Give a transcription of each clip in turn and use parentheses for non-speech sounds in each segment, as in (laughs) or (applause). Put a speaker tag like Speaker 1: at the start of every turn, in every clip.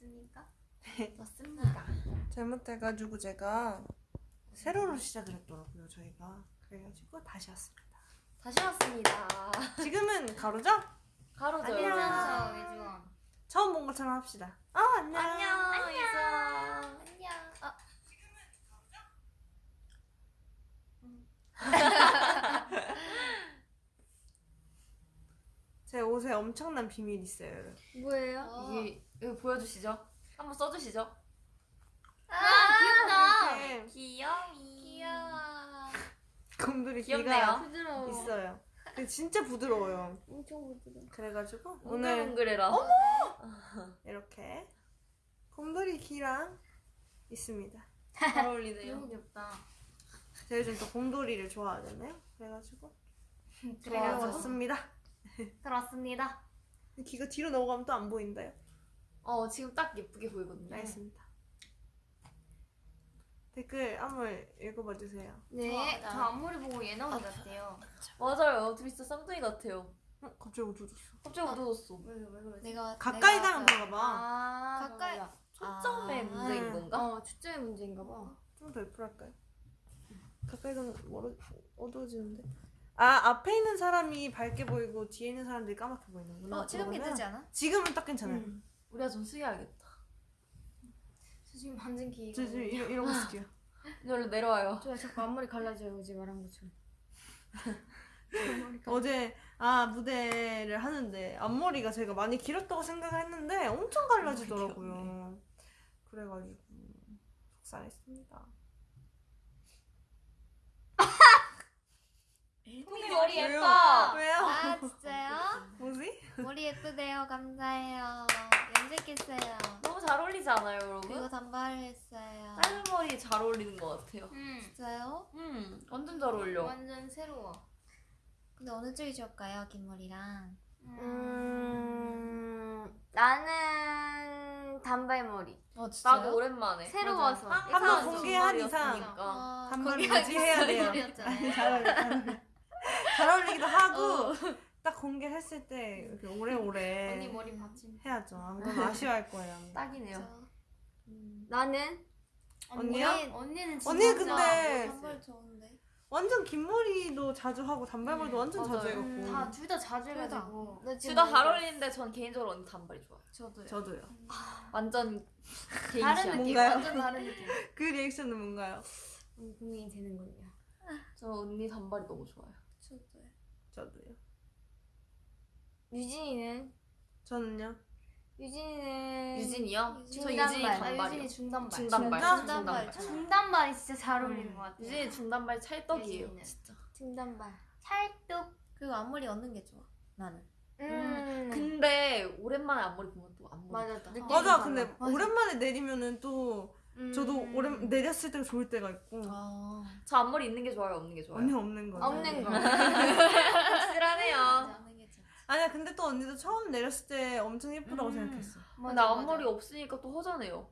Speaker 1: 맞습니까?
Speaker 2: 맞습니다.
Speaker 3: 잘못해가지고 제가 세로로 시작을 했더라고요 저희가 그래가지고 다시 왔습니다
Speaker 2: 다시 왔습니다.
Speaker 3: 지금은 가로죠?
Speaker 2: 가로죠.
Speaker 3: 안녕.
Speaker 1: 위주원.
Speaker 3: 처음 본 것처럼 합시다 아 안녕
Speaker 2: 안녕. 이수원.
Speaker 1: 안녕. 아, (laughs)
Speaker 3: 제 옷에 엄청난 비밀 있어요 여러분
Speaker 1: 뭐예요?
Speaker 2: 이게 이거 보여주시죠. 한번 써주시죠.
Speaker 1: 아, 귀엽다.
Speaker 3: 이렇게
Speaker 2: 귀여미.
Speaker 1: 귀여워.
Speaker 3: 곰돌이
Speaker 2: 귀엽네요.
Speaker 3: 귀가
Speaker 1: 부드러워.
Speaker 3: 있어요 근데 진짜 부드러워요
Speaker 1: 엄청 부드러워.
Speaker 3: 그래가지고 오늘
Speaker 2: 웅글웅글해라.
Speaker 3: 이렇게 곰돌이 귀랑 있습니다
Speaker 2: 잘 어울리네요.
Speaker 1: 너무 귀엽다.
Speaker 3: 제가 요즘 또 곰돌이를 좋아하잖아요 그래가지고
Speaker 1: 그래가지고
Speaker 3: 왔습니다 (laughs)
Speaker 1: 들었습니다.
Speaker 3: 귀가 뒤로 넘어가면 또 안 보인다요
Speaker 2: 어 지금 딱 예쁘게 보이거든요.
Speaker 3: 알겠습니다 댓글 한번 읽어봐 주세요
Speaker 1: 네,
Speaker 2: 저-
Speaker 1: 저 앞머리 보고 예나언니 같아요.
Speaker 2: 맞아요. 진짜 쌍둥이 같아요.
Speaker 3: 어? 갑자기 어두워졌어
Speaker 2: 갑자기 어두웠어.
Speaker 1: 왜, 왜 그러지?
Speaker 4: 내가
Speaker 3: 가까이
Speaker 4: 내가
Speaker 3: 가면
Speaker 4: 그-
Speaker 3: 그런가 봐
Speaker 1: 아,
Speaker 4: 가까이-
Speaker 1: 그런가.
Speaker 2: 초점의
Speaker 4: 아.
Speaker 2: 문제인 건가?
Speaker 1: 어, 초점의 문제인가 봐.
Speaker 3: 좀 더 예쁠할까요? 가까이 가면 멀어, 어두워지는데 아 앞에 있는 사람이 밝게 보이고 뒤에 있는 사람들이 까맣게 보이는구나
Speaker 4: 어 지금
Speaker 3: 그러면
Speaker 4: 괜찮지 않아?
Speaker 3: 지금은 딱 괜찮아요
Speaker 1: 음.
Speaker 2: 우리가 좀 숙여야겠다.
Speaker 1: 저 지금 완전 기.
Speaker 3: 저 지금 이러, 이러고 있을게요
Speaker 2: 이걸로 내려와요.
Speaker 1: 저 자꾸 앞머리 갈라져요, 어제 말한 것처럼. (laughs)
Speaker 3: 어제 아 무대를 하는데 앞머리가 제가 많이 길었다고 생각을 했는데 엄청 갈라지더라고요 그래가지고 속상했습니다 (laughs)
Speaker 2: 통이 머리
Speaker 3: 왜요?
Speaker 2: 예뻐.
Speaker 3: 왜요?
Speaker 4: 아 (laughs) 진짜요?
Speaker 3: 뭐지?
Speaker 4: 머리 예쁘대요 감사해요 염색했어요
Speaker 2: 너무 잘 어울리지 않아요,
Speaker 4: 그리고
Speaker 2: 여러분?
Speaker 4: 단발했어요
Speaker 2: 짧은 머리 잘 어울리는 것 같아요.
Speaker 1: 음.
Speaker 4: 진짜요?
Speaker 2: 음, 완전 잘 어울려.
Speaker 1: 완전 새로워.
Speaker 4: 근데 어느 쪽이 좋을까요 긴 머리랑
Speaker 1: 음, 나는 단발 머리.
Speaker 4: 어
Speaker 2: 나도 오랜만에.
Speaker 1: 새로워서.
Speaker 3: 한번
Speaker 2: 항상
Speaker 3: 공개한
Speaker 2: 긴
Speaker 3: 이상.
Speaker 4: 아,
Speaker 3: 단발 유지해야 돼요. 잘 어울려 잘 어울리기도 하고 딱 공개했을 때 이렇게 오래오래
Speaker 1: 언니 머리 받침.
Speaker 3: 해야죠 안 그러면 아쉬워할 거예요 (laughs)
Speaker 2: 딱이네요.
Speaker 4: 저-
Speaker 1: 나는
Speaker 3: 언니요?
Speaker 1: 언니 는 진짜
Speaker 3: 언니 근데
Speaker 4: 단발 좋은데
Speaker 3: 완전 긴 머리도 자주 하고 단발머리도
Speaker 1: 음,
Speaker 3: 완전
Speaker 2: 맞아요.
Speaker 3: 자주 해갖고
Speaker 1: 음, 다둘 다 자주. 해가지고.
Speaker 4: 나 지금
Speaker 2: 둘다 잘 어울리는데 전 개인적으로 언니 단발이 좋아요.
Speaker 4: 저도요
Speaker 3: 저도요
Speaker 2: 완전 개인
Speaker 1: 다른
Speaker 2: 취향.
Speaker 1: 느낌.
Speaker 3: 뭔가요?
Speaker 1: 완전 다른 느낌. (laughs)
Speaker 3: 그 리액션은 뭔가요?
Speaker 1: 음, 고민이 되는군요.
Speaker 2: 저 언니 단발이 너무 좋아요.
Speaker 4: 저도요
Speaker 1: 유진이는
Speaker 3: 저는요
Speaker 1: 유진이는
Speaker 2: 유진이요? 저
Speaker 4: 유진이
Speaker 2: 유진이
Speaker 1: 아,
Speaker 2: 단발이요.
Speaker 1: 유진이 중단발.
Speaker 2: 중단발.
Speaker 3: 중단?
Speaker 2: 중단발.
Speaker 1: 중단발이 진짜 잘 어울리는 것 같아요.
Speaker 2: 유진이 중단발 찰떡이에요.
Speaker 1: 유진이는.
Speaker 2: 진짜.
Speaker 1: 중단발. 찰떡.
Speaker 4: 그리고 앞머리 얻는 게 좋아 나는
Speaker 1: 음.
Speaker 2: 근데 오랜만에 앞머리 보면 또 앞머리.
Speaker 1: 맞아.
Speaker 3: 맞아. 근데
Speaker 1: 맞아.
Speaker 3: 오랜만에 내리면은 또
Speaker 1: 음.
Speaker 3: 저도 오랜 내렸을 때가 좋을 때가 있고
Speaker 4: 아
Speaker 2: 저 앞머리 있는 게 좋아요, 없는 게 좋아요?
Speaker 3: 언니 없는 거
Speaker 1: 없는 거. (laughs)
Speaker 2: 확실하네요.
Speaker 3: 아니야 근데 또 언니도 처음 내렸을 때 엄청 예쁘다고
Speaker 1: 음.
Speaker 3: 생각했어
Speaker 2: 근데 앞머리 없으니까 또 허전해요.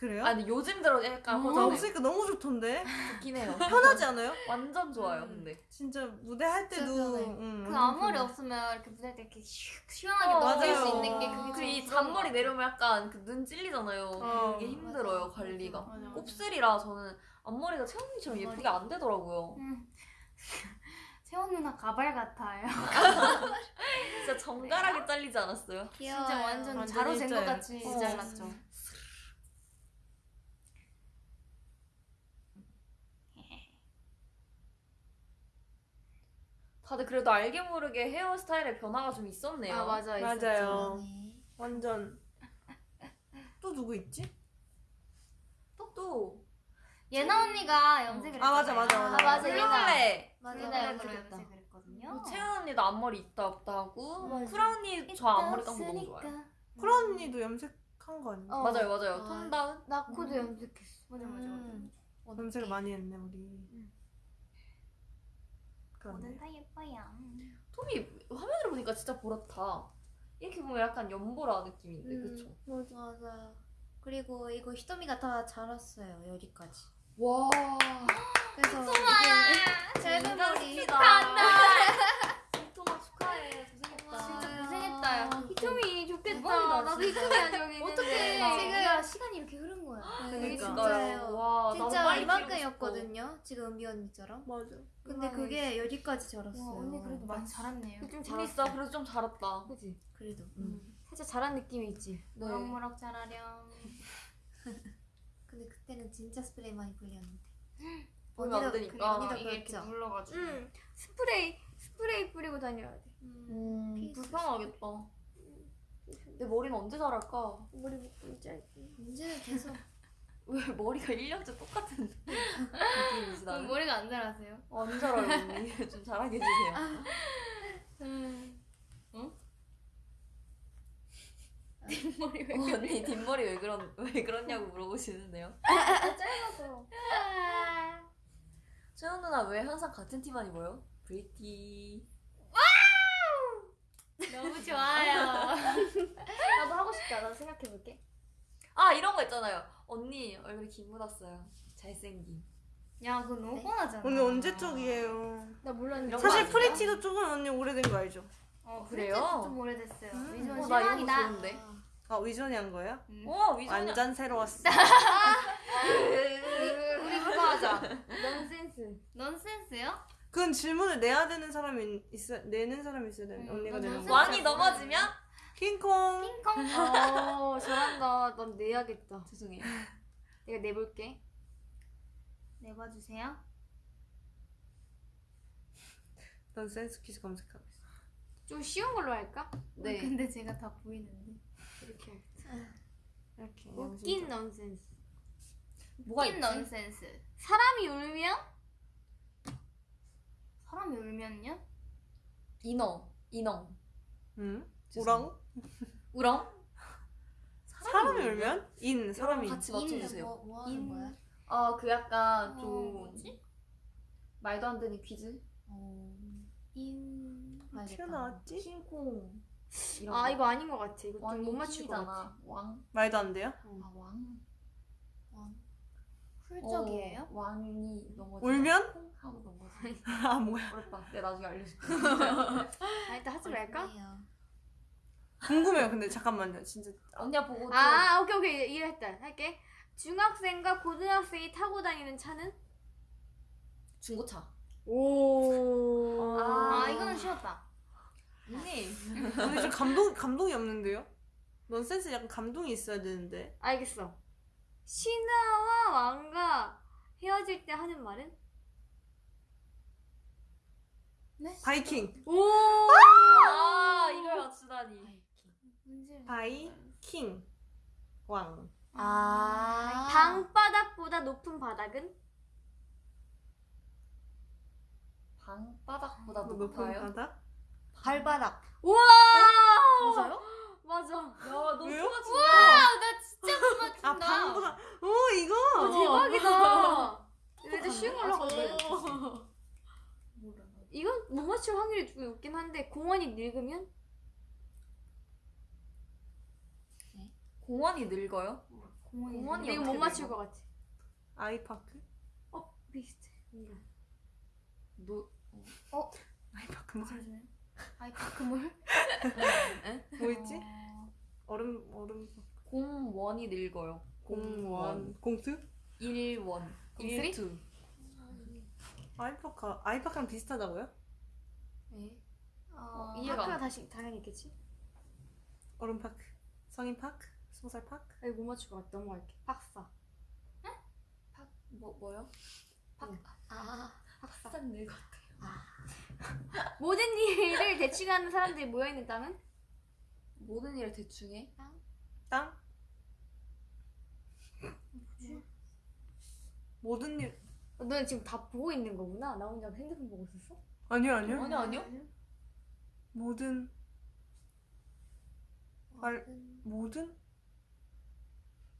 Speaker 3: 그래요?
Speaker 2: 아니 요즘 들어 약간
Speaker 1: 어.
Speaker 3: 없으니까 너무 좋던데
Speaker 2: 좋긴 해요.
Speaker 3: 편하지 않아요?
Speaker 2: 완전 좋아요,
Speaker 3: 음.
Speaker 2: 근데.
Speaker 3: 진짜 무대 할 때도. 응,
Speaker 1: 그 앞머리
Speaker 3: 편해.
Speaker 1: 없으면 이렇게 무대할 때 이렇게 슉 시원하게
Speaker 2: 어,
Speaker 1: 넘길 수
Speaker 3: 맞아요.
Speaker 1: 있는 게 그게 그이좀
Speaker 2: 잔머리 내려면 약간 그 눈 찔리잖아요.
Speaker 3: 어.
Speaker 2: 그게 힘들어요,
Speaker 4: 맞아.
Speaker 2: 관리가.
Speaker 1: 맞아, 맞아.
Speaker 2: 곱슬이라 저는 앞머리가 채원이처럼
Speaker 1: 앞머리.
Speaker 2: 예쁘게 안 되더라고요.
Speaker 1: 음. (laughs) 세원 누나 가발 같아요.
Speaker 2: 진짜 정갈하게 잘리지 않았어요?
Speaker 4: 귀여워요
Speaker 1: 진짜 완전
Speaker 3: 완전
Speaker 1: 자로 잰것
Speaker 3: 일자예요.
Speaker 1: 같이
Speaker 2: 어.
Speaker 1: 잘랐죠.
Speaker 2: 다들 그래도 알게 모르게 헤어스타일의 변화가 좀 있었네요.
Speaker 1: 아 맞아 있었죠.
Speaker 3: 맞아요
Speaker 4: 네.
Speaker 3: 완전 또 누구 있지?
Speaker 2: 또 또.
Speaker 1: 예나 언니가 염색을
Speaker 3: 아, 맞아. 맞아, 맞아.
Speaker 1: 아 맞아
Speaker 2: blue black.
Speaker 4: 맞아
Speaker 1: 염색을 했거든요.
Speaker 2: 뭐 채연 언니도 앞머리 있다 없다 하고
Speaker 1: 맞아.
Speaker 2: 쿠라 언니 저 앞머리 깐 거 너무 좋아요.
Speaker 3: 쿠라 언니도 염색한 거 아니야?
Speaker 1: 어.
Speaker 2: 맞아요 맞아요.
Speaker 4: 아.
Speaker 2: tone down.
Speaker 1: 나코도
Speaker 4: 음.
Speaker 1: 염색했어. 맞아 맞아 맞아.
Speaker 4: 음.
Speaker 3: 염색을 많이 했네 우리
Speaker 1: 뭐 든
Speaker 3: 그렇네
Speaker 1: 다 예뻐요.
Speaker 2: 토미 화면으로 보니까 진짜 보랗다. 이렇게 보면 약간 연보라 느낌인데
Speaker 4: 음.
Speaker 2: 그쵸?
Speaker 4: 맞아 맞아요 그리고 이거 히토미가 다 자랐어요 여기까지
Speaker 2: 와.
Speaker 4: 그래서 이게 짧은 머리 (laughs)
Speaker 2: 토마 축하해. 고생했다.
Speaker 1: 진짜
Speaker 4: 고마워요.
Speaker 1: 고생했다. 야. 히토미 좋겠다.
Speaker 4: 대박이 다,
Speaker 1: 나도
Speaker 4: 진짜.
Speaker 1: 히토미 한 적이 있는데.
Speaker 4: 어떡해. 지금 보니까 시간이 이렇게 흐른 거야.
Speaker 3: 그러니까.
Speaker 4: 진짜예요.
Speaker 2: 와,
Speaker 4: 진짜 이만큼이었거든요. 지금 은비 언니처럼.
Speaker 3: 맞아.
Speaker 4: 근데. 그게 여기까지 자랐어요.
Speaker 1: 와, 언니 그래도 많이 자랐네요.
Speaker 2: 좀 재밌어. 그래서 좀 잘했다.
Speaker 5: 그지?
Speaker 4: 그래도.
Speaker 5: 음. 살짝 잘한 느낌이 있지.
Speaker 2: 네.
Speaker 1: 무럭무럭 자라렴. (laughs)
Speaker 4: 근데 그때는 진짜 스프레이 많이 뿌렸는데. (gasps)
Speaker 2: 보면 안
Speaker 4: 언니도-
Speaker 2: 되니까.
Speaker 4: 언니도
Speaker 1: 이게 이렇게
Speaker 4: 그랬죠.
Speaker 1: 눌러가지고.
Speaker 5: 응. 스프레이 스프레이 뿌리고 다녀야 돼.
Speaker 2: 음,
Speaker 4: piece.
Speaker 2: 불편하겠다. 내 머리는 언제 자랄까?
Speaker 5: 머리 짧기.
Speaker 4: 문제는 계속 (laughs)
Speaker 2: 왜 머리가 1년째 똑같은 느낌이지 나는?
Speaker 1: 머리가 안 자라세요?
Speaker 2: 어, 안 자라요 언니. (laughs) 좀 자라게 해주세요.
Speaker 1: 머리 왜
Speaker 2: 어, 언니 뒷머리 왜 그런 왜 그러냐고 물어보시는데요.
Speaker 5: 짧아서.
Speaker 2: 채연 누나 왜 항상 같은 티만 입어요? pretty.
Speaker 1: 너무 좋아요. (laughs)
Speaker 5: 나도 하고 싶다. 나도 생각해 볼게.
Speaker 2: 아 이런 거 있잖아요. 언니 얼굴에 김 묻었어요. 잘생김.
Speaker 1: 야, 그거 너무
Speaker 4: 네.
Speaker 1: 뻔하잖아.
Speaker 3: 언니 언제 쪽이에요?
Speaker 5: 나 몰랐는데.
Speaker 3: 사실
Speaker 2: 아니에요?
Speaker 3: pretty도 조금 언니 오래된 거 알죠?
Speaker 1: 어,
Speaker 2: 그래요?
Speaker 1: 그래요? 좀 오래됐어요.
Speaker 3: 음.
Speaker 1: 위전
Speaker 2: 어, 나 이런 거
Speaker 1: 실망이다.
Speaker 2: 좋은데.
Speaker 3: 아 위전이 한 거예요?
Speaker 1: 음.
Speaker 2: 어 위전.
Speaker 3: 완전 새로 왔어. (laughs) (laughs)
Speaker 5: 우리 그거 하자. 넌센스.
Speaker 1: 넌센스요?
Speaker 3: 그건 질문을 내야 되는 사람이 있어 내는 사람이 있어야 돼.
Speaker 1: 음,
Speaker 3: 언니가
Speaker 1: 맞아.
Speaker 3: 내는 거.
Speaker 2: 왕이 넘어지면
Speaker 3: 킹콩.
Speaker 1: 핑콩.
Speaker 5: 어 잘한다. 넌 내야겠다.
Speaker 2: 죄송해요. (laughs)
Speaker 5: 내가 내볼게.
Speaker 1: 내봐주세요.
Speaker 3: 넌센스 퀴즈 검색하고 있어.
Speaker 5: 좀 쉬운 걸로 할까?
Speaker 2: 네.
Speaker 1: 근데 제가 다 보이는데.
Speaker 5: 이렇게. (laughs)
Speaker 3: 이렇게.
Speaker 5: 웃긴 넌센스.
Speaker 2: 뭐가
Speaker 1: 웃긴? 넌센스.
Speaker 5: 사람이 울면
Speaker 1: 사람이 울면요?
Speaker 2: 인어. 인어.
Speaker 3: 응? 우렁?
Speaker 2: 우렁?
Speaker 3: 사람이 울면? 인 사람이.
Speaker 2: 같이 맞춰주세요.
Speaker 4: 뭐, 뭐 하는
Speaker 1: 인.
Speaker 4: 거야?
Speaker 2: 아그 약간
Speaker 1: 어,
Speaker 2: 좀
Speaker 1: 뭐지?
Speaker 2: 말도 안 되는 퀴즈.
Speaker 4: 어,
Speaker 1: 인.
Speaker 3: 튀어나왔지?
Speaker 2: 킹콩. 이런
Speaker 5: 아
Speaker 2: 거.
Speaker 5: 이거 아닌 것 같아. 이거 좀 못 맞출 것 같아.
Speaker 2: 왕.
Speaker 3: 말도 안 돼요?
Speaker 2: 아 왕.
Speaker 1: 훌쩍이에요?
Speaker 2: 어, 왕이 넘어지.
Speaker 3: 울면?
Speaker 2: 콩 하고 넘어지. (laughs)
Speaker 3: 아 뭐야?
Speaker 2: 어렵다. 내가 나중에 알려줄게. (laughs)
Speaker 5: 아 일단 하지 말까?
Speaker 4: 그래요.
Speaker 3: 궁금해요. 근데 잠깐만요. 진짜
Speaker 2: 언니가 보고 좀
Speaker 5: 아 오케이 오케이 이해했다. 할게. 중학생과 고등학생이 타고 다니는 차는?
Speaker 2: 중고차.
Speaker 5: 오.
Speaker 1: 아,
Speaker 2: 아.
Speaker 1: 이거는 쉬웠다.
Speaker 2: 언니.
Speaker 3: 근데 좀 감동 감동이 없는데요? 넌 센스 약간 감동이 있어야 되는데.
Speaker 5: 알겠어. 신하와 왕가 헤어질 때 하는 말은?
Speaker 3: 바이킹.
Speaker 5: 오.
Speaker 2: 아 이걸 맞추다니.
Speaker 3: 바이킹. 왕.
Speaker 4: 아.
Speaker 5: 방바닥보다 높은 바닥은?
Speaker 2: 방바닥보다
Speaker 3: 높은
Speaker 2: 높아요?
Speaker 3: 바다?
Speaker 4: 발바닥.
Speaker 5: 우와.
Speaker 2: 맞아요?
Speaker 5: 맞아.
Speaker 2: 야너
Speaker 3: 왜요?
Speaker 2: 맞춘다.
Speaker 1: 나 진짜 (laughs) 못 맞춘다.
Speaker 3: 아 방보다. 오 이거.
Speaker 5: 어, 대박이다. 일단 쉬운 걸로
Speaker 2: 맞아.
Speaker 5: 있어. (laughs) 이건 못 맞출 확률이 좀 높긴 한데 공원이 늙으면?
Speaker 2: 공원이 늙어요?
Speaker 1: 공원이.
Speaker 2: 공원이
Speaker 5: 근데 이거 못 맞출? 것 같아.
Speaker 3: 아이파크.
Speaker 5: 어 비슷해.
Speaker 2: no
Speaker 3: 아이파크 뭐?
Speaker 1: 잠시만요. 아이파크몰.
Speaker 3: 뭐 있지?
Speaker 1: 어,
Speaker 3: 얼음 얼음.
Speaker 2: 공원이 늙어요.
Speaker 3: 공원. 공투?
Speaker 2: 일원. 일투.
Speaker 3: 아이파크 아이파크랑 비슷하다고요?
Speaker 5: 네.
Speaker 1: 어,
Speaker 2: 이해가
Speaker 5: 파크가
Speaker 2: 안
Speaker 5: 다시 당연히 있겠지?
Speaker 3: 얼음 파크. 성인 파크. 스무 살 파크.
Speaker 5: 아, 이거 못 맞출 것 같아. 넘어갈게. 박사.
Speaker 2: 뭐 뭐요?
Speaker 4: 아.
Speaker 5: 박사.
Speaker 2: 싹 늙어.
Speaker 5: 모든 일을 대충 하는 사람들이 모여있는 땅은?
Speaker 2: 모든 일을 대충 해.
Speaker 3: 땅. 모든 일
Speaker 5: 어, 너는 지금 다 보고 있는 거구나. 나 혼자 핸드폰 보고 있었어?
Speaker 3: 아니요 아니요
Speaker 2: 아니요 아니요.
Speaker 3: 모든 말 모든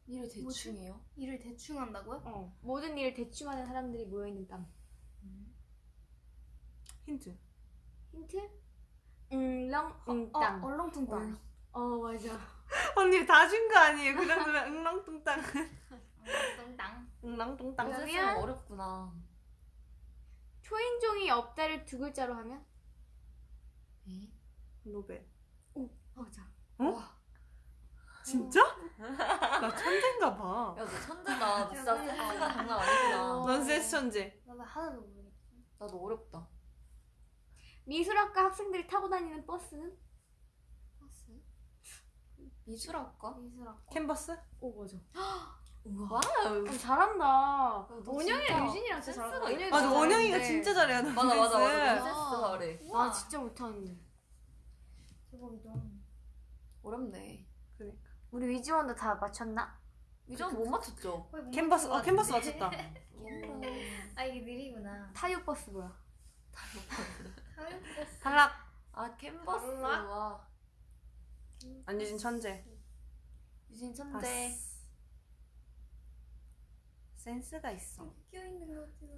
Speaker 2: 일을 대충 해요.
Speaker 1: 일을 대충 한다고요?
Speaker 5: 어. 모든 일을 대충 하는 사람들이 모여있는 땅.
Speaker 3: 힌트
Speaker 5: 힌트? 응렁
Speaker 1: 어,
Speaker 5: 응땅.
Speaker 1: 얼렁뚱땅.
Speaker 5: 어 맞아. (laughs)
Speaker 3: 언니 다 준 거 아니에요 그 정도면 응랑뚱땅
Speaker 1: 얼렁뚱땅.
Speaker 3: 응랑뚱땅
Speaker 5: 그러면-
Speaker 2: 어제는 어렵구나.
Speaker 5: 초인종이 없다를 두 글자로 하면?
Speaker 3: 노벨
Speaker 5: 맞아.
Speaker 3: 어?
Speaker 2: 와.
Speaker 3: 진짜? 나 천재인가 봐.
Speaker 2: 야, 너 천재다. 너 진짜 센스가 장난 아니구나.
Speaker 3: 넌 센스 천재.
Speaker 1: 나도 하나도 모르겠어.
Speaker 2: 나도 어렵다.
Speaker 5: 미술학과 학생들이 타고 다니는 버스는?
Speaker 1: 버스?
Speaker 2: 미술학과?
Speaker 1: 미술학과?
Speaker 3: 캔버스?
Speaker 5: 오 맞아.
Speaker 2: 우와.
Speaker 5: 어, 잘한다.
Speaker 2: 너
Speaker 5: 원영이랑
Speaker 2: 진짜
Speaker 5: 유진이랑 진짜 잘한다.
Speaker 2: 있다.
Speaker 3: 맞아
Speaker 5: 진짜
Speaker 3: 원영이가. 진짜 잘해요. 나
Speaker 2: 맞아, 맞아, 맞아.
Speaker 3: 센스.
Speaker 2: 센스 잘해.
Speaker 5: 나 진짜 못하는데.
Speaker 1: 대박이다.
Speaker 2: 어렵네.
Speaker 3: 그러니까.
Speaker 5: 우리 위즈원도 다 맞췄나?
Speaker 2: 미전 못 맞췄죠?
Speaker 3: 캔버스 어
Speaker 1: 맞춘 (laughs)
Speaker 3: 캔버스. 맞췄다.
Speaker 1: 아 이게 느리구나.
Speaker 5: 타요 버스 뭐야?
Speaker 1: 타이어버스.
Speaker 5: 탈락.
Speaker 2: 아, 캔버스. 와.
Speaker 3: 안유진 천재.
Speaker 2: 유진 천재.
Speaker 3: 봤어. 센스가 있어.
Speaker 1: 끼어 있는 것 같아.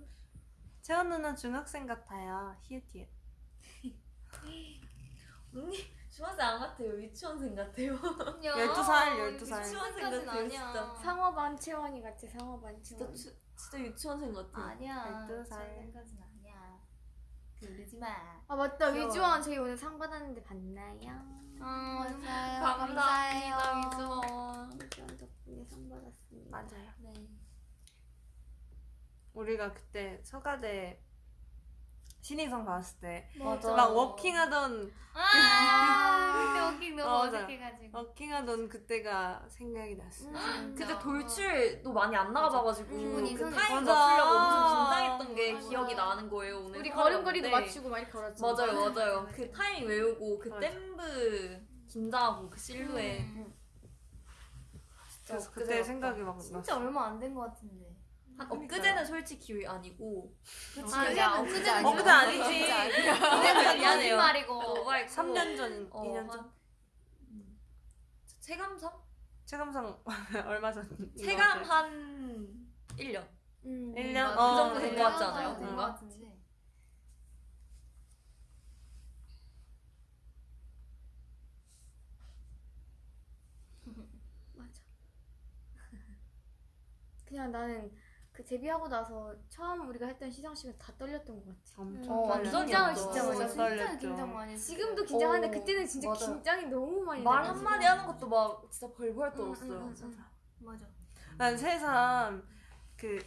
Speaker 3: 채원 누나 중학생 같아요. 히읗히읗. (laughs)
Speaker 2: 언니 중학생 안 같아요. 유치원생 같아요.
Speaker 3: 12살, 12살.
Speaker 2: 유치원생 같아요, 진짜.
Speaker 5: 상어반 채원이 같이 상어반
Speaker 2: 진짜
Speaker 5: 채원.
Speaker 2: 추, 진짜 유치원생 같아.
Speaker 1: 아니야.
Speaker 3: 12살.
Speaker 1: 생까지는 그러지 마.
Speaker 5: 아 맞다
Speaker 2: 귀여워.
Speaker 5: 위즈원 저희 오늘 상 받았는데 봤나요?
Speaker 1: 맞아요.
Speaker 2: 감사합니다, 위즈원.
Speaker 5: 위즈원 덕분에 상 받았습니다.
Speaker 3: 맞아요.
Speaker 2: 네.
Speaker 3: 우리가 그때 서가대 신인상 받았을 때
Speaker 2: 맞아.
Speaker 3: 막 walking하던
Speaker 1: 아, 그때 walking 너무
Speaker 3: 어.
Speaker 1: 어색해가지고.
Speaker 3: walking하던 그때가 생각이 났어.
Speaker 5: 음.
Speaker 2: 그때 돌출도 많이 안 나가봐가지고
Speaker 1: 기분이
Speaker 2: 그
Speaker 1: 손에
Speaker 2: 타임. 맞추려고 엄청 긴장했던 게
Speaker 1: 맞아.
Speaker 2: 기억이 나는 거예요 오늘
Speaker 5: 우리 걸음걸이도. 맞추고 많이 걸었죠.
Speaker 2: 맞아요 맞아요 그 타임 외우고 그
Speaker 3: 맞아.
Speaker 2: 댐브 긴장하고 그 실루엣
Speaker 1: 음.
Speaker 2: 진짜 엊그제
Speaker 3: 그때. 생각이 막
Speaker 1: 진짜
Speaker 3: 났어.
Speaker 1: 얼마 안 된 것 같은데.
Speaker 2: 한 엊그제는 솔직히 아니고
Speaker 1: 그치,
Speaker 2: 아, 야,
Speaker 1: 엊그제는
Speaker 3: 엊그제 아니지.
Speaker 2: 미안해요. 오버했고
Speaker 3: 3년 전,
Speaker 2: 어,
Speaker 3: 2년
Speaker 2: 한-
Speaker 3: 전.
Speaker 2: 음. 체감상?
Speaker 3: 체감상 (laughs) 얼마 전?
Speaker 2: 체감 한 1년
Speaker 5: 음.
Speaker 3: 1년?
Speaker 2: 그
Speaker 3: 어,
Speaker 2: 정도 된
Speaker 3: 네.
Speaker 2: 것 같지 않아요? 뭔가?
Speaker 1: 같은데. (laughs)
Speaker 5: 맞아. 그냥 나는 그 데뷔하고 나서 처음 우리가 했던 시상식은 다 떨렸던 것 같아.
Speaker 3: 엄청
Speaker 2: 어,
Speaker 3: 떨렸죠.
Speaker 2: 완전이었죠.
Speaker 5: 진짜 많이
Speaker 1: 진짜. 긴장 많이 했어.
Speaker 5: 지금도 긴장하는데
Speaker 2: 어,
Speaker 5: 그때는 진짜
Speaker 2: 맞아요.
Speaker 5: 긴장이 너무 많이
Speaker 2: 말. 한마디 하는 것도 막 진짜 벌벌 떨었어요
Speaker 5: 음, 음, 음.
Speaker 1: 맞아.
Speaker 3: 난 새삼 그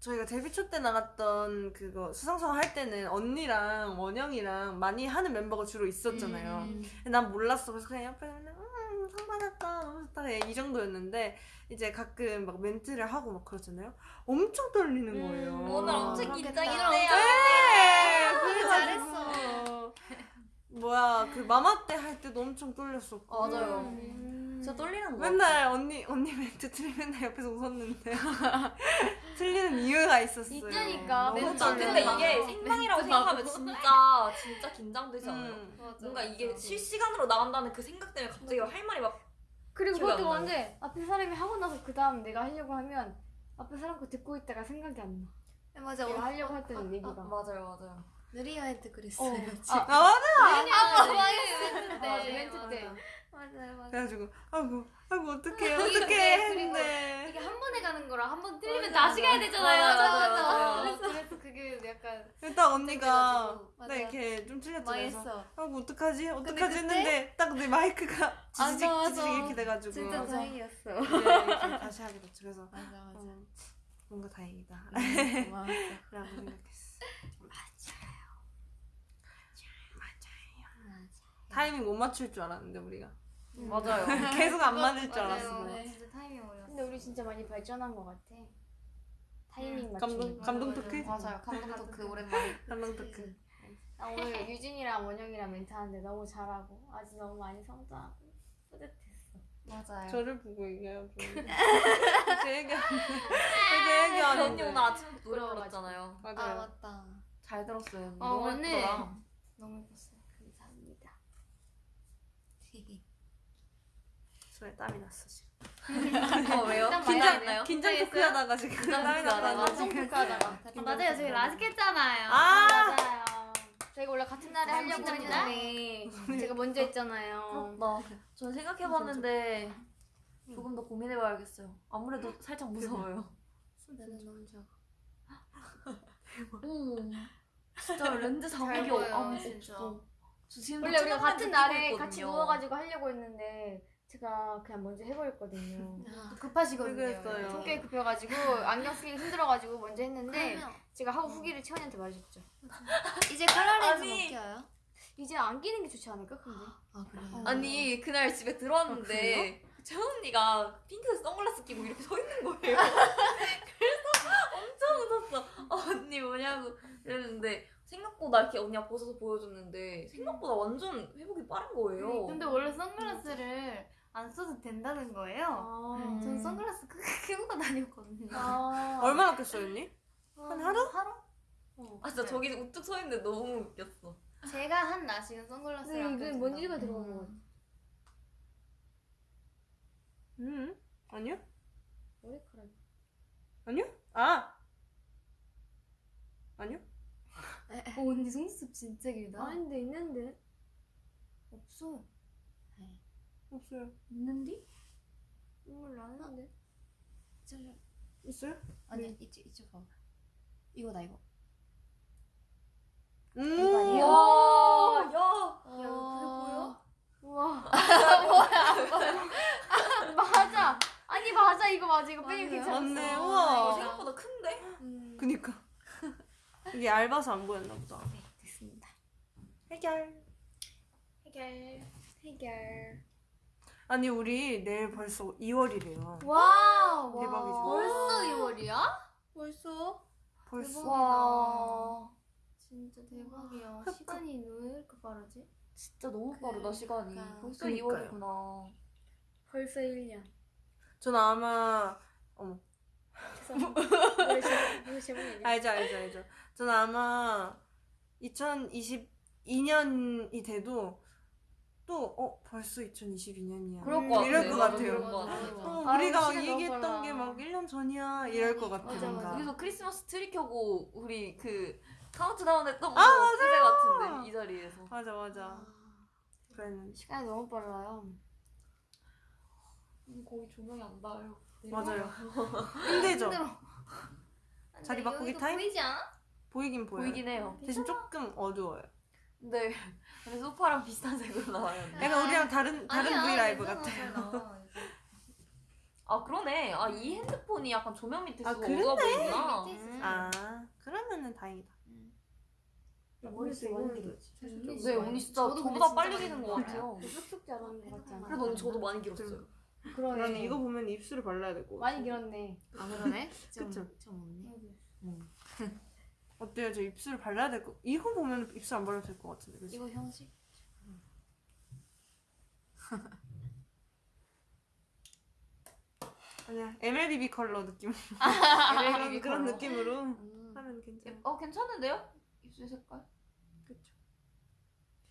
Speaker 3: 저희가 데뷔 초 때 나갔던 그거 수상소감 할 때는 언니랑 원영이랑 많이 하는 멤버가 주로 있었잖아요.
Speaker 1: 음.
Speaker 3: 난 몰랐어. 그래서 그냥 옆에 맨날 음, 상 받았다, 너무 좋다 그냥 이 정도였는데 이제 가끔 막 멘트를 하고 막 그러잖아요. 엄청 떨리는
Speaker 5: 음,
Speaker 3: 거예요.
Speaker 2: 오늘 엄청. 긴장했대요
Speaker 3: 네, 그래가지고
Speaker 1: 잘했어.
Speaker 3: 뭐야 그 마마 때 할 때도 엄청 떨렸었고
Speaker 2: 맞아요.
Speaker 5: 음.
Speaker 2: 진짜 떨리는 거
Speaker 3: 맨날 언니 언니 멘트 틀리면 맨날 옆에서 웃었는데 (laughs) 틀리는 이유가 있었어요.
Speaker 5: 있다니까.
Speaker 3: 너무
Speaker 5: 멘트
Speaker 2: 근데 이게. 생방이라고 생각하면. 진짜 진짜 긴장되지 않아요?
Speaker 3: 음.
Speaker 1: 맞아,
Speaker 2: 뭔가
Speaker 1: 맞아.
Speaker 2: 이게 실시간으로 나간다는 그 생각 때문에 갑자기 할 말이 막
Speaker 5: 그리고 그것도. 그런데 앞에 사람이 하고 나서 그 다음 내가 하려고 하면 앞에 사람 거 듣고 있다가 생각이 안 나.
Speaker 1: 네, 맞아.
Speaker 5: 내가
Speaker 1: 어,
Speaker 5: 하려고 했던 얘기가.
Speaker 2: 맞아요 맞아요
Speaker 4: 느리어한테 그랬어요.
Speaker 5: 어.
Speaker 3: 아 맞아.
Speaker 1: 아. 멘트
Speaker 5: 아,
Speaker 1: 때.
Speaker 5: 멘트 때.
Speaker 1: 맞아요, 맞아요.
Speaker 3: 그래가지고 아이고 아이고 어떡해 어떡해 했는데
Speaker 1: 이게 한 번에 가는 거랑 한번 틀리면
Speaker 5: 맞아,
Speaker 1: 다시 가야 되잖아요.
Speaker 2: 맞아, 맞아,
Speaker 1: 맞아. 그래서 그게 약간
Speaker 3: 일단 언니가 나
Speaker 1: 맞아.
Speaker 3: 이렇게 좀 틀렸잖아 그래서
Speaker 1: 망했어.
Speaker 3: 아이고 어떡하지 어떡하지? 했는데 딱 내 마이크가 지지직
Speaker 1: 맞아,
Speaker 3: 지지직
Speaker 1: 맞아.
Speaker 3: 이렇게 돼가지고
Speaker 1: 진짜
Speaker 3: 네,
Speaker 1: 다행이었어.
Speaker 3: 이렇게 다시 하게 됐죠 그래서
Speaker 1: 맞아, 맞아.
Speaker 3: 어, 뭔가 다행이다
Speaker 1: 고마웠어.
Speaker 3: 라고 생각했어 타이밍 못 맞출 줄 알았는데 우리가
Speaker 2: 맞아요 (laughs)
Speaker 3: 계속 안 맞을 줄
Speaker 1: 맞아요.
Speaker 3: 알았어
Speaker 1: 네, 진짜 타이밍 어려웠어.
Speaker 5: 근데 우리 진짜 많이 발전한 것 같아. 타이밍 맞추는
Speaker 3: 감동
Speaker 5: 거.
Speaker 3: 감동 talk
Speaker 2: 맞아요 감동 talk 오랜만에 (laughs)
Speaker 3: 감동 talk
Speaker 5: 나 오늘 유진이랑 원영이랑 멘트 하는데 너무 잘하고 아주 너무 많이 성장하고 뿌듯했어.
Speaker 2: 맞아요
Speaker 3: 저를 보고 얘기해요 좀. 제 얘기 제 얘기 안
Speaker 2: 언니 오늘 아침부터 노래. 불렀잖아요
Speaker 1: 아,
Speaker 3: 맞아요
Speaker 1: 맞다.
Speaker 2: 잘 들었어요.
Speaker 1: 어,
Speaker 2: 너무. 예쁘더라
Speaker 1: 너무 예뻤어요.
Speaker 5: 감사합니다. (laughs)
Speaker 3: 손에 땀이 났어 지금 (laughs)
Speaker 2: 어 왜요?
Speaker 1: 긴장?
Speaker 2: 긴장
Speaker 1: 긴장했어요?
Speaker 3: 토크 하다가 지금 땀이
Speaker 2: 토크하다가.
Speaker 1: 아, (laughs) 맞아요. 저희 라스했잖아요
Speaker 3: 아!
Speaker 5: 맞아요. 저희가 원래 같은 날에
Speaker 1: 아,
Speaker 5: 하려고? 했는데 제가 먼저 했잖아요.
Speaker 2: 전 생각해봤는데 조금 더 고민해봐야겠어요 아무래도 살짝 무서워요
Speaker 1: 작아.
Speaker 2: 오 진짜 렌즈
Speaker 1: 잘
Speaker 2: 자국이. 없어 저 지금
Speaker 5: 원래 우리가 같은 날에 같이. 누워가지고 하려고 했는데 제가 그냥 먼저 해버렸거든요. (laughs)
Speaker 1: 또 급하시거든요.
Speaker 3: 그랬어요.
Speaker 5: 성격이 급해가지고 안경 쓰기 힘들어가지고 먼저 했는데
Speaker 4: 그러면
Speaker 5: 제가 하고 후기를 채원이한테 말해줬죠. (laughs)
Speaker 4: 이제 컬러 렌즈
Speaker 2: 아니.
Speaker 4: 못 껴요?
Speaker 5: 이제 안 끼는 게 좋지 않을까 근데?
Speaker 4: 아 그래요?
Speaker 2: 아니 그날 집에 들어왔는데 채원 언니가 핑크색 선글라스 끼고 이렇게 서 있는 거예요. (laughs) 그래서 엄청 웃었어. 어, 언니 뭐냐고 이랬는데 생각보다 이렇게 언니가 벗어서 보여줬는데 생각보다 완전 회복이 빠른 거예요.
Speaker 1: 근데 원래 선글라스를 안 써도 된다는 거예요.
Speaker 5: 아,
Speaker 1: 전 선글라스 끄- 끄고 다녔거든요.
Speaker 5: 아. (laughs)
Speaker 3: 얼마나 꼈어요 언니? 한 하루?
Speaker 1: 하루?
Speaker 2: 아 진짜 저기 우뚝 서 있는데 너무 웃겼어.
Speaker 1: 제가 한 나시는 선글라스를
Speaker 5: 근데
Speaker 1: 안
Speaker 5: 이게
Speaker 1: 껴준다고.
Speaker 5: 먼지가 들어간 거 같아.
Speaker 3: 음 아니요?
Speaker 5: 머리카락.
Speaker 3: 아니요? 아 아니요?
Speaker 1: 어, 언니 속눈썹 진짜 길다.
Speaker 5: 아닌데 있는데.
Speaker 1: 없어.
Speaker 3: 없어요.
Speaker 1: 있는데?
Speaker 5: 아는데.
Speaker 4: 저, 저,
Speaker 3: 있어요?
Speaker 4: 아니 이쪽 이쪽 봐봐. 이거다 이거.
Speaker 3: 음.
Speaker 4: 아니에요?
Speaker 2: 와, 야.
Speaker 1: 야,
Speaker 4: 어.
Speaker 1: 그게 보여?
Speaker 5: 우와. (laughs) 뭐야? 맞아. 아니 맞아 이거 맞아 이거 빼기. 괜찮았어.
Speaker 3: 맞네,
Speaker 2: 어,
Speaker 3: 우와.
Speaker 2: 생각보다 큰데?
Speaker 4: 음.
Speaker 3: 그니까. 이게 얇아서 안 보였나 보다.
Speaker 5: 네 됐습니다.
Speaker 3: 해결.
Speaker 5: 해결. 해결.
Speaker 3: 아니 우리 내일 벌써 2월이래요.
Speaker 1: 와,
Speaker 3: 대박이죠.
Speaker 1: 벌써 2월이야?
Speaker 4: 벌써?
Speaker 3: 벌써.
Speaker 5: 와.
Speaker 1: 진짜 대박이야. 시간이 왜 이렇게 빠르지?
Speaker 2: 진짜 너무
Speaker 4: 그-
Speaker 2: 빠르다 시간이.
Speaker 4: 그러니까.
Speaker 2: 벌써
Speaker 3: 그러니까요.
Speaker 2: 2월이구나.
Speaker 5: 벌써 1년.
Speaker 3: 저는 아마 어머
Speaker 5: 죄송합니다. (laughs)
Speaker 3: 알죠 알죠 알죠. 저는 아마 2022년이 돼도 또 어 벌써 2022년이야.
Speaker 2: 그럴 것
Speaker 3: 이럴
Speaker 2: 같아요.
Speaker 3: 것
Speaker 2: 맞아,
Speaker 3: 같아요.
Speaker 2: 그럴 것 같아요.
Speaker 3: 어,
Speaker 5: 아,
Speaker 3: 우리가 얘기했던. 게 막 1년 전이야 이럴 것 같아
Speaker 5: 맞아,
Speaker 3: 뭔가.
Speaker 5: 맞아.
Speaker 2: 여기서 크리스마스 트리 켜고 우리 그 카운트다운 했던 거
Speaker 3: 아,
Speaker 2: 그제 같은데 이 자리에서.
Speaker 3: 맞아 맞아. 그랬는데.
Speaker 5: 시간이 너무 빨라요.
Speaker 2: 음, 거기 조명이 안 닿아요.
Speaker 3: 맞아요. 힘들죠. 자리 바꾸기 타임?
Speaker 1: 보이지 않아?
Speaker 3: 보이긴 보여요.
Speaker 2: 보이긴 해요.
Speaker 3: 대신 조금 어두워요.
Speaker 2: 근데 (laughs) 근데 소파랑 비슷한 색으로 나와요. (laughs)
Speaker 3: 약간 우리랑 다른 다른
Speaker 1: 아니야,
Speaker 3: V 라이브
Speaker 1: 괜찮아,
Speaker 3: 같아요.
Speaker 1: 괜찮아.
Speaker 2: 아 그러네. 아 이 핸드폰이 약간 조명 밑에
Speaker 3: 아, 그러네.
Speaker 2: 어두워 보이구나.
Speaker 3: 음. 아 그러면은 다행이다.
Speaker 5: 머리 쓰고
Speaker 2: 네 언니 진짜 저보다 빨리 기는 것. 같아요.
Speaker 5: 쑥쑥 자라는 것 같지 않아?
Speaker 2: 그래도 언니 저도 많이 길었어요.
Speaker 5: 그러네.
Speaker 3: 나는 이거 보면 입술을 발라야 같아.
Speaker 5: 많이 길었네.
Speaker 1: 아 그러네?
Speaker 3: 그쵸?
Speaker 1: 좀 없네.
Speaker 3: 어때요? 저 입술을 발라야 될 거. 이거 보면 입술 안 발라도 될 것 같은데. 그치?
Speaker 4: 이거 형식? (laughs)
Speaker 3: 아니야 MLBB 컬러 느낌. (laughs)
Speaker 2: MLB
Speaker 3: 그런
Speaker 2: 컬러.
Speaker 3: 느낌으로
Speaker 4: 음.
Speaker 3: 하면 괜찮아.
Speaker 2: 어 괜찮은데요? 입술 색깔?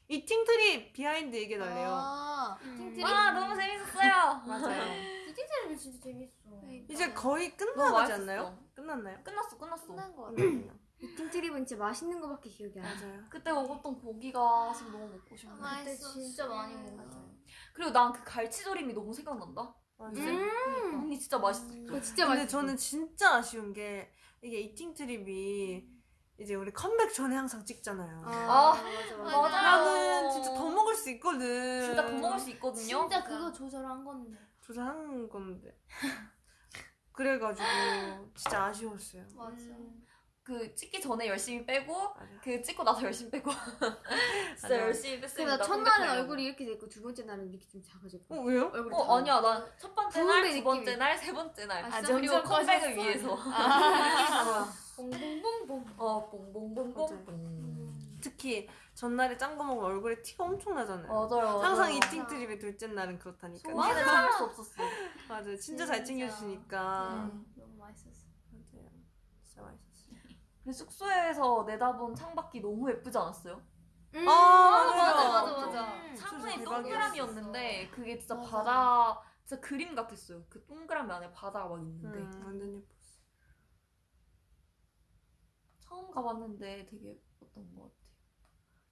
Speaker 3: Eating Trip behind 얘기 달래요.
Speaker 4: 아,
Speaker 1: Eating Trip?
Speaker 2: 아 너무 재밌었어요.
Speaker 3: 맞아요.
Speaker 1: Eating Trip은 진짜 재밌어.
Speaker 3: 이제 거의 끝나가지. 않나요? 끝났나요?
Speaker 2: 끝났어 끝났어.
Speaker 4: 끝난 거 같아.
Speaker 3: 끝났네요.
Speaker 5: Eating Trip은 진짜 맛있는 거밖에 기억이 안 나.
Speaker 3: 맞아요.
Speaker 2: 그때 먹었던 고기가 지금 너무 먹고 싶네.
Speaker 4: 아, 맛있었어.
Speaker 1: 진짜 많이 먹었어.
Speaker 2: 그리고 난 그 갈치조림이 너무 생각난다.
Speaker 5: 음.
Speaker 2: 언니 진짜 맛있었죠.
Speaker 5: 그거 진짜
Speaker 3: 근데
Speaker 5: 맛있어.
Speaker 3: 저는 진짜 아쉬운 게 이게 Eating Trip이 이제 우리 컴백 전에 항상 찍잖아요.
Speaker 2: 아,
Speaker 5: 맞아
Speaker 4: 맞아.
Speaker 5: 맞아.
Speaker 3: 나는 진짜 더 먹을 수 있거든.
Speaker 2: 진짜 더 먹을 수 있거든요.
Speaker 1: 진짜 그거 조절한 건데.
Speaker 3: 조절한 건데. 그래가지고 진짜 아쉬웠어요.
Speaker 1: 맞아.
Speaker 2: 그 찍기 전에 열심히 빼고
Speaker 3: 맞아.
Speaker 2: 그 찍고 나서 열심히 빼고 (laughs) 진짜
Speaker 3: 맞아.
Speaker 2: 열심히 뺐습니다.
Speaker 5: 첫날은. 얼굴이 이렇게 됐고 두 번째 날은 이렇게 좀 작아졌고.
Speaker 3: 어 왜요?
Speaker 5: 얼굴이
Speaker 2: 어 아니야 난 첫 번째 날, 두 번째
Speaker 5: 느낌이.
Speaker 2: 날, 세 번째 날
Speaker 5: 아,
Speaker 2: 그리고
Speaker 5: 점점
Speaker 2: 컴백을? 위해서
Speaker 5: 아. (laughs) 봉봉봉봉.
Speaker 2: 어 뽕뽕뽕뽕
Speaker 3: 맞아요.
Speaker 2: 뽕.
Speaker 3: 특히 전날에 짠 거 먹으면 얼굴에 티가 엄청 나잖아요.
Speaker 2: 맞아요.
Speaker 3: 항상. 이팅 트립의 둘째 날은 그렇다니까.
Speaker 2: 소화를 참을 수 없었어.
Speaker 3: 맞아요. 진짜 잘
Speaker 1: 진짜.
Speaker 3: 챙겨주시니까.
Speaker 2: 음.
Speaker 1: 너무 맛있었어.
Speaker 3: 맞아요. 진짜 맛있었어
Speaker 2: 숙소에서 내다본 창밖이 너무 예쁘지 않았어요?
Speaker 5: 음.
Speaker 3: 아,
Speaker 1: 맞아
Speaker 3: 맞아요.
Speaker 1: 맞아 맞아.
Speaker 3: 음,
Speaker 2: 창문이
Speaker 3: 진짜
Speaker 2: 동그라미였는데 그게 진짜
Speaker 4: 맞아.
Speaker 2: 바다 진짜 그림 같았어요. 그 동그라미 안에 바다가 막 있는데
Speaker 3: 음, 완전 예뻤어.
Speaker 2: 처음 가봤는데 되게 예뻤던 것 같아요.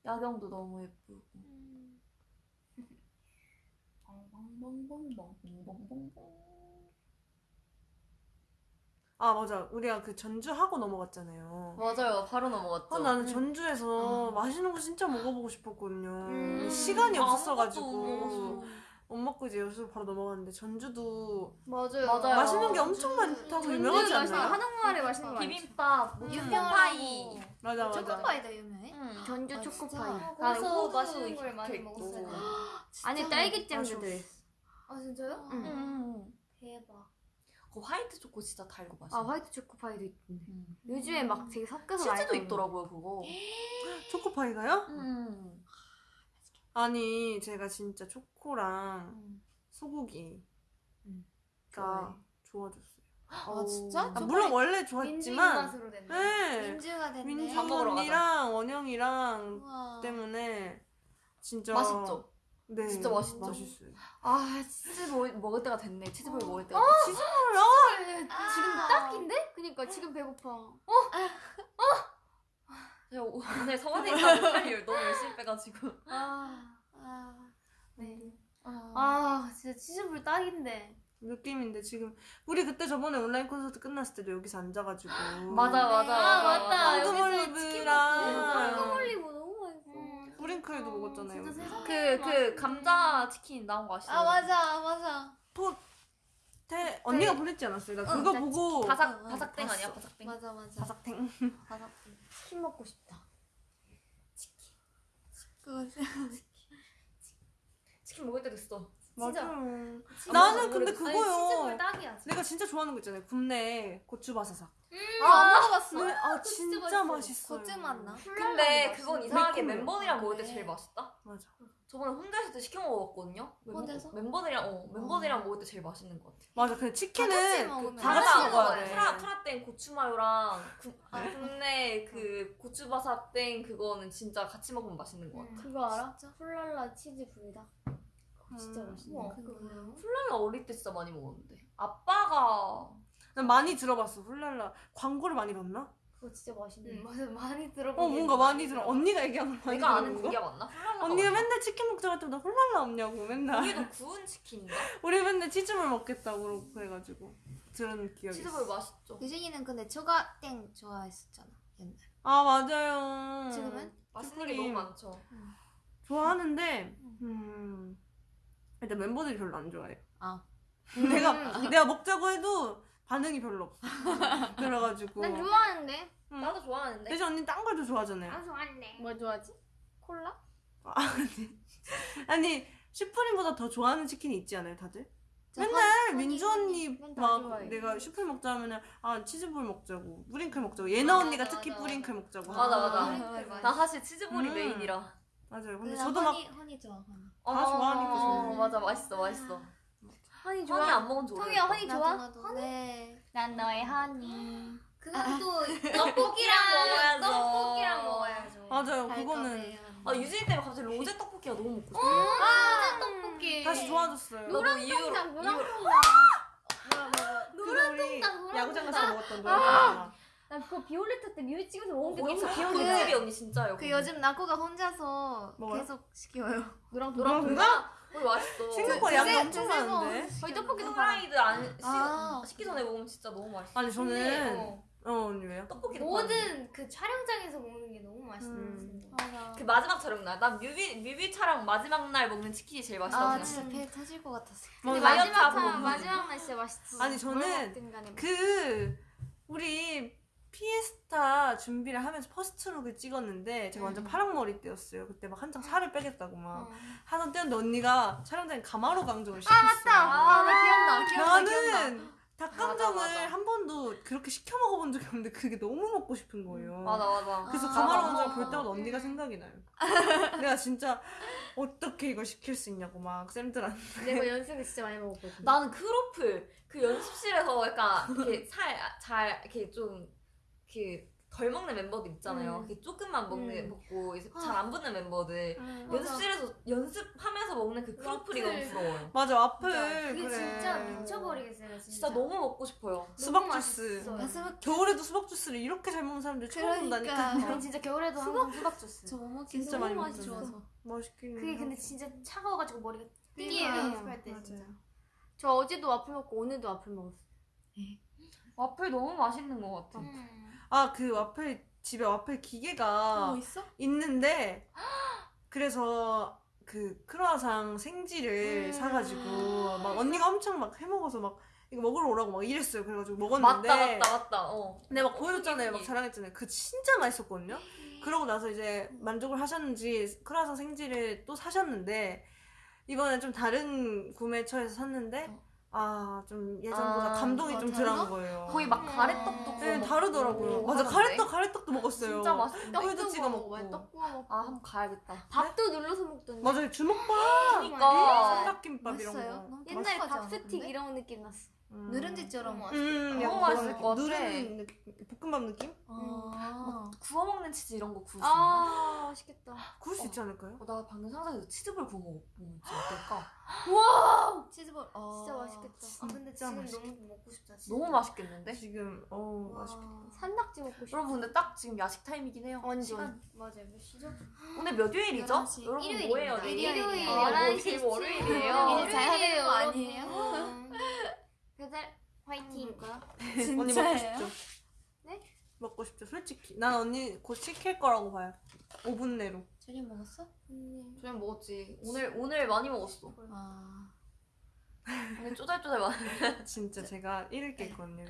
Speaker 2: 야경도 너무 예쁘고. (laughs) 뻥뻥뻥뻥뻥뻥뻥뻥.
Speaker 3: 아 맞아. 우리가 그 전주 하고 넘어갔잖아요.
Speaker 2: 맞아요. 바로 넘어갔죠.
Speaker 3: 아, 나는 전주에서
Speaker 2: 아.
Speaker 3: 맛있는 거 진짜 먹어보고 싶었거든요.
Speaker 5: 음.
Speaker 3: 시간이 없었어가지고.
Speaker 2: 못
Speaker 3: 먹고 이제 여기서 바로 넘어갔는데 전주도
Speaker 5: 맞아요.
Speaker 2: 맞아요.
Speaker 3: 맛있는 게 엄청 많다고 유명하지
Speaker 5: 맛있는
Speaker 3: 않나요?
Speaker 5: 한옥마을에 맛있는 거.
Speaker 2: 비빔밥, 뭐 초코파이.
Speaker 3: 맞아 맞아.
Speaker 4: 초코파이도 유명해?
Speaker 2: 응.
Speaker 5: 전주
Speaker 4: 아,
Speaker 5: 초코파이.
Speaker 2: 아,
Speaker 5: 거기서
Speaker 2: 호두
Speaker 5: 맛있는 걸 많이. 먹었어요. 안에 딸기잼도. 들어있어.
Speaker 4: 아 진짜요?
Speaker 5: 응.
Speaker 2: 음.
Speaker 4: 대박.
Speaker 2: 그 화이트 초코 진짜 달고 맛있어.
Speaker 5: 아 화이트 초코파이도 있던데.
Speaker 2: 음.
Speaker 5: 요즘에 막 되게 섞여서 많이
Speaker 2: 치즈도
Speaker 5: 나오는
Speaker 2: 있더라고요 그거. (gasps)
Speaker 3: 초코파이가요?
Speaker 2: 음.
Speaker 3: 아니 제가 진짜 초코랑
Speaker 2: 음.
Speaker 3: 소고기가
Speaker 5: 좋아해.
Speaker 3: 좋아졌어요. (gasps)
Speaker 4: 아 진짜?
Speaker 3: 아, 물론 원래
Speaker 5: 민주
Speaker 3: 좋아했지만
Speaker 5: 됐네.
Speaker 3: 네.
Speaker 4: 민주가 됐네.
Speaker 3: 민주 언니랑 원영이랑
Speaker 4: 우와.
Speaker 3: 때문에 진짜
Speaker 2: 맛있죠?
Speaker 3: 네,
Speaker 2: 진짜 맛있죠?
Speaker 3: 맛있어요.
Speaker 2: 아 치즈볼 먹을 때가 됐네. 치즈볼 먹을 때가.
Speaker 3: 치즈볼요?
Speaker 5: 지금 딱인데? 그니까 지금 배고파.
Speaker 2: 제가 오- 오늘 서원이가 살을 너무 열심히 빼가지고.
Speaker 5: 아,
Speaker 4: 아,
Speaker 5: 네.
Speaker 2: 아,
Speaker 5: 아 진짜 치즈볼 딱인데.
Speaker 3: 느낌인데 지금 우리 그때 저번에 온라인 콘서트 끝났을 때도 여기서 앉아가지고
Speaker 2: 맞아 맞아
Speaker 5: 아,
Speaker 2: 맞아.
Speaker 5: 맞다.
Speaker 2: 맞아.
Speaker 3: 황금올리브랑
Speaker 4: 황금올리브
Speaker 5: 음,
Speaker 3: 뿌링클도 먹었잖아요.
Speaker 5: 진짜 세상에
Speaker 2: 그, 그. 감자 치킨 나온 거 아시죠?
Speaker 4: 아 맞아 맞아.
Speaker 3: 태 언니가 보냈지 않았어요? 나
Speaker 2: 응,
Speaker 3: 그거
Speaker 2: 나
Speaker 3: 보고
Speaker 2: 바삭 바삭땡. 아니야 바삭땡?
Speaker 4: 맞아 맞아.
Speaker 3: 바삭탱
Speaker 4: 바삭.
Speaker 5: 치킨 먹고 싶다.
Speaker 4: 그거 (laughs)
Speaker 2: 치킨 먹을 때도 있어.
Speaker 3: 맞아.
Speaker 5: 나는
Speaker 3: 나는 근데
Speaker 5: 아니, 치즈볼
Speaker 3: 그거요.
Speaker 5: 딱이야. 진짜.
Speaker 3: 내가 진짜 좋아하는 거 있잖아요. 굽네 고추 바사삭.
Speaker 4: 안 먹어봤어.
Speaker 3: 네, 아
Speaker 5: 진짜
Speaker 3: 진짜
Speaker 5: 맛있어.
Speaker 3: 맛있어요.
Speaker 4: 고추 맛나?
Speaker 2: 근데 그건 이상하게. 멤버들이랑 먹을 때
Speaker 4: 그래.
Speaker 2: 제일 맛있다.
Speaker 3: 맞아.
Speaker 2: 저번에 혼자 있을 때 시켜 먹어봤거든요. 멤버-
Speaker 4: 혼자서?
Speaker 2: 멤버들이랑 어 멤버들이랑 먹을 때 제일 맛있는 것 같아.
Speaker 3: 맞아. 근데
Speaker 4: 다 같이
Speaker 3: 치킨은
Speaker 4: 먹으면
Speaker 3: 다 같이 먹어야
Speaker 2: 어,
Speaker 3: 돼.
Speaker 2: 프라 프라땡 고추마요랑 구, 국내 그 고추바사땡 그거는 진짜 같이 먹으면 맛있는 것 같아.
Speaker 5: 그거 알아?
Speaker 4: 진짜?
Speaker 5: 훌랄라 치즈 불닭. 진짜
Speaker 3: 음.
Speaker 5: 맛있네.
Speaker 2: 훌랄라 어릴 때 진짜 많이 먹었는데 아빠가
Speaker 3: 난 많이 들어봤어. 훌랄라 광고를 많이 봤나?
Speaker 5: 그거 진짜 맛있네. 맞아 많이 들어보.
Speaker 3: 어 뭔가 많이 들어. 언니가 얘기하는 거 많이
Speaker 2: 내가 아는
Speaker 3: 들어본 거?
Speaker 2: 맞나? 훌랄라가
Speaker 3: 언니가
Speaker 2: 맞나?
Speaker 3: 맨날 치킨 먹자 할 때마다 훌랄라 없냐고 맨날.
Speaker 2: 우리도 구운 치킨인가? (laughs)
Speaker 3: 우리 맨날 치즈볼 먹겠다고 그러고 그래가지고 들은 기억이
Speaker 2: 치즈볼
Speaker 3: 있어.
Speaker 2: 맛있죠.
Speaker 4: 유진이는 근데 초가땡 좋아했었잖아 옛날.
Speaker 3: 아 맞아요.
Speaker 4: 지금은?
Speaker 2: 맛있는 게
Speaker 3: 슈크림.
Speaker 2: 너무 많죠.
Speaker 3: 좋아하는데 음 일단 멤버들이 별로 안 좋아해.
Speaker 4: 아.
Speaker 3: 내가 내가 먹자고 해도 반응이 별로 없어. (laughs) 그래가지고.
Speaker 5: 난 좋아하는데.
Speaker 3: 응.
Speaker 2: 나도 좋아하는데.
Speaker 3: 대신 언니 딴 걸도 좋아하잖아요.
Speaker 5: 난 좋아하는데. 뭐 좋아하지? 콜라? (laughs)
Speaker 3: 아니 슈프림보다 더 좋아하는 치킨이 있지 않아요, 다들?
Speaker 4: 저
Speaker 3: 맨날
Speaker 4: honey,
Speaker 3: 민주
Speaker 4: honey,
Speaker 3: 언니 막. 내가 슈프림 먹자 하면은 아 치즈볼 먹자고 뿌링클 먹자고 예나
Speaker 5: 맞아,
Speaker 3: 언니가
Speaker 5: 맞아,
Speaker 3: 특히
Speaker 5: 맞아.
Speaker 3: 뿌링클 먹자고
Speaker 2: 맞아. 맞아.
Speaker 4: 뿌링클
Speaker 2: 나. 사실 치즈볼이
Speaker 3: 음.
Speaker 2: 메인이라.
Speaker 3: 맞아요. 근데 저도 나막
Speaker 4: 허니, 허니 좋아 허니.
Speaker 3: 다 좋아하니까
Speaker 2: 어,
Speaker 3: 저는.
Speaker 2: 맞아 맛있어 맛있어.
Speaker 5: 허니
Speaker 2: 허니 안 먹은 지
Speaker 5: 통이야,
Speaker 2: 오래됐다.
Speaker 5: 허니
Speaker 4: 나도,
Speaker 5: 좋아?
Speaker 4: 나도. 네.
Speaker 5: 난 너의 허니.
Speaker 4: 그건 또 (laughs)
Speaker 2: 떡볶이랑 먹어야죠.
Speaker 5: 떡볶이랑 먹어야죠.
Speaker 3: 맞아요.
Speaker 4: 달
Speaker 3: 그거는.
Speaker 2: 아 유진이 때문에 갑자기 로제 떡볶이가 너무 먹고 싶어.
Speaker 5: 아, 떡볶이.
Speaker 3: 다시 좋아졌어요.
Speaker 2: 노란 이유로
Speaker 5: 노란
Speaker 2: 이유로 (laughs)
Speaker 3: 노란
Speaker 5: 노란
Speaker 3: 야구장 가서 먹었던
Speaker 5: 아.
Speaker 3: 노란
Speaker 5: 난 그거 비올레타 때 찍어서 먹은 게 너무
Speaker 2: 그
Speaker 5: 기억나.
Speaker 2: 집이 언니 진짜요.
Speaker 4: 그 요즘 나코가 혼자서? 계속 시켜요.
Speaker 5: 노랑
Speaker 2: 노란
Speaker 5: 노랑
Speaker 2: 동가? 거기 맛있어.
Speaker 3: 생각보다 양이 엄청. 많은데.
Speaker 5: 저희 떡볶이 도
Speaker 2: 프라이드 안 시,
Speaker 4: 아.
Speaker 2: 식기 전에 먹으면 진짜 너무 맛있어.
Speaker 3: 아니 저는
Speaker 2: 어,
Speaker 3: 어 언니 왜요?
Speaker 2: 떡볶이
Speaker 5: 모든 그 촬영장에서 먹는 게 너무 맛있는
Speaker 3: 음.
Speaker 4: 맞아.
Speaker 2: 그 마지막 촬영 날, 난 뮤비 뮤비 촬영 마지막 날 먹는 치킨이 제일 맛있다고
Speaker 4: 아. 진짜 배 터질 것 같았어.
Speaker 5: 근데 마지막 참 마지막 날 진짜 맛있어.
Speaker 3: 아니, 저는 그 우리 피에스타 준비를 하면서 퍼스트룩을 찍었는데 제가 완전
Speaker 4: 음.
Speaker 3: 파랑머리 때였어요. 그때 막 한창 살을 빼겠다고 막
Speaker 5: 어.
Speaker 3: 하던 때였는데 언니가 촬영장에 가마로 강정을 시켰어요.
Speaker 5: 아, 나 기억나. 기억나. 기억나.
Speaker 3: 나는 닭강정을
Speaker 2: 맞아, 맞아.
Speaker 3: 한 번도 그렇게 시켜 먹어본 적이 없는데 그게 너무 먹고 싶은 거예요.
Speaker 2: 맞아 맞아.
Speaker 3: 그래서
Speaker 4: 아,
Speaker 3: 가마로
Speaker 4: 맞아.
Speaker 3: 강정 볼 때마다 언니가 생각이 나요. 내가 진짜 어떻게 이걸 시킬 수 있냐고 막 쌤들한테.
Speaker 5: 내가 연습을 진짜 많이 먹었거든.
Speaker 2: 나는 크로플 그 연습실에서 약간 이렇게 살 잘 이렇게 좀 이렇게 덜 먹는 멤버들 있잖아요.
Speaker 5: 음.
Speaker 2: 이렇게 조금만 먹는
Speaker 5: 음.
Speaker 2: 먹고 이제 잘 안 붙는 멤버들
Speaker 5: 음.
Speaker 2: 연습실에서 연습하면서 먹는 그 크로플이 너무. 부러워요.
Speaker 3: 맞아 와플
Speaker 5: 그게
Speaker 3: 그래.
Speaker 5: 진짜 미쳐버리겠어요. 진짜,
Speaker 2: 진짜 너무 먹고 싶어요.
Speaker 3: 수박
Speaker 5: 너무
Speaker 3: 주스.
Speaker 5: 맛있어요.
Speaker 3: 겨울에도 수박 주스를 이렇게 잘 먹는 사람들 처음
Speaker 4: 그러니까.
Speaker 3: 본다니까.
Speaker 5: 난 진짜 겨울에도 항상 수박 주스.
Speaker 4: 저뭐 먹기
Speaker 3: 진짜
Speaker 4: 너무
Speaker 3: 많이. 먹잖아요. 맛있긴.
Speaker 5: 그게 근데. 진짜 차가워가지고 머리가
Speaker 4: 그러니까.
Speaker 5: 띠예요. 연습할 때
Speaker 3: 맞아요.
Speaker 5: 진짜. 저 어제도 와플 먹고 오늘도 와플 먹었어.
Speaker 2: 와플 너무 맛있는 것 같아.
Speaker 3: 아 그 와플 집에 와플 기계가
Speaker 4: 어 있어?
Speaker 3: 있는데 그래서 그 크로아상 생지를
Speaker 5: 음.
Speaker 3: 사가지고 막 언니가 엄청 막 해먹어서 막 이거 먹으러 오라고 막 이랬어요. 그래가지고 먹었는데
Speaker 2: 맞다 맞다 맞다. 어.
Speaker 3: 근데 막 보여줬잖아요. 막
Speaker 2: 예쁘게.
Speaker 3: 자랑했잖아요. 그 진짜 맛있었거든요. 그러고 나서 이제 만족을 하셨는지 크라상 생지를 또 사셨는데 이번엔 좀 다른 구매처에서 샀는데
Speaker 2: 어.
Speaker 3: 아 좀 예전보다
Speaker 2: 아,
Speaker 3: 감동이
Speaker 4: 아,
Speaker 3: 좀
Speaker 4: 달라?
Speaker 3: 덜한 거예요.
Speaker 2: 거의 막 가래떡도 구워
Speaker 3: 네, 다르더라고요. 맞아
Speaker 2: 하던데?
Speaker 3: 가래떡 가래떡도 먹었어요.
Speaker 2: 진짜 맛있다.
Speaker 3: 떡도 찍어
Speaker 5: 먹고. 떡 구워 먹고
Speaker 2: 아 한번 가야겠다.
Speaker 5: 밥도 눌러서 먹던데
Speaker 3: 맞아요 주먹밥,
Speaker 2: 그러니까.
Speaker 3: 삼각김밥 이런
Speaker 4: 맛있어요?
Speaker 3: 거.
Speaker 4: 너무
Speaker 5: 옛날에 밥스틱? 이런 느낌 났어
Speaker 3: 음.
Speaker 4: 누룽지처럼
Speaker 5: 너무
Speaker 3: 음,
Speaker 2: 너무 맛있을
Speaker 3: 그런
Speaker 2: 것 같아.
Speaker 3: 누른 볶음밥 느낌?
Speaker 4: 아.
Speaker 2: 구워 먹는 치즈 이런 거 구울 수 있나?
Speaker 5: 아 맛있겠다
Speaker 3: 구울 수 있지 않을까요?
Speaker 2: 어, 나 방금 상상해서 치즈볼 구워 먹으면 진짜 어떨까?
Speaker 4: 치즈볼. 어.
Speaker 5: 진짜 맛있겠다
Speaker 4: 아 근데
Speaker 3: 진짜
Speaker 4: 지금
Speaker 3: 맛있겠다.
Speaker 4: 너무 먹고 싶다. 진짜.
Speaker 2: 너무 맛있겠는데?
Speaker 3: 지금 어
Speaker 5: 와,
Speaker 3: 맛있겠다.
Speaker 5: 산낙지 먹고 싶어
Speaker 2: 여러분 근데 딱 지금 야식 타임이긴 해요.
Speaker 5: 완전
Speaker 2: 시간.
Speaker 5: 맞아요 몇 시죠?
Speaker 2: 오늘 몇 요일이죠?
Speaker 4: 11시.
Speaker 2: 여러분
Speaker 4: 일요일입니다.
Speaker 2: 뭐예요? 내일?
Speaker 5: 일요일
Speaker 2: 아, 뭐
Speaker 5: 11시
Speaker 2: 내일 월요일이에요.
Speaker 4: 이제 자야 되는 거 아니에요?
Speaker 5: 배달 화이팅 (laughs)
Speaker 3: 언니 먹고 싶죠?
Speaker 5: 네?
Speaker 3: 먹고 싶죠. 솔직히 난 언니 곧 시킬 거라고 봐요. 5분 내로.
Speaker 4: 저녁 먹었어?
Speaker 2: 저녁 먹었지. 오늘 오늘 많이 먹었어.
Speaker 4: 아.
Speaker 2: 오늘 쪼잘쪼잘 많이. (laughs)
Speaker 3: 진짜 제가 잃을 게 있거든요.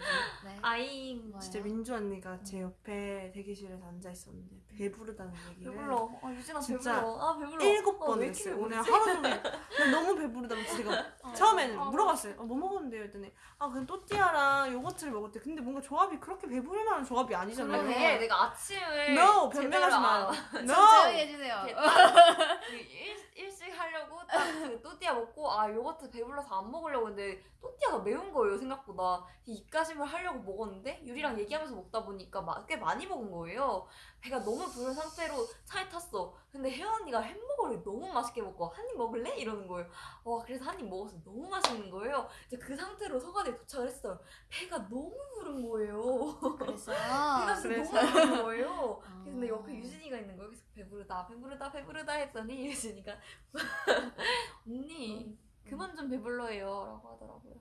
Speaker 4: 네.
Speaker 2: 아잉.
Speaker 4: 뭐예요?
Speaker 3: 진짜 민주 언니가 제 옆에 대기실에서 앉아 있었는데 배부르다는 얘기를
Speaker 2: 배불러. 아 유진아
Speaker 3: 진짜
Speaker 2: 배불러. 아 배불러.
Speaker 3: 일곱
Speaker 2: 아, 번왜 이렇게
Speaker 3: 했어요. 오늘
Speaker 2: 배부르지?
Speaker 3: 하루 종일 나 너무 배부르다고 제가 (laughs) 처음에는
Speaker 5: 어.
Speaker 3: 물어봤어요. 어, 뭐 먹었는데요? 했더니 아 그냥 또띠아랑 요거트를 먹었대. 근데 뭔가 조합이 그렇게 배부를 만한 조합이 아니잖아요.
Speaker 2: 그게 내가 아침을
Speaker 3: No 변명하지 마요.
Speaker 2: 안-
Speaker 3: No.
Speaker 4: 조용히 해주세요.
Speaker 2: 그 일, 일식 하려고 딱그 또띠아 먹고 아 요거트 배불러서 안 먹으려고 했는데 또띠아가 매운 거예요 생각보다 입가심을 하려고 먹었는데 유리랑 얘기하면서 먹다 보니까 마- 꽤 많이 먹은 거예요 배가 너무 부른 상태로 차에 탔어 근데 혜연 언니가 햄버거를 너무 맛있게 먹고 한 입 먹을래? 이러는 거예요 와 그래서 한 입 먹었어 너무 맛있는 거예요 이제 그 상태로 서간에 도착을 했어요 배가 너무 부른 거예요
Speaker 4: 그래서. (laughs)
Speaker 2: 배가
Speaker 3: 그래서.
Speaker 2: 너무 부른 거예요
Speaker 4: 아.
Speaker 2: 근데 옆에 유진이가 있는 거예요. 그래서 배부르다, 배부르다, 배부르다 했더니 (laughs) 유진이가 (laughs) 언니 그만 좀 배불러해요 라고 하더라고요.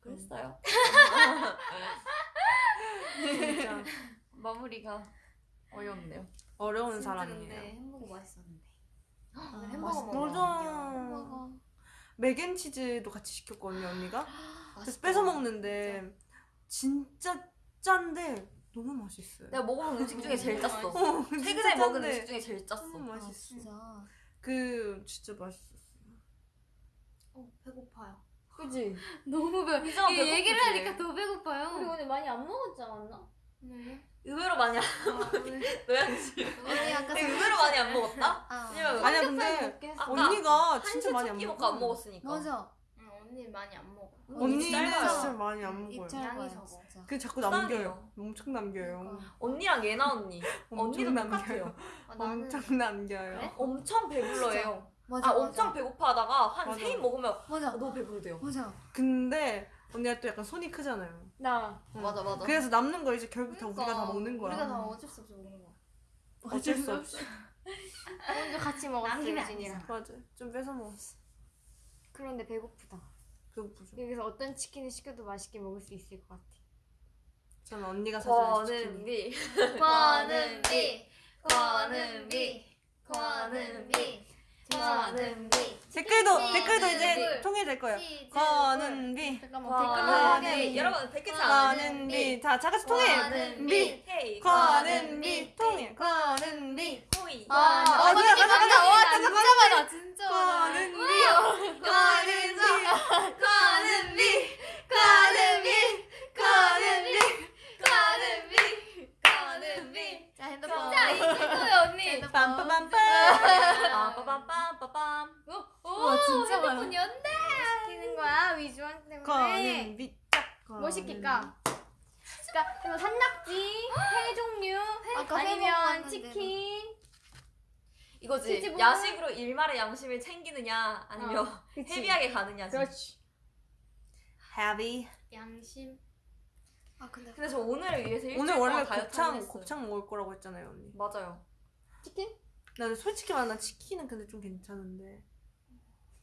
Speaker 2: 그랬어요.
Speaker 3: 진짜 (laughs)
Speaker 2: 마무리가 어이없네요.
Speaker 3: 어려운 사람이에요.
Speaker 5: 햄버거 맛있었는데
Speaker 4: 아,
Speaker 5: 오늘 햄버거. 먹어. 햄버거
Speaker 3: 맥앤치즈도 같이 시켰거든요 언니가. (gasps) 그래서. 뺏어 먹는데 진짜 짠데 너무 맛있어요.
Speaker 2: 내가 먹어본 음식 중에 제일 짰어.
Speaker 3: 어,
Speaker 2: 최근에 먹은 음식 중에 제일 짰어.
Speaker 3: 너무
Speaker 4: 아,
Speaker 3: 맛있어.
Speaker 4: 진짜.
Speaker 3: 그 진짜 맛있었어요.
Speaker 5: 어 배고파요
Speaker 2: 그지? (laughs)
Speaker 5: 너무 배
Speaker 2: 이상한
Speaker 5: 이 얘기를? 하니까 더 배고파요 우리 오늘 많이 안 먹었지 않았나? 오늘요?
Speaker 2: 의외로 많이 안
Speaker 5: 아, 오늘
Speaker 2: 노양지.
Speaker 4: 언니 아까
Speaker 2: 의외로 많이 안 먹었다?
Speaker 4: 아.
Speaker 2: 왜냐면
Speaker 3: 아니야 근데 언니가 진짜 많이 안 먹어.
Speaker 2: 안 먹었으니까.
Speaker 4: 맞아.
Speaker 5: 응, 언니 많이 안 먹어
Speaker 3: 언니는
Speaker 2: 짧아요.
Speaker 3: 진짜 많이 안 먹어요.
Speaker 5: 양이 적어.
Speaker 4: 진짜.
Speaker 3: 그 자꾸. 남겨요. 엄청 남겨요.
Speaker 4: 그러니까.
Speaker 2: 언니랑 예나 언니. 언니도
Speaker 3: 엄청 남겨요.
Speaker 2: 아,
Speaker 3: 엄청 남겨요.
Speaker 2: 엄청 배불러해요.
Speaker 4: 맞아.
Speaker 2: 아
Speaker 4: 맞아.
Speaker 2: 엄청 배고파하다가 한
Speaker 3: 맞아.
Speaker 2: 세입 먹으면
Speaker 4: 맞아.
Speaker 2: 아, 너무 배부르대요.
Speaker 4: 맞아.
Speaker 3: 근데 언니가 또 약간 손이 크잖아요.
Speaker 5: 나
Speaker 3: 응.
Speaker 2: 맞아 맞아.
Speaker 3: 그래서 남는 거 이제 결국 다 우리가 다 먹는 거야.
Speaker 5: 우리가 다 어쩔 수 없이 먹는 거야
Speaker 3: 어쩔 수 없이. (laughs)
Speaker 5: 먼저 같이 먹었어 유진이랑
Speaker 3: 맞아. 좀 뺏어 먹었어.
Speaker 5: 그런데 배고프다
Speaker 3: 배고프죠.
Speaker 5: 여기서 어떤 치킨을 시켜도 맛있게 먹을 수 있을 것 같아
Speaker 3: 저는 언니가 사준 치킨. (laughs)
Speaker 2: 권은비
Speaker 5: 권은비,
Speaker 2: 권은비, 권은비, 권은비.
Speaker 3: 댓글도. 댓글도 이제. 통일될 거예요. 권은비.
Speaker 5: 잠깐만. 댓글로
Speaker 2: 여러분 댓글 잘안
Speaker 3: 권은비. 자, 다 같이 통일.
Speaker 2: 권은비. 헤이.
Speaker 3: 권은비. 통일. 권은비.
Speaker 2: 호이.
Speaker 5: 아,
Speaker 3: 아, 가자, 가자,
Speaker 5: 맞다.
Speaker 3: 가자.
Speaker 5: 와,
Speaker 3: 가자,
Speaker 5: 진짜 많아 진짜
Speaker 3: 권은비.
Speaker 2: 권은비.
Speaker 3: 권은비. 권은비. 권은비.
Speaker 2: 권은비.
Speaker 5: 진짜 이거요 언니
Speaker 3: 빰빰빰빰.
Speaker 2: 아 빠밤빰빠밤.
Speaker 5: 오
Speaker 4: 진짜 많아.
Speaker 5: 핸드폰 연대 시키는 거야 위주왕 때문에
Speaker 3: 권은비.
Speaker 5: 뭐 시킬까? 그러니까 이거 산낙지, 회 종류, 아니면. 치킨.
Speaker 2: 이거지.
Speaker 5: 볶음.
Speaker 2: 야식으로 일말의 양심을 챙기느냐 아니면
Speaker 5: 어.
Speaker 2: 헤비하게 가느냐지.
Speaker 5: 그렇지.
Speaker 3: heavy.
Speaker 5: 양심.
Speaker 4: 아, 근데
Speaker 2: 근데 저 오늘을 위해서 일주일
Speaker 3: 오늘 원래 곱창. 곱창 먹을 거라고 했잖아요, 언니.
Speaker 2: 맞아요.
Speaker 5: 치킨?
Speaker 3: 나는 솔직히 말하면 난 치킨은 근데 좀 괜찮은데.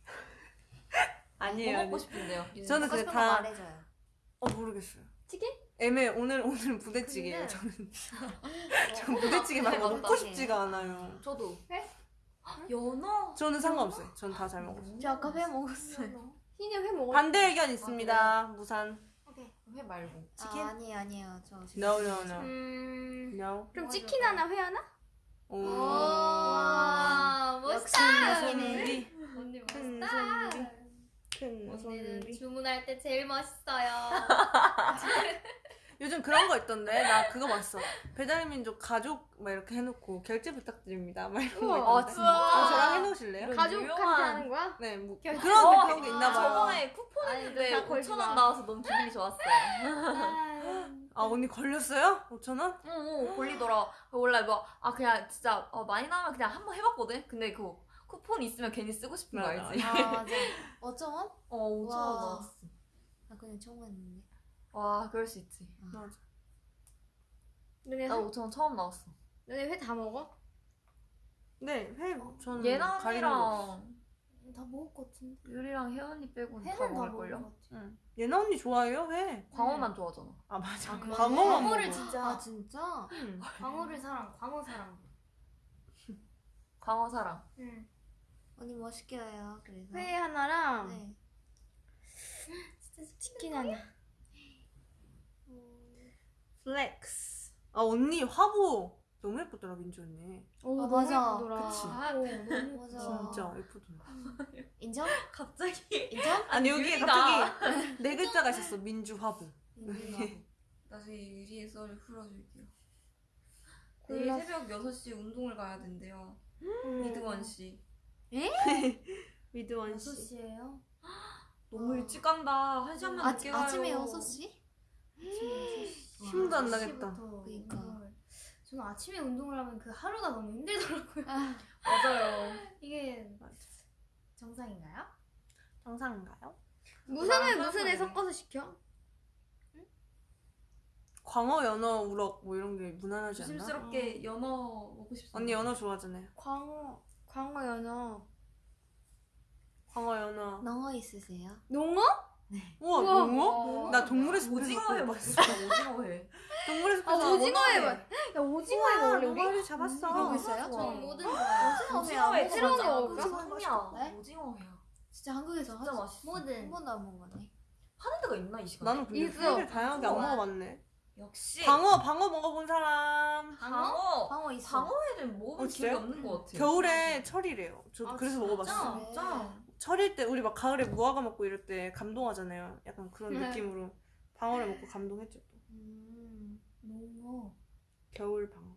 Speaker 3: (laughs) 아니에요.
Speaker 2: 뭐 먹고. 싶은데요?
Speaker 3: 저는
Speaker 4: 싶은
Speaker 3: 다-
Speaker 4: 거 말해줘요.
Speaker 3: 어 모르겠어요.
Speaker 5: 치킨?
Speaker 3: 애매 오늘 오늘 부대찌개예요.
Speaker 5: 근데-
Speaker 3: 저는 (laughs) 전 부대찌개 말고
Speaker 2: 맞다.
Speaker 3: 먹고 싶지가 않아요.
Speaker 2: 저도. 연어?
Speaker 3: 저는 상관없어요. 전다잘 먹었어요.
Speaker 4: 저 아까 회 먹었어요.
Speaker 5: 희니 회 먹었어.
Speaker 3: 반대 의견 있습니다. 무산.
Speaker 2: 회 말고.
Speaker 3: 치킨?
Speaker 4: 아, 아니에요 아니에요. 저
Speaker 3: No no no.
Speaker 5: 음.
Speaker 3: No.
Speaker 5: 그럼 치킨 하나 회 하나?
Speaker 3: 오.
Speaker 5: 와
Speaker 4: 역시
Speaker 5: 멋있다. 언니
Speaker 3: 큰
Speaker 5: 멋있다.
Speaker 3: 큰
Speaker 5: 언니는. 주문할 때 제일 멋있어요. (laughs)
Speaker 3: 요즘 그런 거 있던데 나 그거 봤어. 배달의 민족 가족 막 이렇게 해놓고 결제 부탁드립니다. 막 이런 거
Speaker 5: 우와,
Speaker 3: 있던데.
Speaker 2: 진짜?
Speaker 3: 어, 저랑 해놓으실래요?
Speaker 5: 가족한테
Speaker 2: 유용한-
Speaker 5: 하는 거야?
Speaker 3: 네, 뭐
Speaker 5: 결제-
Speaker 3: 그런
Speaker 2: 어,
Speaker 3: 그런 게 있나 봐요.
Speaker 2: 저번에 쿠폰 했는데
Speaker 5: 다 걸지
Speaker 2: 5천
Speaker 5: 마.
Speaker 2: 원 나와서 너무 기분이 좋았어요.
Speaker 3: 아 언니 걸렸어요? 5천 원?
Speaker 2: 어, 어 걸리더라. 원래 뭐아 그냥 진짜 어, 많이 나오면 그냥 한 번 해봤거든. 근데 그 쿠폰 있으면 괜히 쓰고 싶은 거 알지?
Speaker 4: 아 맞아. 5천 원?
Speaker 2: 어 5천 원
Speaker 4: 와.
Speaker 2: 나왔어.
Speaker 4: 나 그냥 처음 했는데.
Speaker 2: 와 그럴 수 있지.
Speaker 3: 맞아.
Speaker 5: 너네
Speaker 2: 나 5천 원 처음 나왔어.
Speaker 5: 너네 회 다 먹어?
Speaker 3: 네, 회 저는 가리는 거 없어.
Speaker 2: 예나언니랑
Speaker 5: 다 먹을 것 같은데.
Speaker 2: 유리랑 혜원이 빼고는 다
Speaker 5: 회는 다
Speaker 2: 먹을걸요?
Speaker 5: 먹을 것 같아.
Speaker 3: 응. 예나 언니 좋아해요 회?
Speaker 2: 광어만 좋아하잖아.
Speaker 3: 아 맞아.
Speaker 4: 아?
Speaker 3: 광어만 먹어.
Speaker 5: 광어를 진짜
Speaker 4: 아 진짜?
Speaker 3: 응.
Speaker 5: 광어를 사랑, 광어 사랑.
Speaker 2: 광어 사랑.
Speaker 5: 응.
Speaker 4: 언니 멋있게 해요. 그래서.
Speaker 5: 회 하나랑
Speaker 4: 네.
Speaker 5: 치킨 하나.
Speaker 3: flex. 아 언니 화보 너무 예쁘더라 민주 언니.
Speaker 5: 오,
Speaker 4: 아,
Speaker 5: 너무
Speaker 4: 맞아.
Speaker 5: 예쁘더라.
Speaker 3: 그치.
Speaker 5: 아, 너무
Speaker 4: 맞아.
Speaker 3: 진짜 예쁘더라. (laughs)
Speaker 4: 인정?
Speaker 2: 갑자기
Speaker 4: 인정? (laughs)
Speaker 3: 아니 여기에
Speaker 2: 유리가-
Speaker 3: 갑자기 (laughs) 네 글자가 있었어 민주 화보.
Speaker 2: 다시 유리의 썰을 풀어줄게요. 내일. 새벽 6시 운동을 가야 된대요.
Speaker 5: 음.
Speaker 2: 미드원 씨.
Speaker 3: 미드원 씨.
Speaker 5: 6시에요? (gasps)
Speaker 2: 너무 일찍 간다. 한 시간만
Speaker 4: 아,
Speaker 2: 늦게 가요.
Speaker 4: 아침에 6시?
Speaker 3: 힘도 안 나겠다.
Speaker 4: 그니까.
Speaker 5: 저는 아침에 운동을 하면 그 하루가 너무 힘들더라고요.
Speaker 4: 아,
Speaker 2: 맞아요. (laughs)
Speaker 5: 이게 정상인가요?
Speaker 3: 정상인가요?
Speaker 5: 무슨을
Speaker 2: 나
Speaker 5: 무슨에. 섞어서 시켜?
Speaker 3: 광어, 연어, 우럭 뭐 이런 게 무난하지 않나?
Speaker 2: 조심스럽게 연어 먹고 싶습니다.
Speaker 3: 언니 연어 좋아하잖아요.
Speaker 5: 광어, 광어 연어.
Speaker 3: 광어, 연어.
Speaker 4: 농어 있으세요?
Speaker 5: 농어?
Speaker 3: 우와,
Speaker 5: 우와.
Speaker 3: 농어? 나 동물의 숲에서
Speaker 2: 오징어 회
Speaker 3: 그거
Speaker 2: 먹고
Speaker 3: 봤어.
Speaker 2: 싶어. 오징어 회.
Speaker 3: 동물의
Speaker 5: 아,
Speaker 2: 문어회.
Speaker 5: 야, 오징어에 원래 우리
Speaker 3: 농어를 잡았어.
Speaker 4: 먹고 있어요?
Speaker 5: 전
Speaker 2: 좋아.
Speaker 5: 뭐든 좋아요.
Speaker 2: 오징어 회
Speaker 5: 새로운 거 먹을까?
Speaker 4: 네?
Speaker 2: 오징어 회야.
Speaker 4: 진짜 한국에서
Speaker 2: 진짜
Speaker 4: 한,
Speaker 2: 맛있어.
Speaker 4: 한
Speaker 5: 뭐든.
Speaker 4: 번도 안 먹어봤네.
Speaker 2: 파는 데가 있나 이 시간에?
Speaker 3: 나는 근데. 회를 다양하게 안. 먹어봤네.
Speaker 2: 역시
Speaker 3: 방어, 방어 먹어본 사람.
Speaker 2: 방어.
Speaker 4: 방어 있어.
Speaker 2: 방어회는 먹어본
Speaker 3: 어,
Speaker 2: 기억이? 없는 것 같아요.
Speaker 3: 겨울에 철이래요. 저
Speaker 5: 아,
Speaker 3: 그래서
Speaker 5: 진짜?
Speaker 3: 먹어봤어.
Speaker 4: 네.
Speaker 2: 진짜.
Speaker 3: 철일 때 우리 막 가을에 무화과 먹고 이럴 때 감동하잖아요. 약간 그런
Speaker 5: 네.
Speaker 3: 느낌으로 방어를 먹고 감동했죠. 또.
Speaker 4: 음.
Speaker 5: 농어.
Speaker 3: 겨울 방어.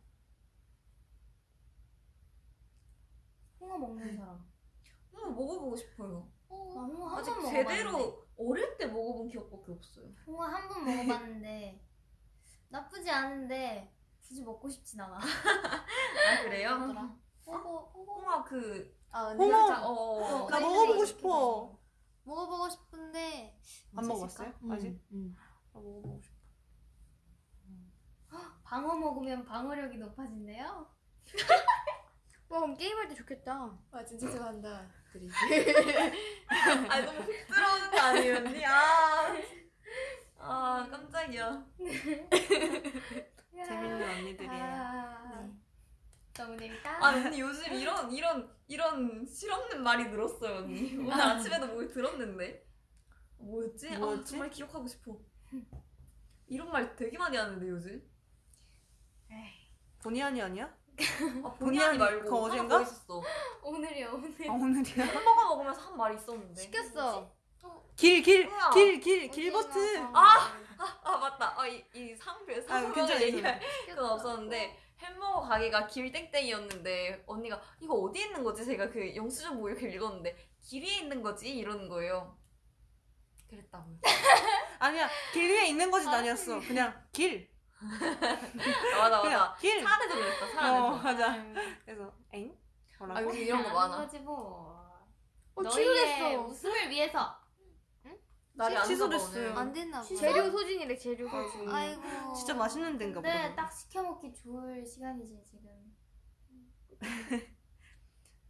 Speaker 5: 홍어 먹는 사람.
Speaker 2: 어, 먹어보고 싶어요.
Speaker 5: 나 홍어 한
Speaker 2: 아직
Speaker 5: 번 먹어봤는데.
Speaker 2: 제대로 어릴 때 먹어본 기억밖에 없어요.
Speaker 5: 홍어 한 번 먹어봤는데 나쁘지 않은데 굳이 먹고 싶진 않아. (laughs)
Speaker 2: 아 그래요?
Speaker 5: 그러더라.
Speaker 4: 홍어 홍어.
Speaker 2: 홍어 그
Speaker 4: 아
Speaker 3: 홍어!
Speaker 2: 살짝, 어, 어, 어.
Speaker 3: 나
Speaker 4: 네,
Speaker 3: 먹어보고
Speaker 4: 네,
Speaker 3: 싶어.
Speaker 4: 먹어보고 싶은데
Speaker 3: 안? 먹어봤어요?
Speaker 4: 음,
Speaker 3: 아직?
Speaker 4: 음.
Speaker 3: 아, 먹어보고 싶어.
Speaker 5: 방어 먹으면 방어력이 높아진대요. (laughs) 와 그럼 게임할 때 좋겠다.
Speaker 4: 아 진짜 좋아한다. 둘이. (laughs)
Speaker 2: 아 너무 훅 들어오는 거 아니에요 언니? 아, 아 깜짝이야. (laughs)
Speaker 3: 재밌는 언니들이에요.
Speaker 5: 아,
Speaker 4: 네.
Speaker 5: 재밌다.
Speaker 2: 아 언니 요즘 이런 이런 이런 실없는 말이 늘었어요 언니. 오늘 아침에도 뭐 들었는데 뭐였지? 아
Speaker 3: 뭐였지?
Speaker 2: 정말 기억하고 싶어. 이런 말 되게 많이 하는데 요즘.
Speaker 3: 본의 아니 아니야?
Speaker 2: 아
Speaker 3: 본의 아니-
Speaker 2: 말고 하나
Speaker 3: 어젠가?
Speaker 2: 더 있었어.
Speaker 5: 오늘이요 오늘.
Speaker 3: 아, 오늘이야?
Speaker 2: 햄버거 먹으면서 한 말이 있었는데.
Speaker 5: 시켰어.
Speaker 3: 길, 길,
Speaker 2: 뭐야?
Speaker 3: 길, 길, 길버트.
Speaker 2: 아! 아 맞다. 아이이 상표
Speaker 3: 아,
Speaker 2: 상표 얘기할. 건 없었는데 햄버거 가게가 길땡땡이었는데 언니가 이거 어디에 있는 거지? 제가 그 영수증 보고 이렇게 읽었는데 길 위에 있는 거지 이러는 거예요. 그랬다고요. (laughs)
Speaker 3: 아니야, 길 위에 있는 거지 아니었어. 그냥 길. (laughs)
Speaker 2: 아, 맞아
Speaker 3: 그냥
Speaker 2: 맞아.
Speaker 3: 길.
Speaker 2: 차 안에서 그랬어. 차
Speaker 3: 어,
Speaker 2: 안에서.
Speaker 3: 맞아. 그래서 엥?
Speaker 2: 아
Speaker 3: 뭐라고?
Speaker 2: 요즘 이런 거 많아.
Speaker 5: 거지 뭐.
Speaker 1: 어,
Speaker 5: 너희의
Speaker 1: 취소됐어.
Speaker 5: 웃음을 위해서.
Speaker 2: 안
Speaker 3: 취소됐어요.
Speaker 4: 안 됐나 봐.
Speaker 1: 재료 소진이래 재료 소진.
Speaker 4: 아이고.
Speaker 3: 진짜 맛있는 데인가 보다.
Speaker 5: 근데 딱 시켜 먹기 좋을 시간이지 지금. (laughs)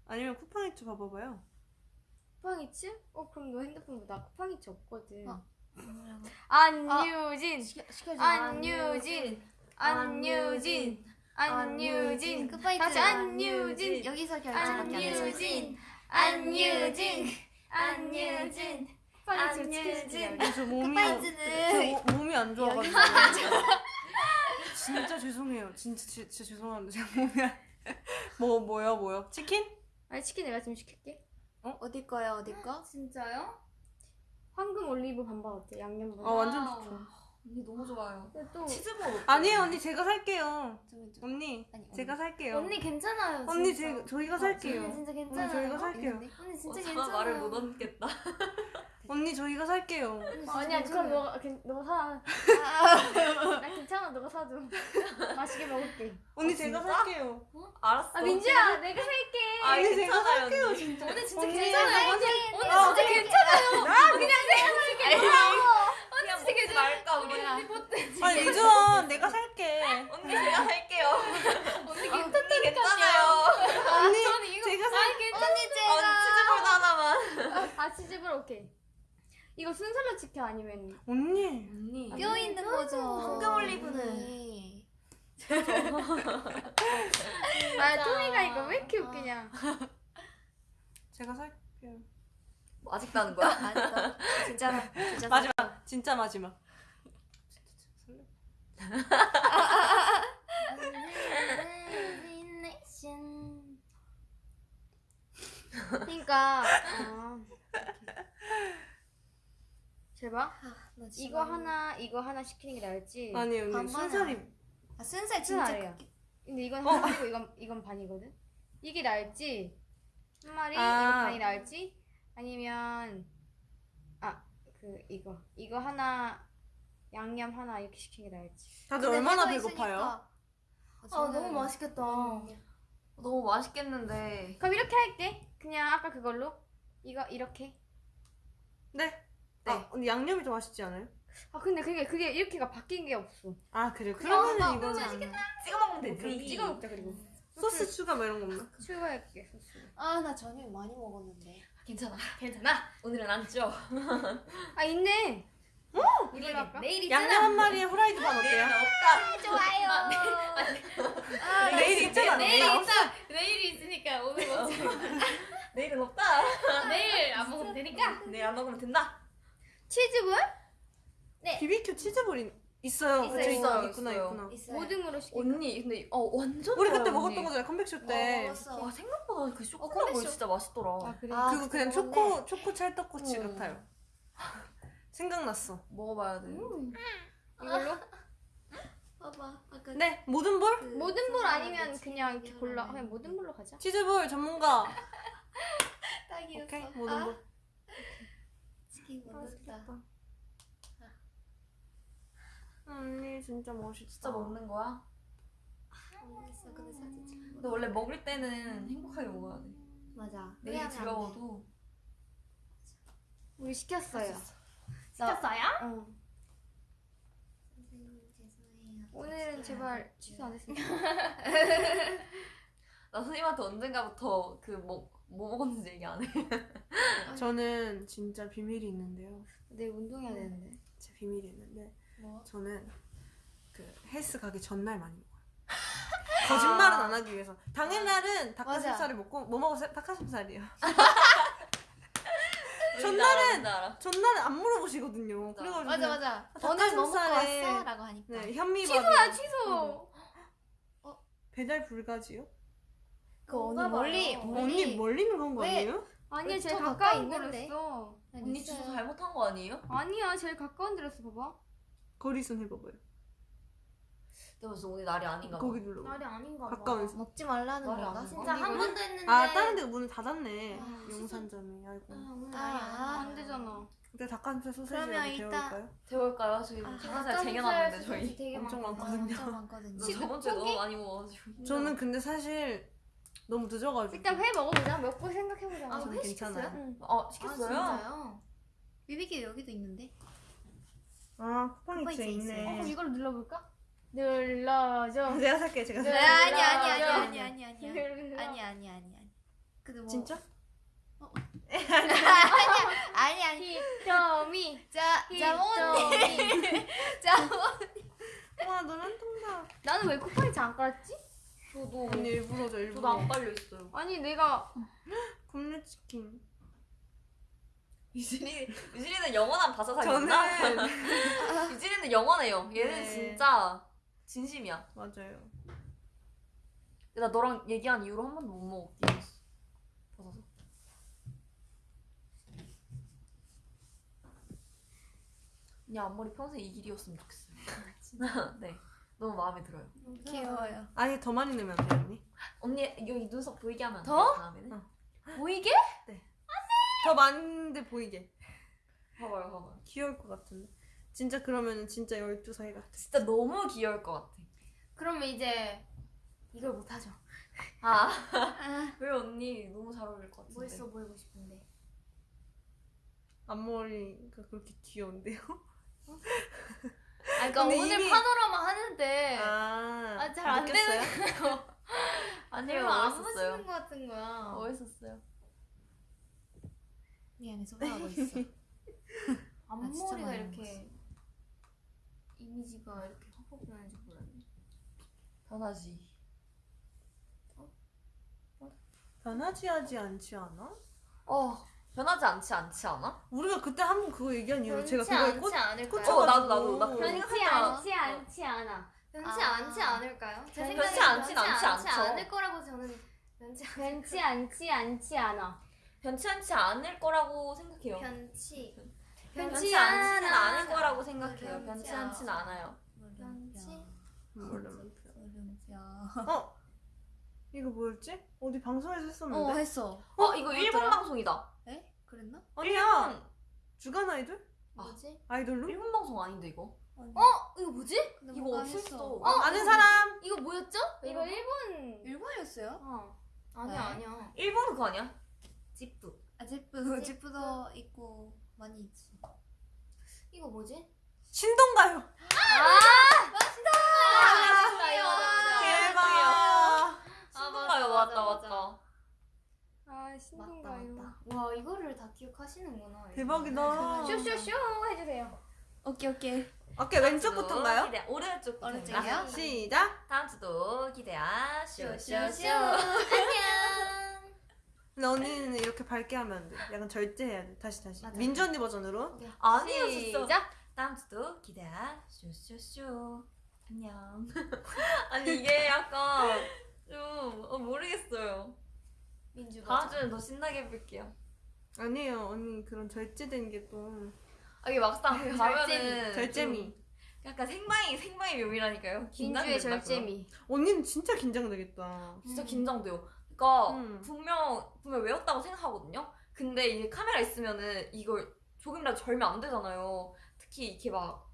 Speaker 3: 아니면 쿠팡이츠 봐봐봐요.
Speaker 1: 쿠팡이츠? 어 그럼 너 핸드폰 나 쿠팡이츠 없거든.
Speaker 4: 어.
Speaker 1: 안유진,
Speaker 4: 시켜 시켜줘.
Speaker 1: 안유진, 안유진,
Speaker 5: 안유진
Speaker 4: 끝파이트
Speaker 5: 다시 안유진
Speaker 4: 여기서 안 했어
Speaker 5: 안유진 안유진 안유진 빨리 지금 치킨시켜요
Speaker 3: 저 몸이 저 모- 몸이 안 좋아가지고 진짜 죄송해요. 진짜 지- 진짜 죄송한데 제가 몸이 안... (laughs) 뭐 뭐요 뭐요? 치킨?
Speaker 5: 아니 치킨 내가 지금 시킬게
Speaker 4: 어디 거야 어디 거?
Speaker 5: 진짜요? 황금 올리브 반반 어때? 양념 반반
Speaker 3: 아 완전 좋죠.
Speaker 2: 언니 너무 좋아요.
Speaker 5: 근데 또
Speaker 2: 치즈볼.
Speaker 3: 아니에요 언니 제가 살게요.
Speaker 4: 좀, 좀.
Speaker 3: 언니
Speaker 4: 아니, 언니.
Speaker 3: 제가 살게요.
Speaker 5: 언니 괜찮아요
Speaker 3: 언니
Speaker 5: 진짜.
Speaker 3: 제 저희가
Speaker 5: 언니
Speaker 3: 살게요.
Speaker 5: 진짜
Speaker 3: 언니
Speaker 5: 괜찮아요
Speaker 3: 저희가 살게요.
Speaker 5: 언니 진짜
Speaker 2: 어,
Speaker 5: 괜찮아요
Speaker 2: 저 말을 못 얻겠다. (laughs)
Speaker 3: 언니 저희가 살게요.
Speaker 5: 아니야 그럼 너가 괜- 너가 사. 나 괜찮아 너가 사줘. 맛있게 먹을게.
Speaker 3: 언니
Speaker 2: 어,
Speaker 3: 제가
Speaker 2: 진짜?
Speaker 3: 살게요.
Speaker 2: 알았어.
Speaker 5: 아 민지야 내가 살게.
Speaker 2: 아,
Speaker 3: 언니 제가
Speaker 2: 괜찮아요,
Speaker 3: 살게요
Speaker 2: 언니.
Speaker 3: 진짜.
Speaker 5: 언니 진짜
Speaker 3: 언니
Speaker 5: 괜찮아요. 언니
Speaker 3: 아,
Speaker 5: 진짜 괜찮아요.
Speaker 2: 그냥 먹지 말까 우리.
Speaker 3: 아니 유주원 내가 살게.
Speaker 2: 언니 제가 살게요.
Speaker 5: 언니
Speaker 2: 언니 괜찮아요.
Speaker 3: 언니 제가
Speaker 5: 아니
Speaker 3: 살.
Speaker 5: 괜찮아.
Speaker 2: 언니 치즈볼도 하나만.
Speaker 5: 아 치즈볼 오케이. 이거 순살로 시켜 아니면
Speaker 3: 언니
Speaker 2: 언니.
Speaker 4: 뼈 있는 거죠
Speaker 2: 황금 올리브는.
Speaker 4: 네.
Speaker 5: 아 토미가 이거 왜 이렇게 웃기냐. (laughs)
Speaker 3: 제가 살게요.
Speaker 2: 뭐 아직도 하는 거야?
Speaker 4: 아니다 (laughs) 진짜 진짜
Speaker 3: 마지막 진짜 마지막. (laughs)
Speaker 5: 그러니까 아. 제발
Speaker 4: 아,
Speaker 5: 이거 하나 이거 하나 시키는 게 나을지.
Speaker 3: 아니 언니 순살이
Speaker 4: 아 순살 진짜. 크게.
Speaker 5: 근데 이건
Speaker 3: 어.
Speaker 5: 하나이고 이건 이건 반이거든. 이게 나을지 한 마리
Speaker 3: 아.
Speaker 5: 이거 반이 나을지 아니면 아 그 이거 이거 하나 양념 하나 이렇게 시키는 게 나을지.
Speaker 3: 다들 얼마나 배고파요?
Speaker 4: 있으니까.
Speaker 5: 아 너무 맛있겠다.
Speaker 2: 너무 맛있겠는데.
Speaker 5: 그럼 이렇게 할게. 그냥 아까 그걸로 이거 이렇게.
Speaker 3: 네.
Speaker 2: 네.
Speaker 3: 아 언니 양념이 더 맛있지 않아요?
Speaker 5: 아 근데 그게 그게 이렇게가 바뀐 게 없어.
Speaker 3: 아 그래요?
Speaker 4: 어,
Speaker 3: 그러면은 이거는
Speaker 2: 찍어 먹으면
Speaker 5: 그럼
Speaker 2: 되지.
Speaker 5: 찍어 먹자 그리고.
Speaker 3: 소스 추가 뭐 이런 거 없나?
Speaker 5: 추가할게 소스.
Speaker 4: 아 나 저녁 많이 먹었는데
Speaker 2: 괜찮아. 괜찮아. 오늘은 안 쪄.
Speaker 5: 아 있네. 어? 할까?
Speaker 2: 내일
Speaker 3: 양념 한 마리에 후라이드 반 어때요?
Speaker 2: 없다.
Speaker 4: 좋아요 아,
Speaker 3: 내일 있잖아.
Speaker 5: 내일
Speaker 3: 내일
Speaker 5: 있다. 내일이 있으니까 오늘 먹자.
Speaker 2: 내일은 없다.
Speaker 5: 내일 안 먹으면 되니까.
Speaker 2: 내일 안 먹으면 된다.
Speaker 5: 치즈볼?
Speaker 3: BBQ 치즈볼이 있어요.
Speaker 5: 있어요,
Speaker 3: 그쵸,
Speaker 2: 있어요,
Speaker 3: 있구나
Speaker 2: 있어요.
Speaker 3: 있구나.
Speaker 4: 있어요
Speaker 2: 네.
Speaker 5: 모듬으로 시켜.
Speaker 2: 언니 근데 어 완전
Speaker 3: 우리 그때
Speaker 2: 언니.
Speaker 3: 먹었던 거잖아요 컴백쇼
Speaker 4: 어,
Speaker 3: 때.
Speaker 4: 먹었어.
Speaker 2: 와 생각보다 그
Speaker 4: 어, 컴백쇼.
Speaker 2: 진짜 맛있더라.
Speaker 5: 아 그래.
Speaker 4: 아,
Speaker 3: 그거 그냥
Speaker 4: 그거
Speaker 3: 초코. 초코 찰떡꼬치
Speaker 2: 음.
Speaker 3: 같아요. (laughs) 생각났어.
Speaker 2: 먹어봐야 돼.
Speaker 5: 음. 이걸로?
Speaker 4: 봐봐 아까
Speaker 3: 네 모든 볼?
Speaker 4: 그
Speaker 5: 모든 볼 아니면
Speaker 4: 치킨
Speaker 5: 그냥 이렇게 골라.
Speaker 4: 거.
Speaker 5: 그냥 모든 볼로 가자.
Speaker 3: 치즈볼 전문가. (laughs)
Speaker 4: 딱이었어
Speaker 3: 오케이 모든 볼.
Speaker 4: 치킨 먹었다
Speaker 3: 언니 진짜 멋있다.
Speaker 2: 진짜 먹는 거야?
Speaker 4: 모르겠어 근데 사진 찍
Speaker 2: 근데 원래 먹을 때는 행복하게 먹어야 돼.
Speaker 4: 맞아
Speaker 2: 내일
Speaker 4: 후회하면 안 돼.
Speaker 2: 두려워도
Speaker 5: 우리 시켰어요.
Speaker 2: 시켰어요?
Speaker 5: 어.
Speaker 4: 선생님 죄송해요
Speaker 5: 오늘은 제발 취소 안 했으면. (laughs)
Speaker 2: 나 선생님한테 언젠가부터 그 뭐 뭐 먹었는지 얘기 안 해. (laughs)
Speaker 3: 저는 진짜 비밀이 있는데요.
Speaker 5: 내일 운동해야 되는데.
Speaker 3: 제 비밀이 있는데
Speaker 4: 뭐?
Speaker 3: 저는 그 헬스 가기 전날 많이 먹어요. (laughs) 거짓말은 안 하기 위해서. 당일날은 닭가슴살을 먹고 뭐 먹었어요? 닭가슴살이요. (laughs) 전날은
Speaker 2: 알아.
Speaker 3: 전날은 안 물어보시거든요. 그래가지고
Speaker 4: 맞아 맞아
Speaker 3: 닭가슴살에-
Speaker 4: 오늘 뭐 먹고 왔어? 라고 하니까
Speaker 3: 네 현미밥
Speaker 5: 취소야 취소.
Speaker 3: 배달 불가지요?
Speaker 4: 그 언니 멀리
Speaker 5: 봐요.
Speaker 3: 언니 멀리는 간거
Speaker 4: 왜?
Speaker 3: 아니에요?
Speaker 5: 아니야 제일
Speaker 4: 가까이 있는데?
Speaker 5: 했어.
Speaker 4: 난
Speaker 2: 언니. 주소 잘못한 거 아니에요?
Speaker 5: 아니야 제일 가까운 데로 했어 봐봐.
Speaker 3: 거리선 해봐봐요.
Speaker 2: 내가 그래서 오늘 날이 아닌가 봐.
Speaker 3: 거기 눌러.
Speaker 5: 날이 아닌가
Speaker 3: 가까운 서
Speaker 4: 먹지 말라는
Speaker 2: 말이
Speaker 4: 건가?
Speaker 2: 안
Speaker 5: 진짜 한
Speaker 2: 언니는?
Speaker 5: 번도 했는데.
Speaker 3: 아 다른 데가 문을 닫았네.
Speaker 4: 아,
Speaker 3: 용산점이. 아이고.
Speaker 5: 오늘
Speaker 4: 아,
Speaker 5: 날이
Speaker 4: 아.
Speaker 5: 안 되잖아.
Speaker 3: 근데 닭가슴살 소세지
Speaker 4: 그러면
Speaker 3: 여기
Speaker 4: 일단-
Speaker 3: 데워올까요?
Speaker 2: 데워올까요? 저희
Speaker 4: 아,
Speaker 2: 닭가슴살 쟁여놨는데 저희.
Speaker 5: 되게
Speaker 3: 엄청. 많거든요.
Speaker 4: 엄청 많거든요
Speaker 2: 나 저번 주에 너무 많이 먹어가지고.
Speaker 3: 저는 근데 사실 너무 늦어가지고.
Speaker 5: 일단 회 먹어보자. 먹고 생각해보자.
Speaker 4: 아,
Speaker 3: 저는
Speaker 4: 회
Speaker 3: 괜찮아요.
Speaker 4: 시켰어요?
Speaker 5: 응.
Speaker 2: 어 시켰어요?
Speaker 4: 진짜요? 비비큐 여기도 있는데
Speaker 3: 아 쿠팡
Speaker 4: 쿠팡
Speaker 3: 이츠에
Speaker 4: 이츠에
Speaker 5: 어, 그럼
Speaker 3: 있네.
Speaker 5: 이걸로 눌러볼까? 눌러줘. (laughs)
Speaker 3: 제가 살게 제가
Speaker 5: 네.
Speaker 3: 살게.
Speaker 4: 아니 아니 아니
Speaker 5: 야.
Speaker 4: 아니 아니 아니 아니. (laughs) 아니 아니 아니 아니 근데 뭐
Speaker 3: 진짜? (laughs)
Speaker 4: 아니 아니
Speaker 5: 히토미.
Speaker 4: 자 자모니
Speaker 5: 히토미.
Speaker 4: 자모
Speaker 3: 와 너는 통다.
Speaker 5: 나는 왜 쿠팡이츠 안 깔았지?
Speaker 2: 저도
Speaker 3: 언니 일부러죠
Speaker 2: 저도
Speaker 3: 일부러.
Speaker 2: 안 빨려 있어요.
Speaker 1: 아니 내가 (gasps)
Speaker 3: 굽네 치킨.
Speaker 2: 유진이 유진이는 영원한
Speaker 3: 저는 (laughs)
Speaker 2: 바사삭이구나. 유진이는 영원해요. 얘는
Speaker 3: 네.
Speaker 2: 진짜 진심이야.
Speaker 3: 맞아요.
Speaker 2: 근데 나 너랑 얘기한 이후로 한 번도 못 먹었긴 했어. 그냥 앞머리 평생 이 길이었으면 좋겠어요. (laughs) 네. 너무 마음에 들어요.
Speaker 4: 귀여워요.
Speaker 3: 아예 더 많이 안 돼, 언니?
Speaker 2: 언니 여기 눈썹 보이게 하면 안 돼?
Speaker 1: 더?
Speaker 2: 다음에는?
Speaker 3: 어.
Speaker 1: 보이게?
Speaker 3: 더 많은데 보이게.
Speaker 2: 봐봐요, 봐봐요.
Speaker 3: 귀여울 것 같은데. 진짜 그러면은 진짜 12살 같아.
Speaker 2: 진짜 너무 귀여울 것 같아.
Speaker 1: 그러면 이제 이걸 못하죠.
Speaker 2: 아, (laughs) 왜 언니 너무 잘 어울릴 것 같은데.
Speaker 1: 멋있어 보이고 싶은데.
Speaker 3: 앞머리가 그렇게 귀여운데요?
Speaker 1: 아 그러니까 오늘
Speaker 3: 이미-
Speaker 1: 파노라마 하는데
Speaker 3: 아,
Speaker 1: 아, 잘안 되는
Speaker 3: 느꼈어요? (laughs)
Speaker 2: 아니요,
Speaker 1: 별로 안
Speaker 2: 멋있었어요.
Speaker 1: 멋있는 것 같은 거야.
Speaker 2: 멋있었어요.
Speaker 4: 미안해 소화하고 있어. (laughs) 아,
Speaker 1: 앞머리가 이렇게 이미지가 이렇게 확확 나는지 몰랐네.
Speaker 2: 변하지.
Speaker 3: 변하지 하지 않지 않아?
Speaker 2: 어, 변하지 않지 않지 않아?
Speaker 3: 우리가 그때 한 번 그거 얘기한 이후로 제가 그거에
Speaker 1: 않지
Speaker 3: 꽂? 꽂혀가지고
Speaker 2: 어, 나도, 나도. 나
Speaker 3: 변-
Speaker 1: 변치. 않지 않지 않아. 변치
Speaker 4: 아.
Speaker 1: 않지 않을까요? 제
Speaker 2: 변치
Speaker 1: 생각에
Speaker 2: 않진
Speaker 1: 변치
Speaker 2: 않지
Speaker 1: 않지
Speaker 2: 않죠.
Speaker 1: 않을 거라고 저는 변치 변치 않지 않지 않아.
Speaker 2: 변치 않지 않을 거라고 생각해요.
Speaker 1: 변치
Speaker 2: 변치 않지는 않을 거라고 생각해요. 변치 않지는 않아요.
Speaker 1: 변치.
Speaker 3: 어? 이거 뭐였지? 어디 방송에서
Speaker 4: 어
Speaker 3: 했었는데?
Speaker 4: 했어.
Speaker 2: 어, 이거 일본? 방송이다.
Speaker 4: 에? 그랬나?
Speaker 3: 아니야! 주간 아이돌?
Speaker 1: 뭐지?
Speaker 3: 아이돌로?
Speaker 2: 일본 방송 아닌데 이거?
Speaker 1: 어 이거 뭐지?
Speaker 2: 이거?
Speaker 4: 했어.
Speaker 2: 어,
Speaker 3: 아는 사람!
Speaker 1: 이거 뭐였죠? 이거 일본.
Speaker 4: 일본이었어요?
Speaker 1: 어 아니야
Speaker 4: 네?
Speaker 1: 아니야.
Speaker 2: 일본 그거 아니야? 찌뿌.
Speaker 4: 아 제프 제프도 있고 많이 있지.
Speaker 1: 이거 뭐지?
Speaker 3: 신동가요! 대박!
Speaker 1: 아
Speaker 2: 맞다, 맞다, 맞다.
Speaker 1: 아
Speaker 4: 맞다,
Speaker 1: 신동가요.
Speaker 4: 맞다.
Speaker 1: 와 이거를 다 기억하시는구나.
Speaker 3: 대박이다.
Speaker 1: 쇼쇼쇼 해주세요.
Speaker 4: 오케이 오케이.
Speaker 3: 어깨 왼쪽부터인가요?
Speaker 2: 기대. 오른쪽부터.
Speaker 4: 오른쪽이요?
Speaker 3: 시작!
Speaker 2: 다음 주도 기대야. 쇼쇼쇼.
Speaker 1: 안녕.
Speaker 3: 근데 언니는 이렇게 밝게 하면 안 돼. 약간 절제해야 돼. 다시 다시.
Speaker 1: 맞아.
Speaker 3: 민주 언니 버전으로.
Speaker 2: 아니에요, 진짜.
Speaker 1: 시작.
Speaker 2: 다음 주도 기대야. 쇼쇼쇼. 안녕. (laughs) 아니 이게 약간 좀 어, 모르겠어요.
Speaker 1: 민주
Speaker 2: 다음. 주는 더 신나게 해볼게요.
Speaker 3: 아니에요. 언니 그런 절제된 게 또.
Speaker 2: 아 이게 막상 (laughs) 가면은
Speaker 3: 절제미.
Speaker 2: 좀 약간 생방이 생방의 묘미라니까요.
Speaker 1: 민주의. 절제미.
Speaker 3: 언니는 진짜 긴장되겠다.
Speaker 2: 진짜 긴장돼요. 그러니까
Speaker 3: 음.
Speaker 2: 분명 분명 외웠다고 생각하거든요. 근데 이게 카메라 있으면은 이걸 조금이라도 절면 안 되잖아요. 특히 이렇게 막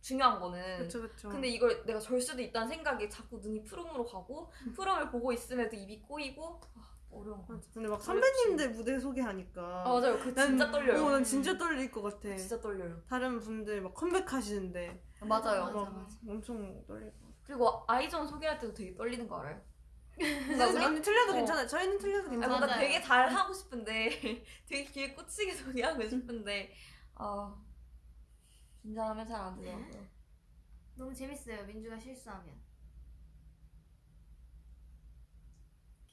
Speaker 2: 중요한 거는.
Speaker 3: 그쵸 그쵸.
Speaker 2: 근데 이걸 내가 절 수도 있다는 생각에 자꾸 눈이 푸름으로 가고 푸름을 보고 있음에도 입이 꼬이고 아, 어려운 거.
Speaker 3: 맞아. 근데 막 선배님들 무대 소개하니까.
Speaker 2: 아 맞아요. 그 진짜 떨려요.
Speaker 3: 어, 난 진짜 떨릴 것 같아.
Speaker 2: 진짜 떨려요.
Speaker 3: 다른 분들 막 컴백하시는데
Speaker 2: 맞아요.
Speaker 4: 맞아,
Speaker 3: 막
Speaker 4: 맞아.
Speaker 3: 엄청 떨릴 것 같아.
Speaker 2: 그리고 아이존 소개할 때도 되게 떨리는 거 알아요? (laughs)
Speaker 3: 우리 언니 틀려도
Speaker 2: 어.
Speaker 3: 괜찮아요. 저희는 틀려도
Speaker 2: 아,
Speaker 3: 괜찮아요.
Speaker 2: 뭔가. 되게 잘 하고 싶은데 (laughs) 되게 귀에 꽂히게 (laughs) 소개하고 싶은데 아 긴장하면 잘 안 되더라고요.
Speaker 1: 너무 재밌어요. 민주가 실수하면.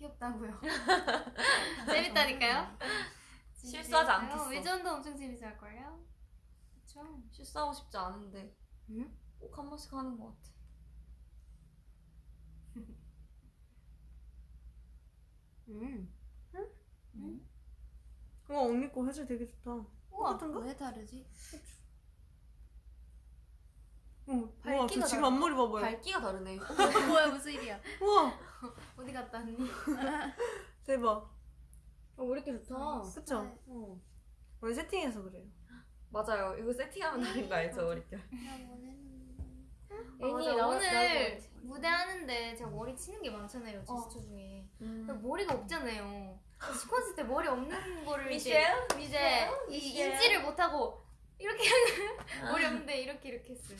Speaker 1: 귀엽다고요. (laughs) 재밌다니까요. 진짜
Speaker 2: 실수하지. 않겠어.
Speaker 1: 외전도 엄청 재밌어 할 걸요. 그렇죠.
Speaker 2: 실수하고 싶지 않은데
Speaker 1: 응?
Speaker 2: 꼭한 번씩 하는 것 같아. (laughs)
Speaker 1: 음.
Speaker 3: 와 언니 거 화질 되게 좋다.
Speaker 1: 우와.
Speaker 3: 똑같은가?
Speaker 4: 왜 다르지?
Speaker 3: 어, 와, 저
Speaker 1: 밝기가
Speaker 3: 지금
Speaker 1: 다르다.
Speaker 3: 앞머리 봐봐요.
Speaker 2: 밝기가 다르네. (laughs)
Speaker 4: 뭐야 무슨 일이야?
Speaker 3: 우와,
Speaker 1: 어디 갔다 왔니? (laughs)
Speaker 3: 대박.
Speaker 1: 어, 왜 이렇게 좋다.
Speaker 3: 그쵸?
Speaker 1: 어.
Speaker 3: 원래 세팅해서 그래요.
Speaker 2: 맞아요. 이거 세팅하면 다른 거 알죠, 머릿결?
Speaker 1: 애니
Speaker 2: 맞아,
Speaker 1: 나
Speaker 2: 나도
Speaker 1: 오늘. 무대 하는데 제가 머리 치는 게 많잖아요 제스처 중에 근데 머리가 없잖아요 시퀀스 때 머리 없는 거를 이제
Speaker 2: 미셸?
Speaker 1: 이제 이
Speaker 2: 미셸?
Speaker 1: 인지를 못하고 이렇게 하는 머리 없는데 이렇게 이렇게 했어요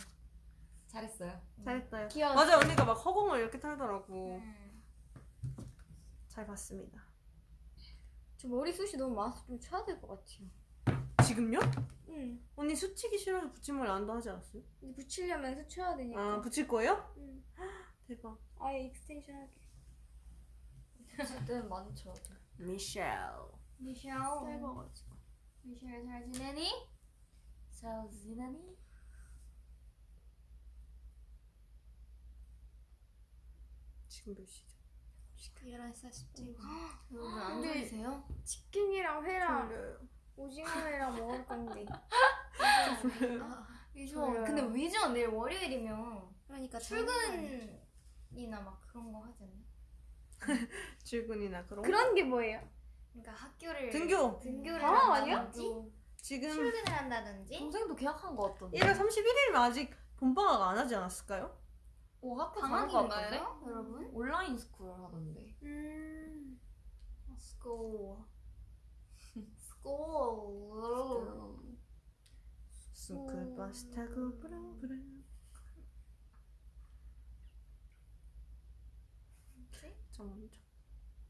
Speaker 2: 잘했어요.
Speaker 3: 잘했어요.
Speaker 1: 귀여웠어
Speaker 3: 맞아, 언니가 막 허공을 이렇게 털더라고.
Speaker 1: 음.
Speaker 3: 잘 봤습니다.
Speaker 1: 저 머리숱이 너무 많아서 좀 쳐야 될 것 같아요
Speaker 3: 지금요?
Speaker 1: 응
Speaker 3: 언니 숱 치기 싫어서 붙임머리 안도 하지 않았어요?
Speaker 1: 근데 붙이려면 숱 쳐야 되니까
Speaker 3: 아, 붙일 거예요?
Speaker 1: 응. (gasps)
Speaker 3: 대박.
Speaker 1: 아예 extension 할게
Speaker 2: 어쨌든 많죠.
Speaker 3: 미셸.
Speaker 1: 미셸
Speaker 5: 짧아가지고.
Speaker 1: 미셸 잘 지내니?
Speaker 2: 잘 지내니?
Speaker 3: 지금 몇 시죠?
Speaker 4: 11시 40분. (gasps)
Speaker 1: 여러분 안
Speaker 5: 근데-
Speaker 1: 졸리세요?
Speaker 5: 치킨이랑 회랑
Speaker 3: 졸려요.
Speaker 5: 오징어 회랑 먹을 건데.
Speaker 1: 위주원
Speaker 5: 졸려요.
Speaker 1: 근데 위주원 내일 월요일이면
Speaker 4: 그러니까
Speaker 1: 출근이나 막 그런 거 하지 않나? (laughs)
Speaker 3: 출근이나 그런 거?
Speaker 5: 그런 게 뭐예요?
Speaker 1: 그러니까 학교를
Speaker 3: 등교.
Speaker 1: 등교를
Speaker 5: 아니야?
Speaker 1: 한다든지
Speaker 3: 지금
Speaker 1: 출근을 한다든지
Speaker 2: 동생도 계약한 거 같던데.
Speaker 3: 1월 31일이면 아직 봄방학 안 하지 않았을까요?
Speaker 2: 오 학교?
Speaker 1: 방학인가요, 여러분?
Speaker 2: 온라인 school 하던데.
Speaker 1: 음, school, school.
Speaker 3: 스쿨버스 타고 부릉부릉. 저 먼저.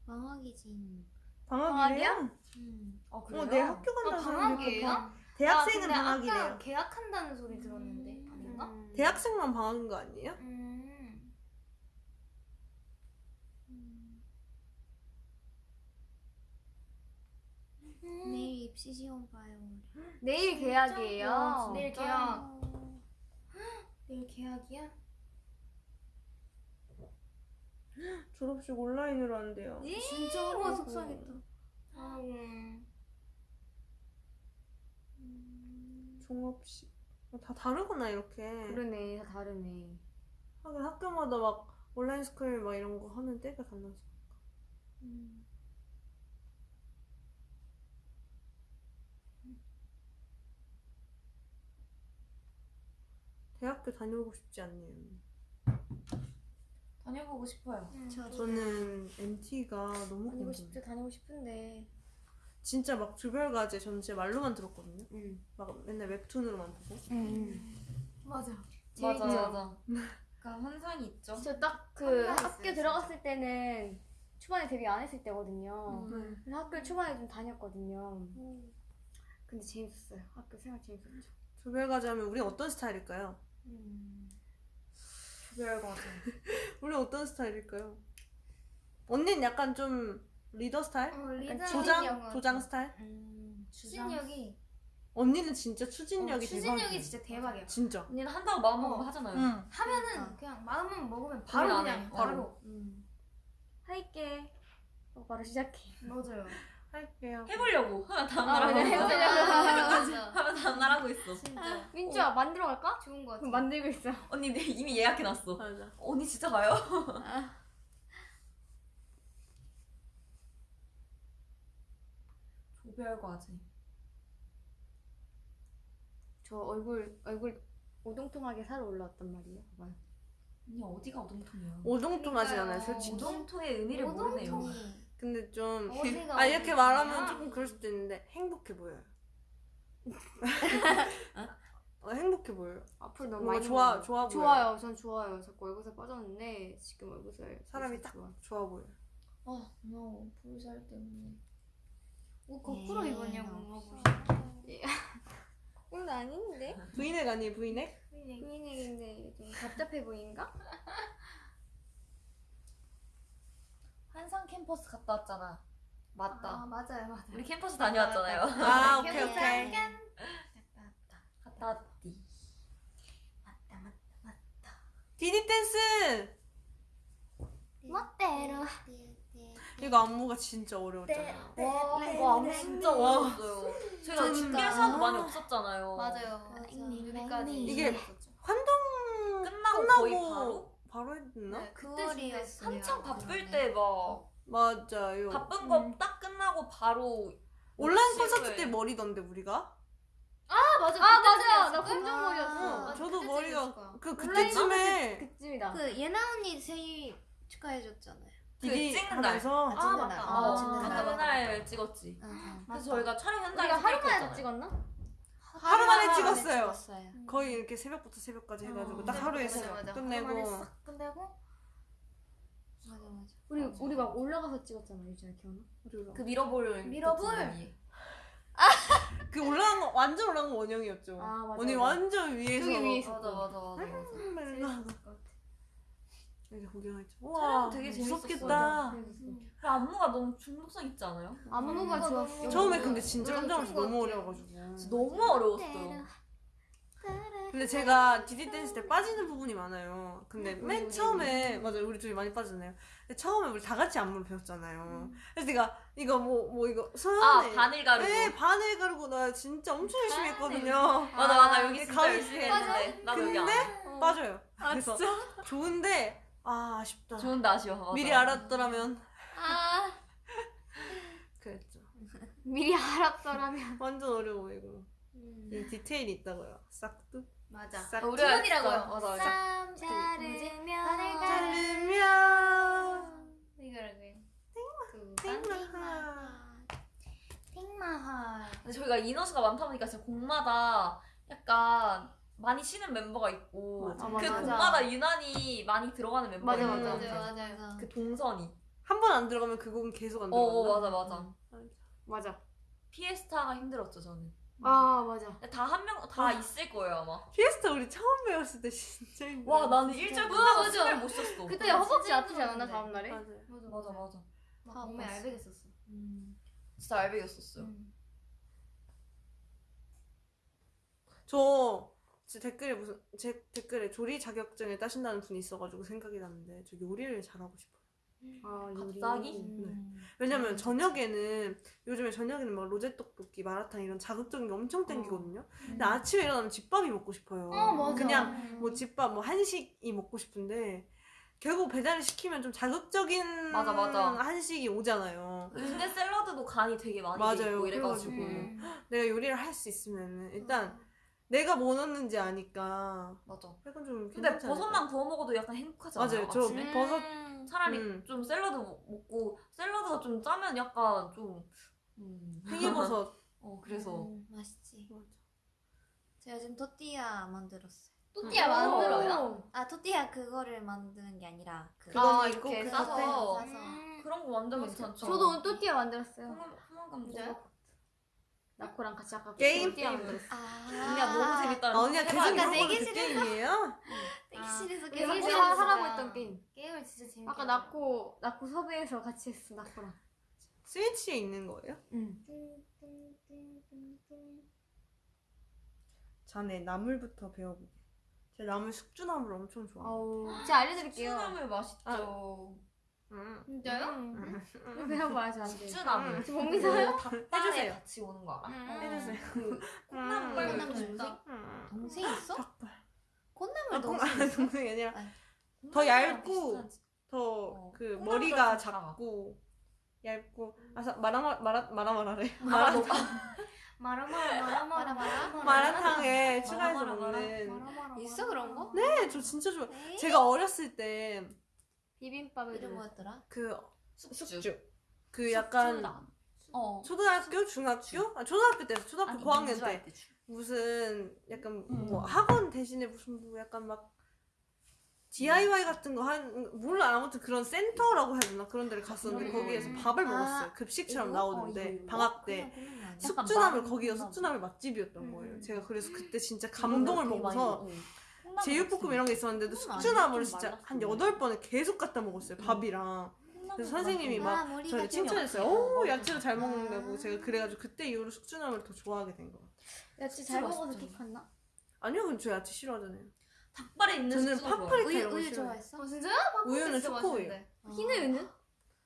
Speaker 4: 방학이지.
Speaker 3: 방학이래요?
Speaker 4: 음.
Speaker 2: 아 그래요?
Speaker 3: 어, 내 학교
Speaker 1: 아,
Speaker 3: 간다는 사람이
Speaker 1: 방학이에요?
Speaker 3: 방- 대학생은
Speaker 1: 아,
Speaker 3: 방학이래요.
Speaker 1: 아까 계약한다는 소리 들었는데 아닌가?
Speaker 5: 음.
Speaker 3: 대학생만 방학인 거 아니에요?
Speaker 1: 음.
Speaker 4: 내일 입시 시험 봐요.
Speaker 5: 내일 계약이에요.
Speaker 1: 와, 내일 계약.
Speaker 4: 어. (gasps)
Speaker 1: 내일 계약이야? (gasps)
Speaker 3: 졸업식 온라인으로 한대요.
Speaker 1: 진짜로?
Speaker 5: 와, 속상했다.
Speaker 1: 아, 음.
Speaker 3: 종업식. 어, 다 다르구나 이렇게.
Speaker 5: 그러네, 다 다르네.
Speaker 3: 하긴 학교마다 막 온라인 school 막 이런 거 하는 때가 달라서. 대학교 다녀오고 싶지 않네요.
Speaker 2: 다녀보고 싶어요.
Speaker 4: 저
Speaker 3: 저는 MT가 너무
Speaker 5: 다니고. 싶죠, 다니고 싶은데.
Speaker 3: 진짜 막 조별과제 전 진짜 말로만 들었거든요.
Speaker 5: 응.
Speaker 3: 막 맨날 웹툰으로만 보고.
Speaker 5: 응.
Speaker 1: 맞아.
Speaker 2: 맞아
Speaker 5: 재밌죠?
Speaker 2: 맞아. 그러니까 환상이 있죠.
Speaker 5: 진짜 딱그
Speaker 1: 한가했어요,
Speaker 5: 학교
Speaker 1: 진짜.
Speaker 5: 들어갔을 때는 초반에 데뷔 안 했을 때거든요.
Speaker 3: 네.
Speaker 5: 그래서 학교 초반에 좀 다녔거든요. 근데 재밌었어요. 학교 생활 재밌었죠.
Speaker 3: 조별과제 하면 우리 어떤 스타일일까요? (laughs)
Speaker 2: 조별과제.
Speaker 3: 우리 어떤 스타일일까요? 언니는 약간 좀 리더 스타일?
Speaker 1: 어, 리더
Speaker 3: 조장? 조장 스타일?
Speaker 5: 음,
Speaker 1: 추진력이
Speaker 3: 언니는 진짜 추진력이
Speaker 1: 어, 추진력이
Speaker 3: 대박이에요.
Speaker 1: 진짜 대박이야.
Speaker 3: 진짜.
Speaker 2: 언니는 한다고 마음 먹으면
Speaker 1: 어.
Speaker 2: 하잖아요.
Speaker 3: 응.
Speaker 1: 하면은 그냥 마음만 먹으면 바로
Speaker 2: 안
Speaker 1: 그냥
Speaker 2: 해.
Speaker 1: 바로.
Speaker 2: 바로.
Speaker 5: 음. 할게. 어, 바로 시작해.
Speaker 1: 맞아요.
Speaker 3: 할게요.
Speaker 2: 해보려고
Speaker 5: 아,
Speaker 2: 다음날 하고
Speaker 5: 맞아,
Speaker 2: 있어.
Speaker 1: 맞아.
Speaker 2: 하면 다음날 하고 있어.
Speaker 1: 진짜
Speaker 5: 만들어 갈까?
Speaker 1: 좋은 거 같아.
Speaker 5: 만들고 있어. (laughs)
Speaker 2: 언니 내 이미 예약해놨어.
Speaker 3: 맞아.
Speaker 2: 언니 진짜 가요? (laughs) 조별 과제.
Speaker 5: 저 얼굴, 얼굴 오동통하게 살아 올라왔단 말이에요. 봐봐요.
Speaker 2: 언니 어디가 오동통이야?
Speaker 3: 오동통하진 않아요. 솔직히.
Speaker 2: 오동통의 의미를 모르네요.
Speaker 1: 오동통이.
Speaker 3: 근데 좀
Speaker 1: 어디가 (laughs)
Speaker 3: 아 이렇게? 말하면 조금 그럴 수도 있는데 행복해 보여요. 어, 행복해 보여요.
Speaker 5: 앞으로 너무
Speaker 3: 뭔가
Speaker 5: 많이
Speaker 3: 좋아
Speaker 5: 먹어요.
Speaker 3: 좋아 보여요.
Speaker 5: 좋아요. 전 좋아요. 자꾸 얼굴살 빠졌는데 지금 얼굴살
Speaker 3: 사람이 딱
Speaker 5: 좋아.
Speaker 3: 좋아 보여.
Speaker 2: 아, 고마워. 볼살 때문에.
Speaker 1: 옷 거꾸로
Speaker 4: 예.
Speaker 1: 입었냐고 물어보시네. (laughs)
Speaker 5: 근데 아닌데?
Speaker 3: 브이넥 아니에요 브이넥?
Speaker 5: 부인에게인데 좀 답답해 보인가? (laughs)
Speaker 2: 한상 캠퍼스 갔다 왔잖아. 맞다.
Speaker 1: 아 맞아요 맞아요.
Speaker 2: 우리 캠퍼스 다녀왔잖아요.
Speaker 3: 아 오케이 (laughs) 오케이.
Speaker 2: 갔다 왔디.
Speaker 1: 맞다 맞다 맞다.
Speaker 3: 디디 댄스
Speaker 1: 멋대로.
Speaker 3: 이거 안무가 진짜 어려웠잖아요.
Speaker 2: 와,
Speaker 1: 네,
Speaker 2: 와,
Speaker 1: 네,
Speaker 2: 진짜
Speaker 1: 네.
Speaker 2: 어려웠어요. 저희가
Speaker 1: 진짜.
Speaker 2: 준비할 시간도 많이 없었잖아요.
Speaker 1: 맞아요.
Speaker 4: 맞아.
Speaker 1: 뮤비까지
Speaker 3: 이게. 환동
Speaker 2: 끝나고, 거의 바로?
Speaker 3: 바로 했나?
Speaker 1: 네, 그때.
Speaker 2: 한창 바쁠 때 막
Speaker 3: 맞아요.
Speaker 2: 바쁜 거 딱 끝나고 바로
Speaker 3: 온라인 콘서트 때 머리던데 우리가?
Speaker 1: 아 맞아.
Speaker 5: 아
Speaker 1: 그때
Speaker 5: 맞아. 나. 검정 머리였어.
Speaker 3: 어,
Speaker 1: 맞아,
Speaker 3: 저도 머리가. 그 그때쯤에
Speaker 5: 그쯤이다.
Speaker 4: 그 예나 언니 생일 축하해줬잖아요.
Speaker 3: 디디
Speaker 2: 그 찍는 날.
Speaker 3: 하면서
Speaker 4: 아,
Speaker 1: 아
Speaker 4: 찍는
Speaker 1: 맞다.
Speaker 4: 날.
Speaker 1: 아,
Speaker 4: 어,
Speaker 1: 찍는
Speaker 2: 맞다
Speaker 1: 날.
Speaker 2: 그날 찍었지.
Speaker 4: 아, 아.
Speaker 2: 그래서 저희가 촬영 현장에서
Speaker 5: 하루 만에. 찍었나?
Speaker 3: 하루 만에 찍었어요.
Speaker 4: 찍었어요.
Speaker 3: 거의 이렇게 새벽부터 새벽까지 해가지고
Speaker 2: 어,
Speaker 3: 딱 하루에
Speaker 1: 맞아, 맞아. 하루
Speaker 3: 끝내고
Speaker 1: 만에 싹 끝내고
Speaker 4: 맞아 맞아.
Speaker 5: 우리
Speaker 2: 맞아.
Speaker 5: 우리 막 올라가서 찍었잖아. 유진아 기억나?
Speaker 3: 우리가.
Speaker 2: 그 미러볼
Speaker 1: 미러볼?
Speaker 2: 버튼 위에.
Speaker 3: 그 올라간 거 완전 올라간 거 원영이었죠.
Speaker 5: 아, 맞아, 맞아.
Speaker 3: 완전 위에서
Speaker 5: 저기 위에 있어.
Speaker 2: 맞아 맞아 맞아.
Speaker 3: 음,
Speaker 5: 같아.
Speaker 3: 이렇게 구경했죠. 와
Speaker 2: 되게
Speaker 3: 무섭겠다.
Speaker 2: 근데 안무가 너무 중독성 있지 않아요?
Speaker 5: 안무가 좋았어.
Speaker 3: 처음에 근데 진짜 깜짝 놀라서
Speaker 4: 것
Speaker 3: 너무. 어려워가지고.
Speaker 2: 진짜 너무 어려웠어요.
Speaker 3: 근데 제가 디디 댄스 때 빠지는 부분이 많아요. 근데 맨 처음에 맞아요 우리 둘이 많이 빠졌네요. 근데 처음에 우리 다 같이 안무를 배웠잖아요. 그래서 내가 이거 뭐뭐 이거
Speaker 2: 아
Speaker 3: 서연이
Speaker 2: 바늘 가르고.
Speaker 3: 네 바늘 가르고 나 진짜 엄청 열심히 했거든요.
Speaker 2: 맞아 맞아 여기
Speaker 3: 아,
Speaker 2: 진짜
Speaker 3: 가을
Speaker 2: 열심히
Speaker 3: 때.
Speaker 2: 했는데 나도 여기 안
Speaker 3: 근데
Speaker 2: 와.
Speaker 3: 빠져요.
Speaker 2: 아
Speaker 3: 그래서
Speaker 2: 진짜?
Speaker 3: 좋은데 아 아쉽다.
Speaker 2: 좋은데 아쉬워. 맞아.
Speaker 3: 미리 알았더라면
Speaker 4: 아 (laughs)
Speaker 3: 그랬죠.
Speaker 5: 미리 알았더라면.
Speaker 3: 완전 어려워 이거. 이 디테일이 있다고요. 싹둑
Speaker 5: 맞아.
Speaker 3: 싹.
Speaker 2: 우리가
Speaker 4: 기본이라고요.
Speaker 2: 진짜- 맞아 맞아.
Speaker 4: 쌈
Speaker 5: 자르면
Speaker 3: 자르면
Speaker 5: 이거라고요.
Speaker 4: 탱마할
Speaker 2: 근데 저희가 인원수가 많다 보니까 진짜 곡마다 약간 많이 쉬는 멤버가 있고
Speaker 3: 맞아.
Speaker 5: 아,
Speaker 2: 그
Speaker 5: 맞아.
Speaker 2: 곡마다 유난히 많이 들어가는 멤버가
Speaker 5: 맞아,
Speaker 2: 있는 것
Speaker 5: 맞아.
Speaker 4: 맞아요 맞아요
Speaker 2: 그 동선이.
Speaker 3: 한 번 안 들어가면 그 곡은 계속 안
Speaker 2: 어,
Speaker 3: 들어가.
Speaker 2: 어 맞아 맞아.
Speaker 5: 맞아.
Speaker 2: 피에스타가 힘들었죠 저는.
Speaker 5: 아 맞아.
Speaker 2: 다 한 명다 있을 거예요 아마.
Speaker 3: 피에스타 우리 처음 배웠을 때 진짜 힘들어.
Speaker 2: 와 나는 1절 끝나고
Speaker 5: 맞아.
Speaker 2: 숨을 못 쉬었어.
Speaker 5: 그때
Speaker 4: 아,
Speaker 5: 허벅지 아프지 않았나. 다음 날에?
Speaker 3: 맞아요.
Speaker 2: 맞아 맞아.
Speaker 4: 다 몸에 알배겼었어
Speaker 2: 진짜 알배겼었어요.
Speaker 3: 저 진짜 댓글에 무슨 제 댓글에 조리 자격증을 따신다는 분이 있어가지고 생각이 났는데 저 요리를 잘하고 싶어요.
Speaker 5: 아
Speaker 2: 갑자기?
Speaker 3: 네. 왜냐면 저녁에는 요즘에 저녁에는 막 로제 떡볶이, 마라탕 이런 자극적인 게 엄청 땡기거든요. 근데 아침에 일어나면 집밥이 먹고 싶어요.
Speaker 5: 어, 맞아.
Speaker 3: 그냥 뭐 집밥 뭐 한식이 먹고 싶은데 결국 배달을 시키면 좀 자극적인
Speaker 2: 맞아, 맞아.
Speaker 3: 한식이 오잖아요.
Speaker 2: 근데 샐러드도 간이 되게 많이 돼
Speaker 3: 맞아요.
Speaker 2: 있고 이래가지고.
Speaker 3: 내가 요리를 할 수 있으면 일단 내가 뭐 넣는지 아니까
Speaker 2: 맞아.
Speaker 3: 약간 좀
Speaker 2: 근데 버섯만? 구워 먹어도 약간 행복하잖아요.
Speaker 3: 맞아요. 저. 버섯
Speaker 2: 차라리
Speaker 3: 음.
Speaker 2: 좀 샐러드 먹- 먹고 샐러드가 좀 짜면 약간 좀 음.
Speaker 3: 팽이버섯 (laughs)
Speaker 2: 어 그래서
Speaker 4: 음, 맛있지
Speaker 3: 맞아.
Speaker 4: 제가 지금 토띠아 만들었어요
Speaker 5: 또띠아
Speaker 2: 어.
Speaker 5: 만들어요?
Speaker 4: 아 토띠아 그거를 만드는 게 아니라 그
Speaker 2: 아, 이렇게
Speaker 3: 그
Speaker 2: 싸서.
Speaker 3: 겉에
Speaker 4: 싸서
Speaker 2: 그런 거 완전 괜찮죠.
Speaker 5: 저도 오늘 또띠아 만들었어요.
Speaker 2: 포만감
Speaker 5: 진짜요? 나코랑 같이 아까
Speaker 3: 게임?
Speaker 5: 만들었어.
Speaker 4: 아
Speaker 2: 그냥 너무 재밌다.
Speaker 3: 아, 언니가 계속
Speaker 4: 아까
Speaker 3: 이런 거
Speaker 4: 대기실에서-
Speaker 3: 그 게임이에요?
Speaker 4: 대기실에서 계속
Speaker 5: 하라고
Speaker 4: 하라고
Speaker 5: 했던 게임.
Speaker 4: 게임을 진짜 재밌게
Speaker 5: 아까 나코 나코 섭외해서 같이 했어 나코랑.
Speaker 3: 스위치에 있는 거예요?
Speaker 5: 응.
Speaker 3: 자네 나물부터 배워보게. 제가 나물 숙주나물 엄청 좋아해요.
Speaker 5: 아우 (gasps) 제가 알려드릴게요.
Speaker 2: 숙주나물 맛있죠.
Speaker 3: 음.
Speaker 5: 진짜요?
Speaker 3: 음.
Speaker 5: 배워봐야지 안 돼.
Speaker 2: 숙주나물.
Speaker 5: 저 봄이사요?
Speaker 2: 닭발에
Speaker 3: 해주세요.
Speaker 2: 같이 오는 거 알아?
Speaker 5: 음.
Speaker 3: 해주세요.
Speaker 2: 그 콩나물
Speaker 3: 음.
Speaker 4: 콩나물
Speaker 2: 진짜.
Speaker 3: 음.
Speaker 4: 동생 있어?
Speaker 3: 닭발.
Speaker 4: 콩나물
Speaker 3: 아, 콩, 아? (laughs) 동생이 아니라
Speaker 4: 아니.
Speaker 3: 더 얇고
Speaker 2: 비슷하지.
Speaker 3: 더
Speaker 2: 어,
Speaker 3: 그 머리가. 작고 얇고 아사 마라마 마라 마라마라래 (laughs)
Speaker 2: 마라
Speaker 3: 마라탕
Speaker 5: 마라 마라 마라 마라
Speaker 4: 마라 (laughs)
Speaker 3: 마라탕에 추가해서 먹는
Speaker 4: 있어 그런 거?
Speaker 3: 네 저 진짜 좋아
Speaker 4: 네.
Speaker 3: 제가 어렸을 때
Speaker 5: 비빔밥을
Speaker 4: 이름
Speaker 5: 좀
Speaker 4: 뭐였더라?
Speaker 3: 그
Speaker 2: 숙주.
Speaker 3: 숙주 그 약간.
Speaker 2: 어.
Speaker 3: 초등학교 중학교 아 초등학교 때 초등학교
Speaker 2: 아니,
Speaker 3: 고학년 때
Speaker 2: 주.
Speaker 3: 무슨 약간
Speaker 2: 음.
Speaker 3: 뭐 학원 대신에 무슨 뭐 약간 막 DIY 같은 거 한 몰라 아무튼 그런 센터라고 해야 되나 그런 데를 갔었는데
Speaker 2: 음.
Speaker 3: 거기에서 밥을
Speaker 4: 아,
Speaker 3: 먹었어요 급식처럼
Speaker 4: 이거?
Speaker 3: 나오는데
Speaker 2: 어, 이거.
Speaker 3: 방학 때
Speaker 4: 그냥
Speaker 3: 숙주나물 거기가. 숙주나물 맛집이었던
Speaker 5: 음.
Speaker 3: 거예요 제가 그래서 그때 진짜 감동을 먹어서 제육볶음 이런 게 있었는데도 숙주나물을
Speaker 2: 좀
Speaker 3: 진짜. 한 여덟 번을 계속 갖다 먹었어요 밥이랑
Speaker 2: 콩나물
Speaker 3: 그래서 선생님이. 막
Speaker 4: 아,
Speaker 3: 저를
Speaker 4: 좀
Speaker 3: 칭찬했어요. 오
Speaker 2: 어,
Speaker 3: 야채를 잘
Speaker 4: 아.
Speaker 3: 먹는다고 제가 그래가지고 그때 이후로 숙주나물을 더 좋아하게 된 거 같아요
Speaker 5: 야채 잘 먹어서. 키 컸나?
Speaker 3: 아니요 근데 저 야채 싫어하잖아요
Speaker 2: 닭발에 있는
Speaker 3: 저는
Speaker 2: 좋아요.
Speaker 3: 파프리카
Speaker 4: 우유
Speaker 3: 이런 거
Speaker 4: 우유
Speaker 3: 싫어요
Speaker 4: 좋아했어?
Speaker 5: 진짜요?
Speaker 3: 우유는 초코우유
Speaker 5: 흰우유는?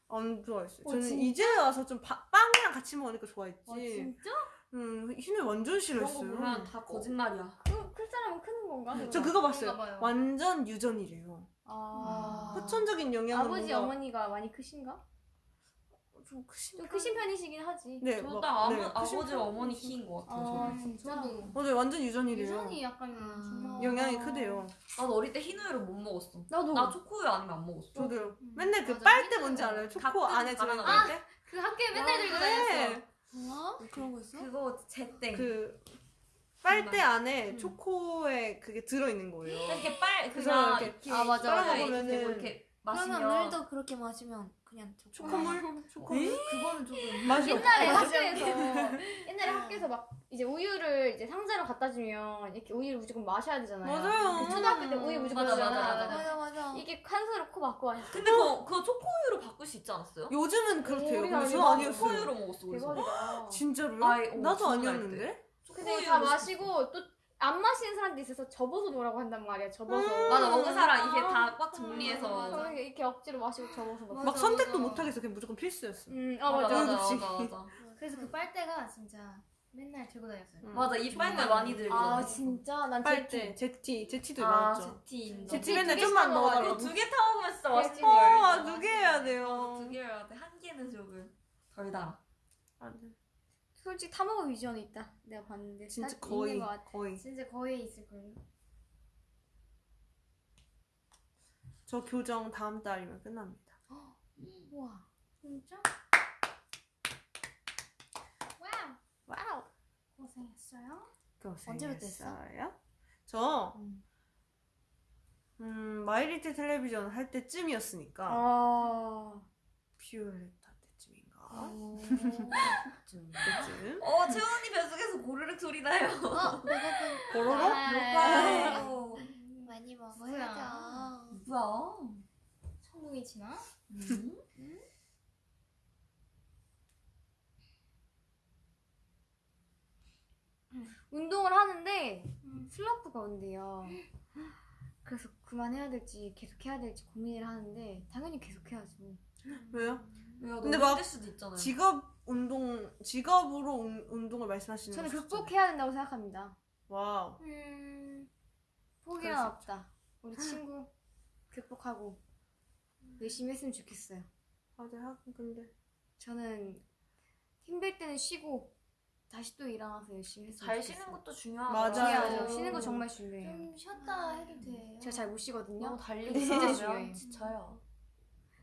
Speaker 3: 안 좋아했어요
Speaker 5: 어,
Speaker 3: 저는
Speaker 5: 진짜?
Speaker 3: 이제 와서 좀 바- 빵이랑 같이 먹으니까 좋아했지
Speaker 5: 아 진짜?
Speaker 3: 음 흰우유 완전
Speaker 2: 그런 거
Speaker 3: 싫어했어요
Speaker 2: 다 거짓말이야.
Speaker 5: 그, 클 사람은 크는 건가?
Speaker 3: 저 그거 봤어요
Speaker 5: 그런가 봐요.
Speaker 3: 완전 유전이래요
Speaker 5: 아.
Speaker 3: 후천적인 영향은
Speaker 5: 아버지
Speaker 3: 뭔가
Speaker 5: 어머니가 많이 크신가?
Speaker 3: 좀 크신
Speaker 5: 좀 크신 편이시긴 하지.
Speaker 3: 네,
Speaker 2: 저도
Speaker 3: 막-
Speaker 2: 딱 아버,
Speaker 3: 네,
Speaker 2: 아버지와
Speaker 3: 편-
Speaker 2: 어머니 키인 것 같아요.
Speaker 5: 아. 진짜?
Speaker 3: 맞아요 완전 유전이래요
Speaker 5: 유전이 약간
Speaker 4: 아.
Speaker 5: 중요하다.
Speaker 3: 영향이 크대요
Speaker 2: 나도 어릴 때 흰우유를 못 먹었어.
Speaker 5: 나도
Speaker 2: 나 초코우유 아니면 안 먹었어.
Speaker 3: 저도요 맨날 그. 빨대 뭔지 알아요? 초코 안에 들어있는
Speaker 2: 갈아놔.
Speaker 3: 빨대?
Speaker 5: 그 학교에 맨날 들고 다녔어.
Speaker 3: 네.
Speaker 4: 뭐? 그런 거 있어?
Speaker 2: 그거 제땡.
Speaker 3: 그 빨대 안에
Speaker 5: 음.
Speaker 3: 초코에 그게 들어있는 거예요
Speaker 2: 이렇게 빨 그냥
Speaker 3: 이렇게
Speaker 5: 아, 맞아,
Speaker 3: 맞아.
Speaker 2: 이렇게 마시면
Speaker 4: 그러면 오늘도 그렇게 마시면 그냥 초코
Speaker 3: 초코물? 초코물?
Speaker 2: 그거는 조금
Speaker 3: 맛이 (laughs)
Speaker 5: 옛날에 학교에서 옛날에 학교에서 막 이제 우유를 이제 상자로 갖다 주면 이렇게 우유를 무조건 마셔야 되잖아요.
Speaker 3: 맞아요.
Speaker 5: 초등학교 때 우유 무조건
Speaker 2: 맞아,
Speaker 5: 마셔야
Speaker 2: 맞아,
Speaker 5: 되잖아요.
Speaker 2: 맞아.
Speaker 4: 맞아 맞아
Speaker 5: 이게 우리 칸수로 코 바꿔 왔어.
Speaker 2: 근데 그거, 그거 초코우유로 바꿀 수 있지 않았어요?
Speaker 3: 요즘은 그렇대요.
Speaker 5: 우리
Speaker 3: 근데
Speaker 5: 아니야.
Speaker 3: 아니었어요.
Speaker 2: 초코우유로 먹었어 그래서
Speaker 5: 대박이다.
Speaker 3: 진짜로요?
Speaker 2: 아이, 어,
Speaker 3: 나도 아니었는데?
Speaker 5: 근데 다 마시고 또 안 마시는 사람도 있어서 접어서 놓으라고 한단 말이야. 접어서.
Speaker 3: 음.
Speaker 2: 맞아 먹은 사람 이게 다 꽉 정리해서
Speaker 5: 저는 이렇게 억지로 마시고 접어서 넣어.
Speaker 3: 막
Speaker 4: 맞아,
Speaker 3: 선택도
Speaker 4: 맞아.
Speaker 3: 못 하겠어. 그냥 무조건 필수였어.
Speaker 5: 음, 아
Speaker 2: 맞아
Speaker 5: 맞아.
Speaker 2: 맞아. 맞아 맞아
Speaker 4: 그래서 그 빨대가 진짜 맨날 들고 다녔어요.
Speaker 3: 음.
Speaker 2: 맞아 이 빨대 많이 들고
Speaker 5: 아 진짜 난
Speaker 3: 빨대,
Speaker 5: 제티.
Speaker 3: 제티, 제티도
Speaker 2: 아
Speaker 3: 많았죠.
Speaker 2: 제티
Speaker 3: 제티 맨날
Speaker 5: 두개
Speaker 3: 좀만 넣어달라고.
Speaker 2: 그거 두개 타먹으면 진짜 맛있는
Speaker 5: 제티.
Speaker 2: 거
Speaker 3: 어,
Speaker 2: 알죠?
Speaker 3: 두개 해야 돼요.
Speaker 2: 두 개여야 돼 한 개는 조금 덜 달아
Speaker 3: 아, 네.
Speaker 5: 솔직히 타먹어 위전이 있다. 내가 봤는데.
Speaker 3: 진짜
Speaker 5: 딱
Speaker 3: 거의,
Speaker 5: 있는 것 같아.
Speaker 3: 거의.
Speaker 4: 진짜 거의 있을걸요.
Speaker 3: 저 교정 다음 달이면 끝납니다. (gasps)
Speaker 4: 우와.
Speaker 5: 진짜?
Speaker 3: Wow. Wow.
Speaker 4: 고생했어요.
Speaker 3: 고생했어요.
Speaker 4: 했어요?
Speaker 3: 저,
Speaker 4: 음.
Speaker 3: 음, 마이리틀 텔레비전 할 때쯤이었으니까,
Speaker 5: 아.
Speaker 3: 퓨어레 타 때쯤인가?
Speaker 5: 어.
Speaker 3: 때쯤.
Speaker 2: 어 채원이 뱃속에서 고르륵 소리 나요
Speaker 4: 어, 배고픈.
Speaker 3: 고로로?
Speaker 4: 아,
Speaker 2: 어,
Speaker 4: 많이
Speaker 5: 뭐야.
Speaker 4: 먹어야죠.
Speaker 2: 뭐야
Speaker 5: 성공이 지나?
Speaker 2: 음?
Speaker 5: 운동을 하는데 슬럼프가 온대요. 그래서 그만해야 될지 계속 해야 될지 고민을 하는데 당연히 계속 해야죠.
Speaker 3: 왜요?
Speaker 2: 야,
Speaker 3: 근데 막
Speaker 2: 수도 있잖아요
Speaker 3: 직업 운동, 직업으로 운, 운동을 말씀하시는
Speaker 5: 저는? 극복해야 된다고 생각합니다.
Speaker 3: Wow.
Speaker 5: 음, 포기는
Speaker 3: 수
Speaker 5: 없다. 우리 친구 (laughs) 극복하고 열심히 했으면 좋겠어요.
Speaker 3: 하고, 근데.
Speaker 5: 저는 힘들 때는 쉬고 다시 또 일어나서 열심히 했으면
Speaker 2: 잘. 쉬는 것도 중요하고
Speaker 3: 맞아요.
Speaker 5: 쉬는 거 정말 중요해요.
Speaker 4: 좀 쉬었다 해도 돼요.
Speaker 5: 제가 잘 못 쉬거든요.
Speaker 2: 달리기 (laughs)
Speaker 5: 진짜 중요해요.
Speaker 2: 지쳐요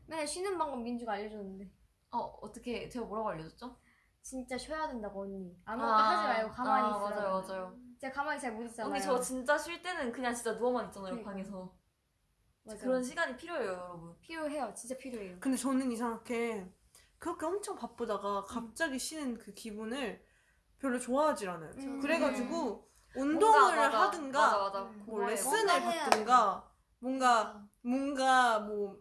Speaker 5: 맨날 쉬는 방법 민주가 알려줬는데
Speaker 2: 어 어떻게 제가 뭐라고 알려줬죠?
Speaker 5: 진짜 쉬어야 된다고 언니. 아무것도 하지 말고 가만히
Speaker 2: 아,
Speaker 5: 있으라고.
Speaker 2: 맞아요 맞아요
Speaker 5: 제가 가만히 잘 못 있잖아요.
Speaker 2: 언니 저 진짜 쉴 때는 그냥 진짜 누워만 있잖아요
Speaker 5: 그러니까.
Speaker 2: 방에서
Speaker 5: 맞아요.
Speaker 2: 그런 시간이 필요해요 여러분
Speaker 5: 필요해요. 진짜 필요해요.
Speaker 3: 근데 저는 이상하게 그렇게 엄청 바쁘다가 갑자기 쉬는 그 기분을 별로 좋아하질 않아요.
Speaker 5: 음.
Speaker 3: 그래가지고 운동을
Speaker 2: 뭔가, 맞아,
Speaker 3: 하든가
Speaker 2: 맞아 맞아
Speaker 4: 음.
Speaker 3: 뭐
Speaker 2: 그거예요.
Speaker 3: 레슨을 받든가 뭔가 뭔가 뭐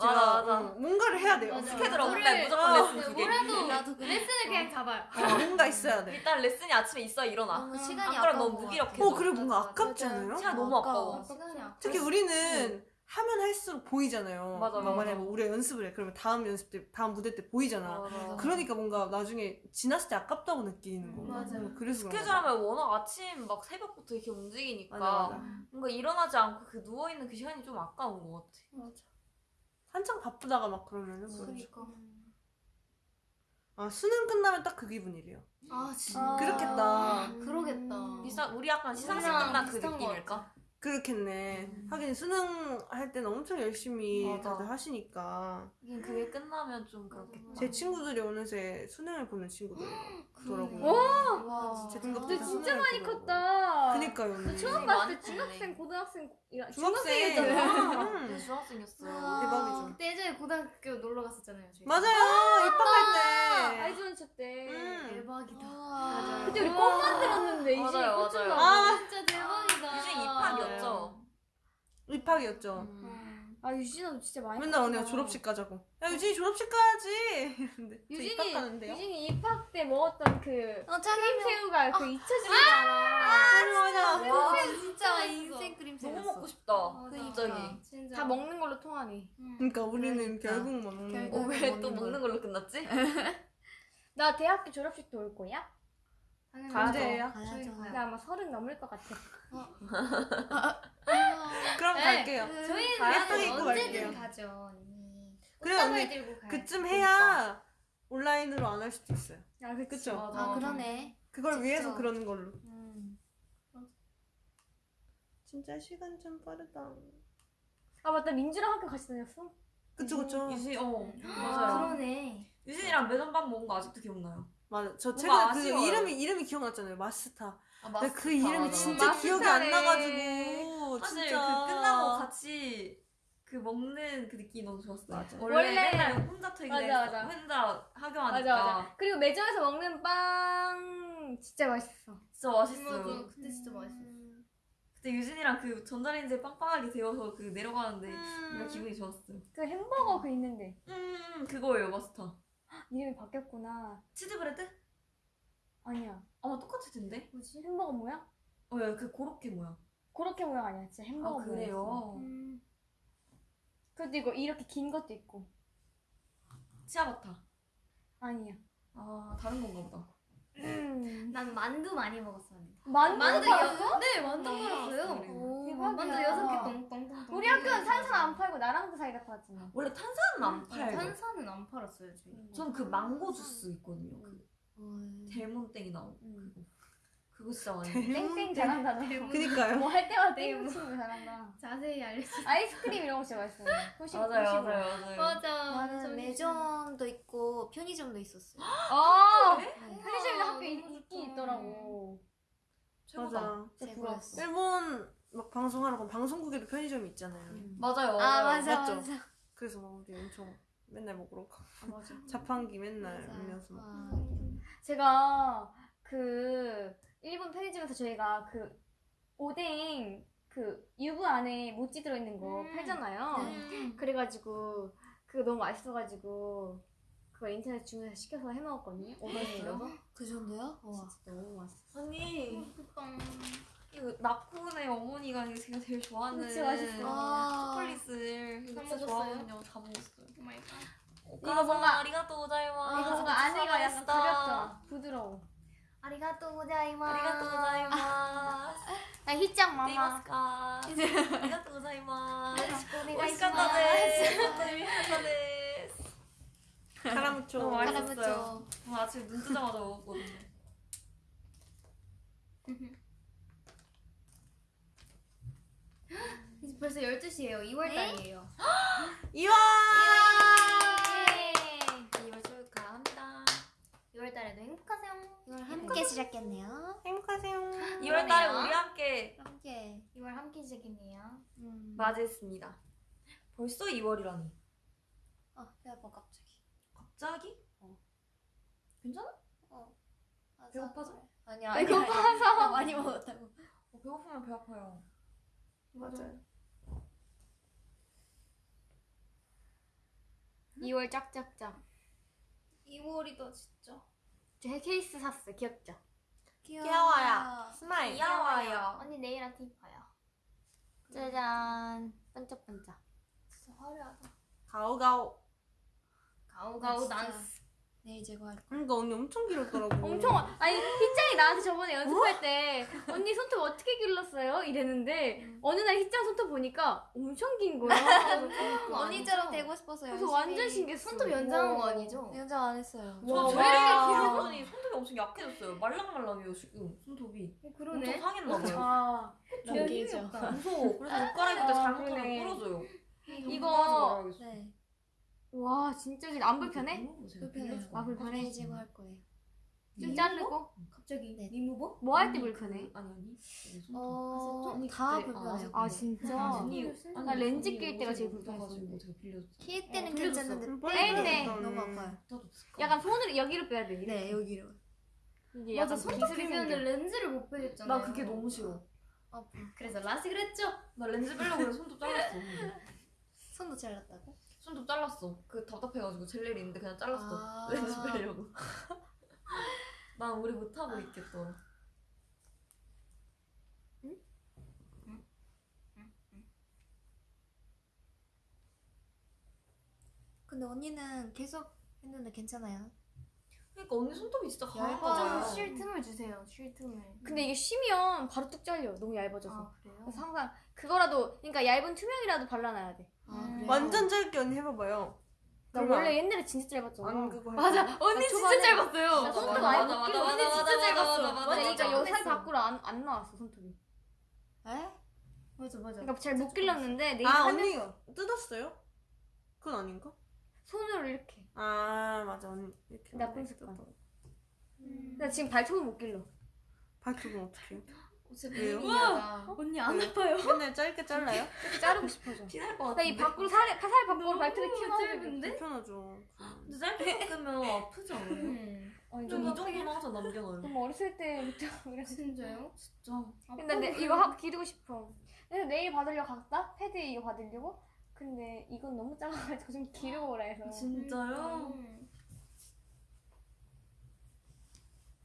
Speaker 3: 제가
Speaker 2: 맞아, 맞아.
Speaker 3: 어, 뭔가를 해야 돼요.
Speaker 4: 맞아.
Speaker 2: 스케줄 없는
Speaker 5: 뭐를-
Speaker 2: 날 무조건
Speaker 3: 어,
Speaker 2: 레슨 두개
Speaker 4: 뭐라도 나도 그래.
Speaker 5: 레슨을 그냥 잡아요.
Speaker 3: 어, 뭔가 있어야 돼.
Speaker 2: 일단 레슨이 아침에 있어야 일어나
Speaker 5: 음.
Speaker 4: 시간이 아까운
Speaker 2: 너무.
Speaker 4: 같아.
Speaker 3: 어 그리고 뭔가. 않아요?
Speaker 2: 시간 너무 아까워.
Speaker 4: 시간이 아까워.
Speaker 3: 특히 우리는 하면 할수록 보이잖아요.
Speaker 2: 맞아,
Speaker 3: 막
Speaker 2: 맞아.
Speaker 3: 만약에 뭐 우리가 연습을 해. 그러면 다음 연습 때, 다음 무대 때 보이잖아.
Speaker 2: 맞아.
Speaker 3: 그러니까 뭔가 나중에 지났을 때 아깝다고 느끼는 거.
Speaker 5: 음,
Speaker 4: 맞아.
Speaker 3: 그래서 그런가
Speaker 2: 스케줄
Speaker 3: 봐.
Speaker 2: 하면 워낙 아침 막 새벽부터 이렇게 움직이니까
Speaker 3: 맞아, 맞아.
Speaker 2: 뭔가 일어나지 않고 그 누워있는 그 시간이 좀 아까운 것 같아
Speaker 3: 맞아. 한창 바쁘다가 막 그러면은 그렇죠.
Speaker 4: 그러니까.
Speaker 3: 아 수능 끝나면 딱 그 기분이래요.
Speaker 4: 아 진짜.
Speaker 3: 그렇겠다.
Speaker 4: 그러겠다.
Speaker 2: 비슷한 우리 약간 시상식 끝난 그 느낌일까?
Speaker 3: 그렇겠네. 하긴 수능 할 때는 엄청 열심히
Speaker 2: 맞아.
Speaker 3: 다들 하시니까
Speaker 2: 하긴 그게 끝나면 좀 그렇겠다
Speaker 3: 제 친구들이 어느새 수능을 보는 친구들이더라고요. (gasps)
Speaker 4: 와.
Speaker 3: 제
Speaker 5: 근데
Speaker 3: 등급대가
Speaker 5: 진짜 많이
Speaker 3: 보더라고요.
Speaker 5: 컸다.
Speaker 3: 그니까요.
Speaker 5: 저 처음 봤을 때. 중학생, 고등학생, 이라-
Speaker 3: 중학생.
Speaker 5: 중학생이었잖아.
Speaker 3: 음.
Speaker 2: 네, 중학생이었어요
Speaker 4: 와.
Speaker 3: 대박이죠.
Speaker 4: 그때 예전에 고등학교 놀러 갔었잖아요. 저희.
Speaker 3: 맞아요. 입학할 때.
Speaker 5: 아이즈원쇼 때.
Speaker 3: 음.
Speaker 4: 대박이다.
Speaker 5: 맞아. 그때 우리 꽃 만들었는데 이제
Speaker 2: 맞아요,
Speaker 5: 꽃
Speaker 2: 맞아요.
Speaker 5: 좀
Speaker 3: 아.
Speaker 4: 진짜 대박이다.
Speaker 2: 유진 입학이었 죠?
Speaker 3: 입학이었죠.
Speaker 2: 음.
Speaker 5: 아 유진아도 진짜 많이
Speaker 3: 맨날 언니가. 졸업식 가자고. 야 유진이 졸업식 가야지. (laughs) 저
Speaker 5: 유진이
Speaker 3: 입학 가는데요.
Speaker 5: 유진이 입학 때 먹었던 그
Speaker 4: 어
Speaker 5: 크림
Speaker 4: 짜장면.
Speaker 5: 새우가 그 잊혀지잖아.
Speaker 3: 맞아.
Speaker 2: 와,
Speaker 4: 크림 진짜. 인생 크림
Speaker 2: 너무. 먹고 싶다
Speaker 4: 맞아.
Speaker 2: 갑자기
Speaker 4: 진짜.
Speaker 5: 다 먹는 걸로 통하네.
Speaker 3: 그러니까 우리는
Speaker 4: 그러니까.
Speaker 3: 결국 먹는
Speaker 4: 결국.
Speaker 3: 거.
Speaker 2: 어, 왜 또 먹는 걸로 끝났지? (laughs)
Speaker 5: 나 대학교 졸업식도 올 거야?
Speaker 4: 가야죠.
Speaker 5: 나 아마 서른 넘을 것 같아. (laughs)
Speaker 3: 그럼
Speaker 5: 네.
Speaker 3: 갈게요.
Speaker 4: 저희는
Speaker 3: 가야
Speaker 4: 가야죠.
Speaker 3: 입고
Speaker 4: 언제든
Speaker 3: 갈게요.
Speaker 4: 가죠 언니.
Speaker 3: 그래,
Speaker 4: 꽃다발
Speaker 3: 언니.
Speaker 4: 들고 가요.
Speaker 3: 그쯤 해야 온라인으로 안 할 수도 있어요.
Speaker 5: 아 그치.
Speaker 3: 그쵸?
Speaker 2: 맞아.
Speaker 4: 아 그러네.
Speaker 3: 그걸
Speaker 4: 진짜.
Speaker 3: 위해서 그러는 걸로.
Speaker 5: 음.
Speaker 3: 진짜 시간 좀 빠르다.
Speaker 5: 아 맞다 민주랑 학교 같이 다녔어?
Speaker 3: 그쵸 그쵸.
Speaker 2: 유진, 어,
Speaker 4: 아
Speaker 2: 맞아요.
Speaker 4: 그러네.
Speaker 2: 유진이랑 매점밥 먹은 거 아직도 기억나요.
Speaker 3: 맞아. 저 최근에 그
Speaker 2: 아쉬워요.
Speaker 3: 이름이 이름이 기억났잖아요. 마스타.
Speaker 2: 아,
Speaker 3: 근데 그 이름이 진짜
Speaker 5: 마스타네.
Speaker 3: 기억이 안 나가지고
Speaker 2: 사실
Speaker 3: 진짜.
Speaker 2: 그 끝나고 같이 그 먹는 그 느낌이 너무 좋았어요.
Speaker 3: 맞아.
Speaker 2: 원래, 맨날 혼자.
Speaker 5: 맞아, 맞아.
Speaker 2: 혼자 학교하니까
Speaker 5: 맞아 맞아. 그리고 매점에서 먹는 빵 진짜 맛있어.
Speaker 2: 진짜 맛있어요.
Speaker 4: 맞아. 그때 진짜 맛있었어.
Speaker 2: 그때 그때 유진이랑 그 전자레인지에 빵빵하게 데워서 그 내려가는데
Speaker 3: 음.
Speaker 2: 기분이 좋았어요.
Speaker 5: 그 햄버거 그 있는데
Speaker 2: 음 그거예요 마스터.
Speaker 5: 이름이 바뀌었구나.
Speaker 2: 치즈브레드?
Speaker 5: 아니야.
Speaker 2: 아마 똑같을 텐데.
Speaker 5: 뭐지? 햄버거 모양?
Speaker 2: 어그 고로케 모양.
Speaker 5: 그렇게 모양 아니야. 진짜 햄버거
Speaker 2: 아
Speaker 5: 모양.
Speaker 2: 그래요.
Speaker 5: 음. 그것도 이거 이렇게 긴 것도 있고.
Speaker 2: 치아바타.
Speaker 5: 아니야.
Speaker 2: 아 다른 건가 보다.
Speaker 5: 음.
Speaker 1: 난 만두 많이 먹었었는데.
Speaker 5: 만두
Speaker 1: 만두
Speaker 5: 팔았어?
Speaker 1: 여, 네 만두. 오,
Speaker 5: 대박이야.
Speaker 1: 만두 여섯 개 똥똥똥.
Speaker 5: 우리 학교는 탄산 안 팔고 나랑도 사이다 팔았잖아.
Speaker 2: 원래 탄산은 안 팔고.
Speaker 1: 탄산은 안 팔았어요 저희.
Speaker 2: 전그 망고 주스 있거든요. 그
Speaker 1: 음.
Speaker 2: 나온
Speaker 5: 음.
Speaker 2: 그거. 그거 진짜 많이.
Speaker 5: 땡땡 잘한다 너. (laughs)
Speaker 3: 그니까요.
Speaker 5: 뭐 할 때마다 땡 치는 거 잘한다.
Speaker 1: 자세히 알려주세요.
Speaker 5: 아이스크림 이런 거 진짜 맛있어요. 후식
Speaker 2: 맞아요
Speaker 5: 후식으로.
Speaker 2: 맞아요 맞아요.
Speaker 1: 맞아.
Speaker 4: 나는 매점도 있고 편의점도 있었어요. (gasps)
Speaker 5: 아
Speaker 4: 네.
Speaker 5: 편의점이 학교에 있- 있긴. 있더라고.
Speaker 2: 최고다.
Speaker 3: 맞아.
Speaker 5: 진짜 부러웠어.
Speaker 3: 일본 막 방송하러 가면 방송국에도 편의점이 있잖아요.
Speaker 2: 맞아요.
Speaker 4: 아
Speaker 2: 맞아요.
Speaker 4: 맞아
Speaker 3: 맞죠?
Speaker 4: 맞아.
Speaker 3: 그래서 막 우리 엄청 맨날 먹으러 가.
Speaker 5: 아, 맞아.
Speaker 3: 자판기 맨날
Speaker 4: 맞아.
Speaker 3: 음료수 먹고.
Speaker 4: 아,
Speaker 5: 제가 그 일본 편의점에서 저희가 그 오뎅 그 유부 안에 모찌 들어있는 거
Speaker 1: 음.
Speaker 5: 팔잖아요.
Speaker 4: 네.
Speaker 5: 그래가지고 그거 너무 맛있어가지고 그거 인터넷 주문해서 시켜서 해 먹었거든요. 오뎅에 넣어서
Speaker 4: 그 정도요? 와.
Speaker 5: 진짜 너무 맛있어.
Speaker 2: 아니 이거 나쿠네 어머니가 이거 제가 제일 좋아하는
Speaker 5: 진짜 맛있어.
Speaker 4: 아.
Speaker 2: 초콜릿을 진짜
Speaker 1: 먹었어요?
Speaker 2: 좋아하거든요. 다 먹었어요.
Speaker 5: 이거 뭔가-
Speaker 2: 아리가또 고자이마스.
Speaker 5: 이거 뭔가 안에가 약간 가볍잖아. 부드러워.
Speaker 4: 아리가또 고자이마스.
Speaker 2: 아리가또 고자이마스. (laughs)
Speaker 5: 나 히짱 마마.
Speaker 2: 아리가또 고자이마스. 오이시간다 데스.
Speaker 3: 카라무초.
Speaker 2: 맛있었어요. 음, 아침에 눈 뜨자마자 먹었거든요. (laughs)
Speaker 1: 벌써 12시예요. 2월 달이에요.
Speaker 2: 2월! (gasps) 2월! (gasps)
Speaker 1: 2월 달에도 행복하세요.
Speaker 4: 이걸 함께 시작했네요.
Speaker 3: 행복하세요.
Speaker 2: 2월 달에 우리 함께
Speaker 4: 함께.
Speaker 1: 2월 함께 시작했네요.
Speaker 4: 음.
Speaker 2: 맞이했습니다. 벌써 2월이라니.
Speaker 4: 아, 배 아파 갑자기.
Speaker 2: 갑자기?
Speaker 4: 어.
Speaker 2: 괜찮아?
Speaker 4: 아,
Speaker 2: 배고파서?
Speaker 4: 사- 아니야. 아니야.
Speaker 5: 배고파서.
Speaker 4: 나 많이 먹었다고.
Speaker 2: 어, 배고프면 배 아파요.
Speaker 3: 맞아요.
Speaker 5: 2월 짝짝짝.
Speaker 1: 2월이다 진짜.
Speaker 5: 저 케이스 샀어. 귀엽죠?
Speaker 3: 귀여워요. Smile.
Speaker 2: 귀여워요.
Speaker 1: 언니 네일 한테 입어요.
Speaker 5: 짜잔. 반짝반짝.
Speaker 1: 진짜 화려하다.
Speaker 3: 가오가오.
Speaker 1: 가오가오
Speaker 4: 진짜. 내일 제거할 거.
Speaker 3: 그러니까 언니 엄청 길었더라고.
Speaker 5: 엄청 아니 희짱이 나한테 저번에 연습할 때 언니 손톱 어떻게 길렀어요? 이랬는데 어느 날 희짱 손톱 보니까 엄청 긴 거야. (laughs)
Speaker 4: 언니처럼 되고 싶어서요.
Speaker 5: 그래서 완전 신기했어.
Speaker 1: 손톱 연장한 거 아니죠?
Speaker 4: 연장 안 했어요.
Speaker 2: 저
Speaker 5: 와,
Speaker 2: 왜
Speaker 5: 와.
Speaker 2: 이렇게 길었더니 손톱이 엄청 약해졌어요. 말랑말랑해요 지금 손톱이.
Speaker 1: 어,
Speaker 2: 엄청
Speaker 1: 그러네.
Speaker 2: 상했나 봐요.
Speaker 5: 아
Speaker 1: 내가 힘이
Speaker 4: 저기죠.
Speaker 1: 없다.
Speaker 2: 무서워. 그래서 옷 갈아입을 때
Speaker 5: 아,
Speaker 2: 잘못하면. 부러져요.
Speaker 5: 이거
Speaker 4: 네.
Speaker 5: 와 진짜 긴- 안 불편해?
Speaker 4: 불편해요.
Speaker 5: 아, 불편해?
Speaker 4: 내일 제거할 거예요.
Speaker 5: 좀 자르고
Speaker 1: 갑자기
Speaker 4: 네.
Speaker 1: 리무버?
Speaker 5: 뭐 할 때 불편해?
Speaker 2: 아니 아니.
Speaker 4: 어,
Speaker 2: 언니
Speaker 4: 다
Speaker 2: 그때-
Speaker 4: 불편해요.
Speaker 5: 아 진짜?
Speaker 2: 언니
Speaker 5: 나 렌즈 낄 때가 제일
Speaker 2: 불편해가지고. 제가 빌려줬어요.
Speaker 4: 낄 때는
Speaker 5: 어.
Speaker 4: 괜찮은데
Speaker 3: 음,
Speaker 4: 뺄,
Speaker 5: 뺄
Speaker 4: 때. 너무 아파요.
Speaker 5: 약간 손으로 여기로 빼야 돼.
Speaker 4: 네 여기로.
Speaker 5: 이게
Speaker 1: 맞아 손톱
Speaker 5: 생겨.
Speaker 1: 렌즈를 못 빼겠잖아요.
Speaker 2: 나 그게 너무 싫어.
Speaker 4: 아파.
Speaker 1: 그래서 라식 그랬죠?
Speaker 2: 나 렌즈 빼려고 그래 손톱 잘랐어. (laughs)
Speaker 4: 손도 잘랐다고?
Speaker 2: 손톱 잘랐어. 그 답답해가지고 젤리를 있는데 그냥 잘랐어.
Speaker 4: 아. (laughs)
Speaker 2: 렌즈 빼려고. (laughs) 난 우리 못하고 있겠더라.
Speaker 4: 근데 언니는 계속 했는데 괜찮아요.
Speaker 2: 그러니까 언니 손톱이 진짜.
Speaker 1: 좀쉴 틈을 주세요. 쉴 틈을.
Speaker 5: 근데 이게 쉬면 바로 뚝 잘려. 너무 얇아져서.
Speaker 1: 아 그래요?
Speaker 5: 그래서 항상 그거라도 그러니까 얇은 투명이라도 발라놔야 돼.
Speaker 4: 아
Speaker 1: 음.
Speaker 4: 그래요?
Speaker 3: 완전 짧게 언니 해봐봐요.
Speaker 5: 나 원래 옛날에 진짜 짧았잖아.
Speaker 3: 안 그거 할
Speaker 5: 맞아. 언니
Speaker 4: 나
Speaker 5: 진짜
Speaker 4: 초반에-
Speaker 5: 짧았어요. 나나
Speaker 1: 손톱 많이
Speaker 5: 아예
Speaker 2: 맞아,
Speaker 5: 못.
Speaker 2: 맞아,
Speaker 5: 언니
Speaker 2: 맞아,
Speaker 5: 진짜
Speaker 2: 맞아,
Speaker 5: 짧았어.
Speaker 2: 맞아, 맞아,
Speaker 5: 맞아, 그러니까
Speaker 2: 맞아.
Speaker 5: 요살 밖으로 안, 안 나왔어 손톱이.
Speaker 4: 에?
Speaker 1: 맞아 맞아.
Speaker 5: 그러니까 잘 못 길렀는데 내일
Speaker 3: 아
Speaker 5: 하면
Speaker 3: 언니 뜯었어요? 그건 아닌가?
Speaker 5: 손으로 이렇게.
Speaker 3: 아 맞아 언니 이렇게
Speaker 5: 나쁜 습관. 나 지금 발톱은 못 길러.
Speaker 3: 발톱은 어떻게? 왜요?
Speaker 1: 우와 언니 안
Speaker 3: 왜요?
Speaker 1: 아파요? (laughs)
Speaker 3: 맨날 짧게 잘라요? (laughs)
Speaker 5: 자르고 싶어져.
Speaker 2: 피날
Speaker 5: 것나
Speaker 2: 같은데.
Speaker 5: 이 밖으로 살, 살 밖으로 발톱이 튀어나오고
Speaker 1: 짧은데?
Speaker 3: 불편하죠.
Speaker 2: 근데 짧게 깎으면 아프지 않아요?
Speaker 1: 음.
Speaker 2: 아니 전이 정도는 항상 남겨놔요.
Speaker 5: 너무 어렸을 때부터 (laughs) 그래서
Speaker 1: 진짜요?
Speaker 2: 진짜.
Speaker 5: 근데 내, 이거 하고 기르고 싶어. 그래서 내일 받으려고 갔다? 패드 이거 받으려고? 근데 이건 너무 작아가지고 좀 기르고 오라 해서.
Speaker 2: 진짜요?
Speaker 1: 음.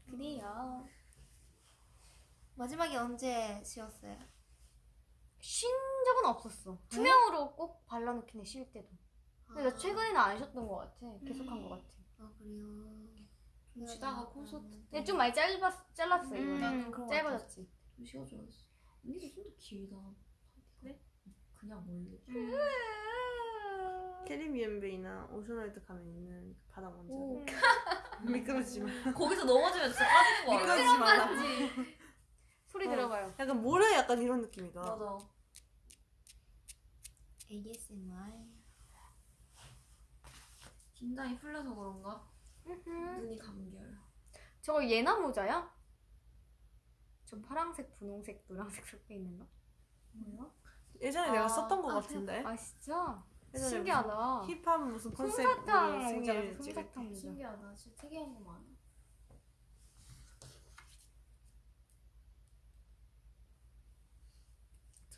Speaker 5: 그래요.
Speaker 4: 마지막에 언제 씌웠어요?
Speaker 5: 쉰 적은 없었어. 투명으로 꼭 발라놓긴 해, 쉴 때도. 근데 나 최근에는 안 쉬었던 것 같아. 계속 한 것 같아.
Speaker 4: 아 그래요.
Speaker 2: 좀 쉬다가 콘서트 때
Speaker 5: 근데 좀 많이 짧았, 잘랐어, 이거.
Speaker 1: 음,
Speaker 5: 는 짧아졌지.
Speaker 2: 좀 쉬어줘야지. 언니도 손도 길다. 그래? 그냥 원래.
Speaker 3: 캐리비안베이나 오션월드 가면 있는 그.
Speaker 2: 오. (laughs)
Speaker 3: 미끄러지지 마.
Speaker 2: 거기서 넘어지면 진짜 빠지는 거 알아요?
Speaker 3: 미끄러지지 말라.
Speaker 5: 소리
Speaker 3: 어.
Speaker 5: 들어봐요.
Speaker 3: 약간 모래 약간 이런 느낌이다.
Speaker 2: 맞아.
Speaker 4: ASMR.
Speaker 2: 긴장이 풀려서 그런가? 눈이 감겨요.
Speaker 5: 저거 예나 모자야? 저 파랑색, 분홍색, 노란색 섞여 있는 거? 뭐야?
Speaker 3: 예전에
Speaker 5: 아,
Speaker 3: 내가 썼던 것
Speaker 5: 아,
Speaker 3: 같은데.
Speaker 5: 아 진짜? 신기하다.
Speaker 3: 힙합 무슨 컨셉으로
Speaker 5: 솜사탕 모자. 솜사탕 모자.
Speaker 1: 신기하다. 진짜 특이한 거 많아.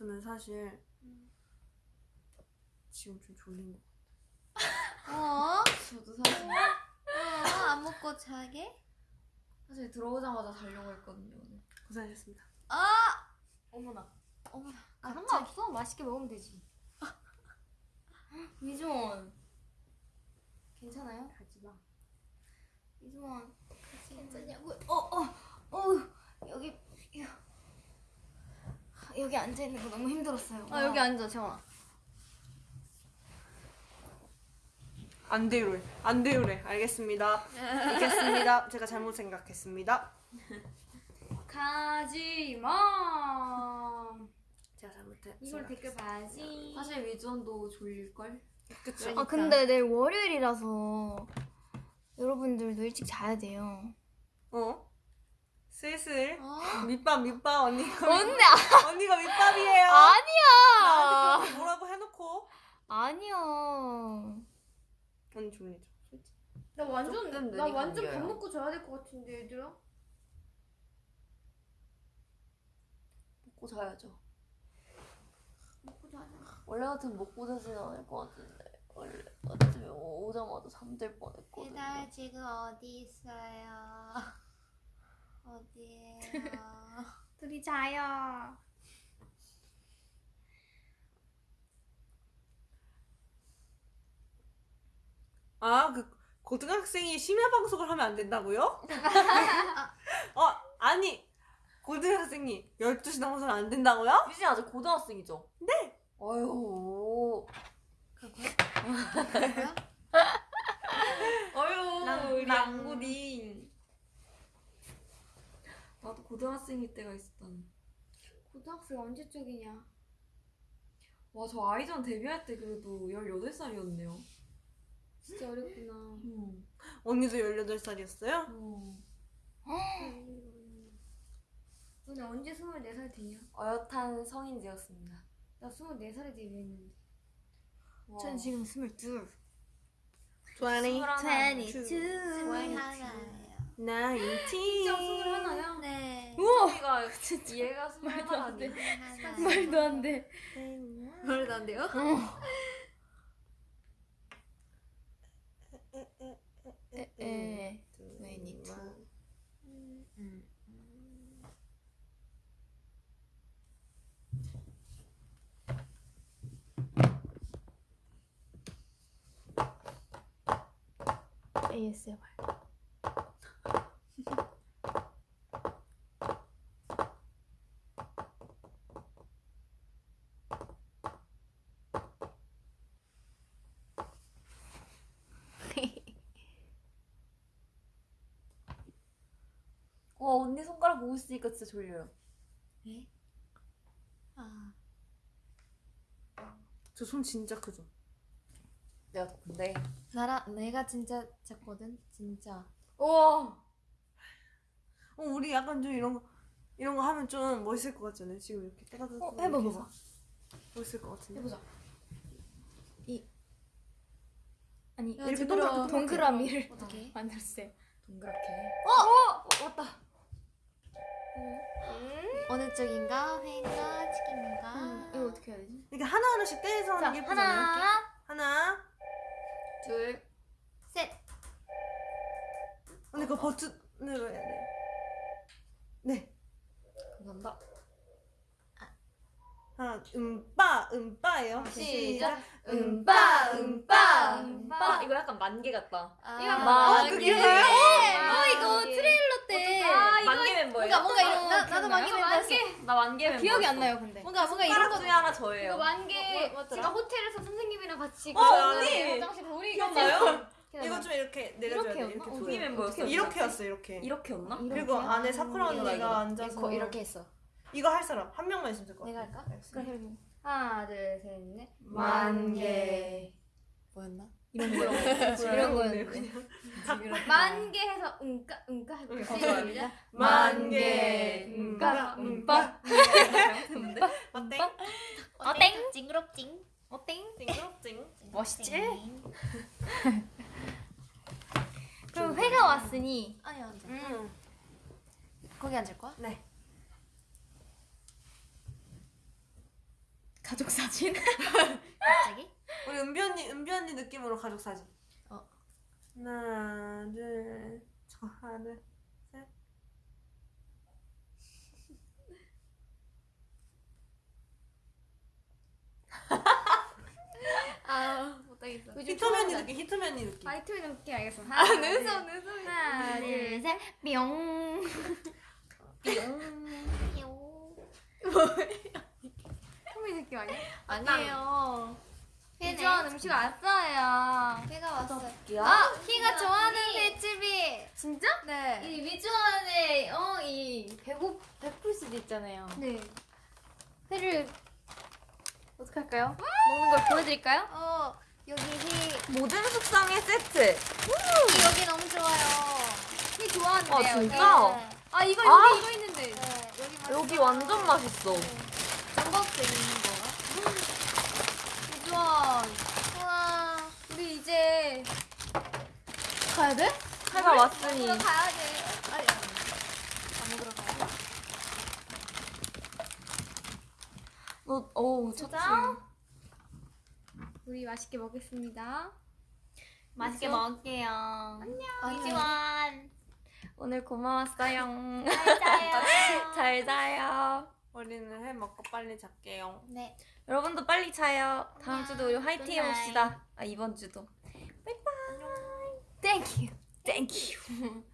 Speaker 3: 저는 사실 지금 좀 졸린 거.
Speaker 4: 어?
Speaker 2: 저도 사실
Speaker 4: 어? 안 먹고 자게?
Speaker 2: 사실 들어오자마자 자려고 했거든요 오늘.
Speaker 3: 고생하셨습니다.
Speaker 4: 아!
Speaker 2: 어머나.
Speaker 4: 어머나.
Speaker 5: 아, 상관없어. 맛있게 먹으면 되지. (laughs)
Speaker 1: 이주원.
Speaker 5: 괜찮아요? 가지 마.
Speaker 1: 이주원.
Speaker 4: 괜찮냐고? 어, 어, 어, 여기, 여기 앉아 있는 거 너무 힘들었어요.
Speaker 5: 아 여기 앉아, 정아.
Speaker 3: 안 돼요래. 안 돼요래. 알겠습니다. 알겠습니다. (laughs) 제가 잘못 생각했습니다.
Speaker 5: 가지 마.
Speaker 3: 제가 잘못해.
Speaker 5: 이걸 댓글 봐야지.
Speaker 2: 사실 위주원도 졸릴 걸?
Speaker 3: 그쵸.
Speaker 1: 아 근데 내일 월요일이라서 여러분들도 일찍 자야 돼요.
Speaker 3: 어? 슬슬
Speaker 4: 어? (laughs)
Speaker 3: 밑밥 밑밥 언니가
Speaker 1: 언니
Speaker 3: 언니가 밑밥이에요.
Speaker 1: 아니야.
Speaker 3: 나한테 뭐라고 해놓고
Speaker 1: 아니야.
Speaker 3: 언니 졸리죠.
Speaker 5: 나 완전 나 완전 밥. 먹고 자야 될 것 같은데 얘들아.
Speaker 2: 먹고 자야죠.
Speaker 5: 먹고 자자.
Speaker 2: 원래 같으면 먹고 자지는 않을 것 같은데 원래 같으면 오자마자 잠들 뻔했거든요.
Speaker 4: 배달 지금 어디 있어요? 어디에요? (laughs)
Speaker 5: 둘이 자요.
Speaker 3: 아, 그 고등학생이 심야 방송을 하면 안 된다고요? (laughs) 어, 아니. 고등학생이 12시 넘어서는 안 된다고요?
Speaker 2: 유진 아직 고등학생이죠? 네. 아유.
Speaker 4: 그거야? (laughs)
Speaker 2: 아유. 우리 양고딩. 나도 고등학생일 때가 있었다니.
Speaker 5: 고등학생 언제 쪽이냐?
Speaker 2: 와, 저 아이전 데뷔할 때 그래도 18살이었네요.
Speaker 5: 진짜 어렵구나.
Speaker 2: 음.
Speaker 3: 언니도 18살이었어요?
Speaker 2: 어.
Speaker 5: 너네 언제 24살 되냐?
Speaker 2: 어엿한 성인 되었습니다.
Speaker 5: 나 24살에 데뷔했는데.
Speaker 1: 전 지금 22.
Speaker 3: 20,
Speaker 4: 22. 22. 22.
Speaker 3: 나인틴.
Speaker 5: 스물 하나야?
Speaker 4: 네.
Speaker 2: 우와! 우리가 진짜 얘가
Speaker 4: 말도 안돼
Speaker 1: 말도 안 돼
Speaker 4: 말도 안 돼요?
Speaker 1: 에,
Speaker 3: 에.
Speaker 1: ASMR.
Speaker 2: 와, 언니 손가락 보고 있으니까 진짜 졸려요.
Speaker 4: 네? 아,
Speaker 3: 저 손 진짜 크죠?
Speaker 2: 내가 근데
Speaker 4: 나라 내가 진짜 작거든. 진짜.
Speaker 5: 우와.
Speaker 3: 어, 우리 약간 좀 이런 거 이런 거 하면 좀 멋있을 것 같잖아요. 지금 이렇게 따다다다
Speaker 5: 어, 해봐,
Speaker 3: 이렇게
Speaker 5: 봐봐.
Speaker 3: 해서. 멋있을 것 같은데.
Speaker 2: 해보자. 이 아니
Speaker 4: 야,
Speaker 3: 이렇게 동그랗게.
Speaker 5: 동그라미를
Speaker 4: 어떻게?
Speaker 5: 만들었어요.
Speaker 2: 동그랗게.
Speaker 5: 왔다.
Speaker 4: 어느 쪽인가? 회인가? 치킨인가?
Speaker 5: 음, 이거 어떻게 해야 되지?
Speaker 3: 이렇게 하나 하나씩 떼서 하는 게 예쁘잖아요.
Speaker 5: 하나,
Speaker 3: 하나.
Speaker 2: 둘.
Speaker 4: 셋.
Speaker 3: 근데 그거 버튼으로 해야 돼. 네.
Speaker 2: 감사합니다.
Speaker 3: 하나, 음빠, 음빠예요.
Speaker 5: 시작.
Speaker 3: 음빠, 음빠,
Speaker 2: 음빠 이거 약간 만개 같다.
Speaker 4: 아,
Speaker 5: 이거
Speaker 3: 아, 그게 나요?
Speaker 4: 어, 이거 트레일 러 때.
Speaker 5: 아, 이거
Speaker 2: 만개 멤버예요?
Speaker 4: 뭔가 뭔가 이런 나, 나도
Speaker 5: 기억나요?
Speaker 4: 만기 멤버였어.
Speaker 2: 나 만개 멤버.
Speaker 5: 기억이 안 나요, 근데.
Speaker 4: 뭔가 뭔가 이런 거
Speaker 2: 중에 하나 저예요.
Speaker 5: 이거 만개
Speaker 4: 뭐, 뭐였더라?
Speaker 5: 제가 호텔에서 선생님이랑 같이
Speaker 3: 어, 언니!
Speaker 5: 화장실에서 우리 (laughs)
Speaker 2: 기억나요?
Speaker 3: 이거 좀 이렇게 내려줘야 돼.
Speaker 5: 이렇게였나?
Speaker 3: 이렇게
Speaker 5: 어,
Speaker 3: 개.
Speaker 2: 멤버였어요.
Speaker 3: 이렇게였어, 이렇게.
Speaker 2: 이렇게였나?
Speaker 3: 그리고 안에 사쿠라
Speaker 2: 이거,
Speaker 3: 언니가
Speaker 2: 이거.
Speaker 3: 앉아서
Speaker 4: 이거 이렇게 했어.
Speaker 3: 이거 할 사람 한 명만 있으면 될 것 같아.
Speaker 4: 내가 할까?
Speaker 5: 하나, 둘, 셋, 넷.
Speaker 3: 만개.
Speaker 4: 뭐였나?
Speaker 5: 이런 거. 이런 거였는데. 만개 해서 응까 응까 해볼게요. 시작.
Speaker 3: 만개, 음빠, 음빠.
Speaker 2: 잘못했는데?
Speaker 3: 어때?
Speaker 4: 어땡? 징그럽징.
Speaker 5: 어땡?
Speaker 3: 징그럽징.
Speaker 5: 멋있지? (laughs) 그럼 회가 왔으니
Speaker 4: 아니 앉아.
Speaker 3: 응.
Speaker 4: 거기 앉을 거야?
Speaker 3: 네.
Speaker 5: 가족 사진. (laughs)
Speaker 4: 갑자기?
Speaker 3: 우리 은비 언니, 은비 언니 느낌으로 가족 사진.
Speaker 4: 어.
Speaker 3: 하나, 둘, 저 하나, 둘, 셋. (laughs)
Speaker 5: 아 못하겠어.
Speaker 3: 히토미 언니 느낌, 히토미 언니 느낌.
Speaker 5: 느낌 알겠어. (laughs) 하나, 눈썹 눈썹. 하나, 둘,
Speaker 4: 둘,
Speaker 5: 셋. 뿅. 토미 (laughs) 느낌 아니야? 아니에요. 좋아하는 음식 왔어요.
Speaker 4: 회가 왔어.
Speaker 5: 아, 희가 좋아하는 횟집이
Speaker 4: 진짜?
Speaker 5: 네. 이 위주안에 어이 배고 배풀 수도 있잖아요.
Speaker 4: 네.
Speaker 5: 회를 어떻게 할까요? 먹는 걸 보여드릴까요?
Speaker 4: 어 여기 회
Speaker 2: 모든 숙성의 세트.
Speaker 4: 여기 너무 좋아요.
Speaker 5: 희 좋아하는데요.
Speaker 2: 아, 진짜?
Speaker 5: 네. 아 이거
Speaker 2: 아.
Speaker 5: 여기 이거 있는데.
Speaker 4: 네 여기.
Speaker 2: 여기 완전 맛있어.
Speaker 4: 전복도 있는 우와.
Speaker 5: 우리 이제 가야 돼?
Speaker 2: 해가 왔으니.
Speaker 4: 가야 돼. 아니 아니. 안 먹으러 가야 돼.
Speaker 2: 너, 어우, 첫
Speaker 5: 진짜? 우리 맛있게 먹겠습니다. 맛있게 먹을게요. 안녕.
Speaker 4: 이지원.
Speaker 2: 오늘 고마웠어요.
Speaker 4: 잘 (laughs) 자요.
Speaker 2: 잘 자요.
Speaker 3: 우리는 해 먹고 빨리 잘게요.
Speaker 4: 네.
Speaker 2: 여러분도 빨리 자요. 다음. 주도 우리 화이팅. 해봅시다. 아, 이번 주도.
Speaker 5: Thank you.
Speaker 2: Thank you. (laughs)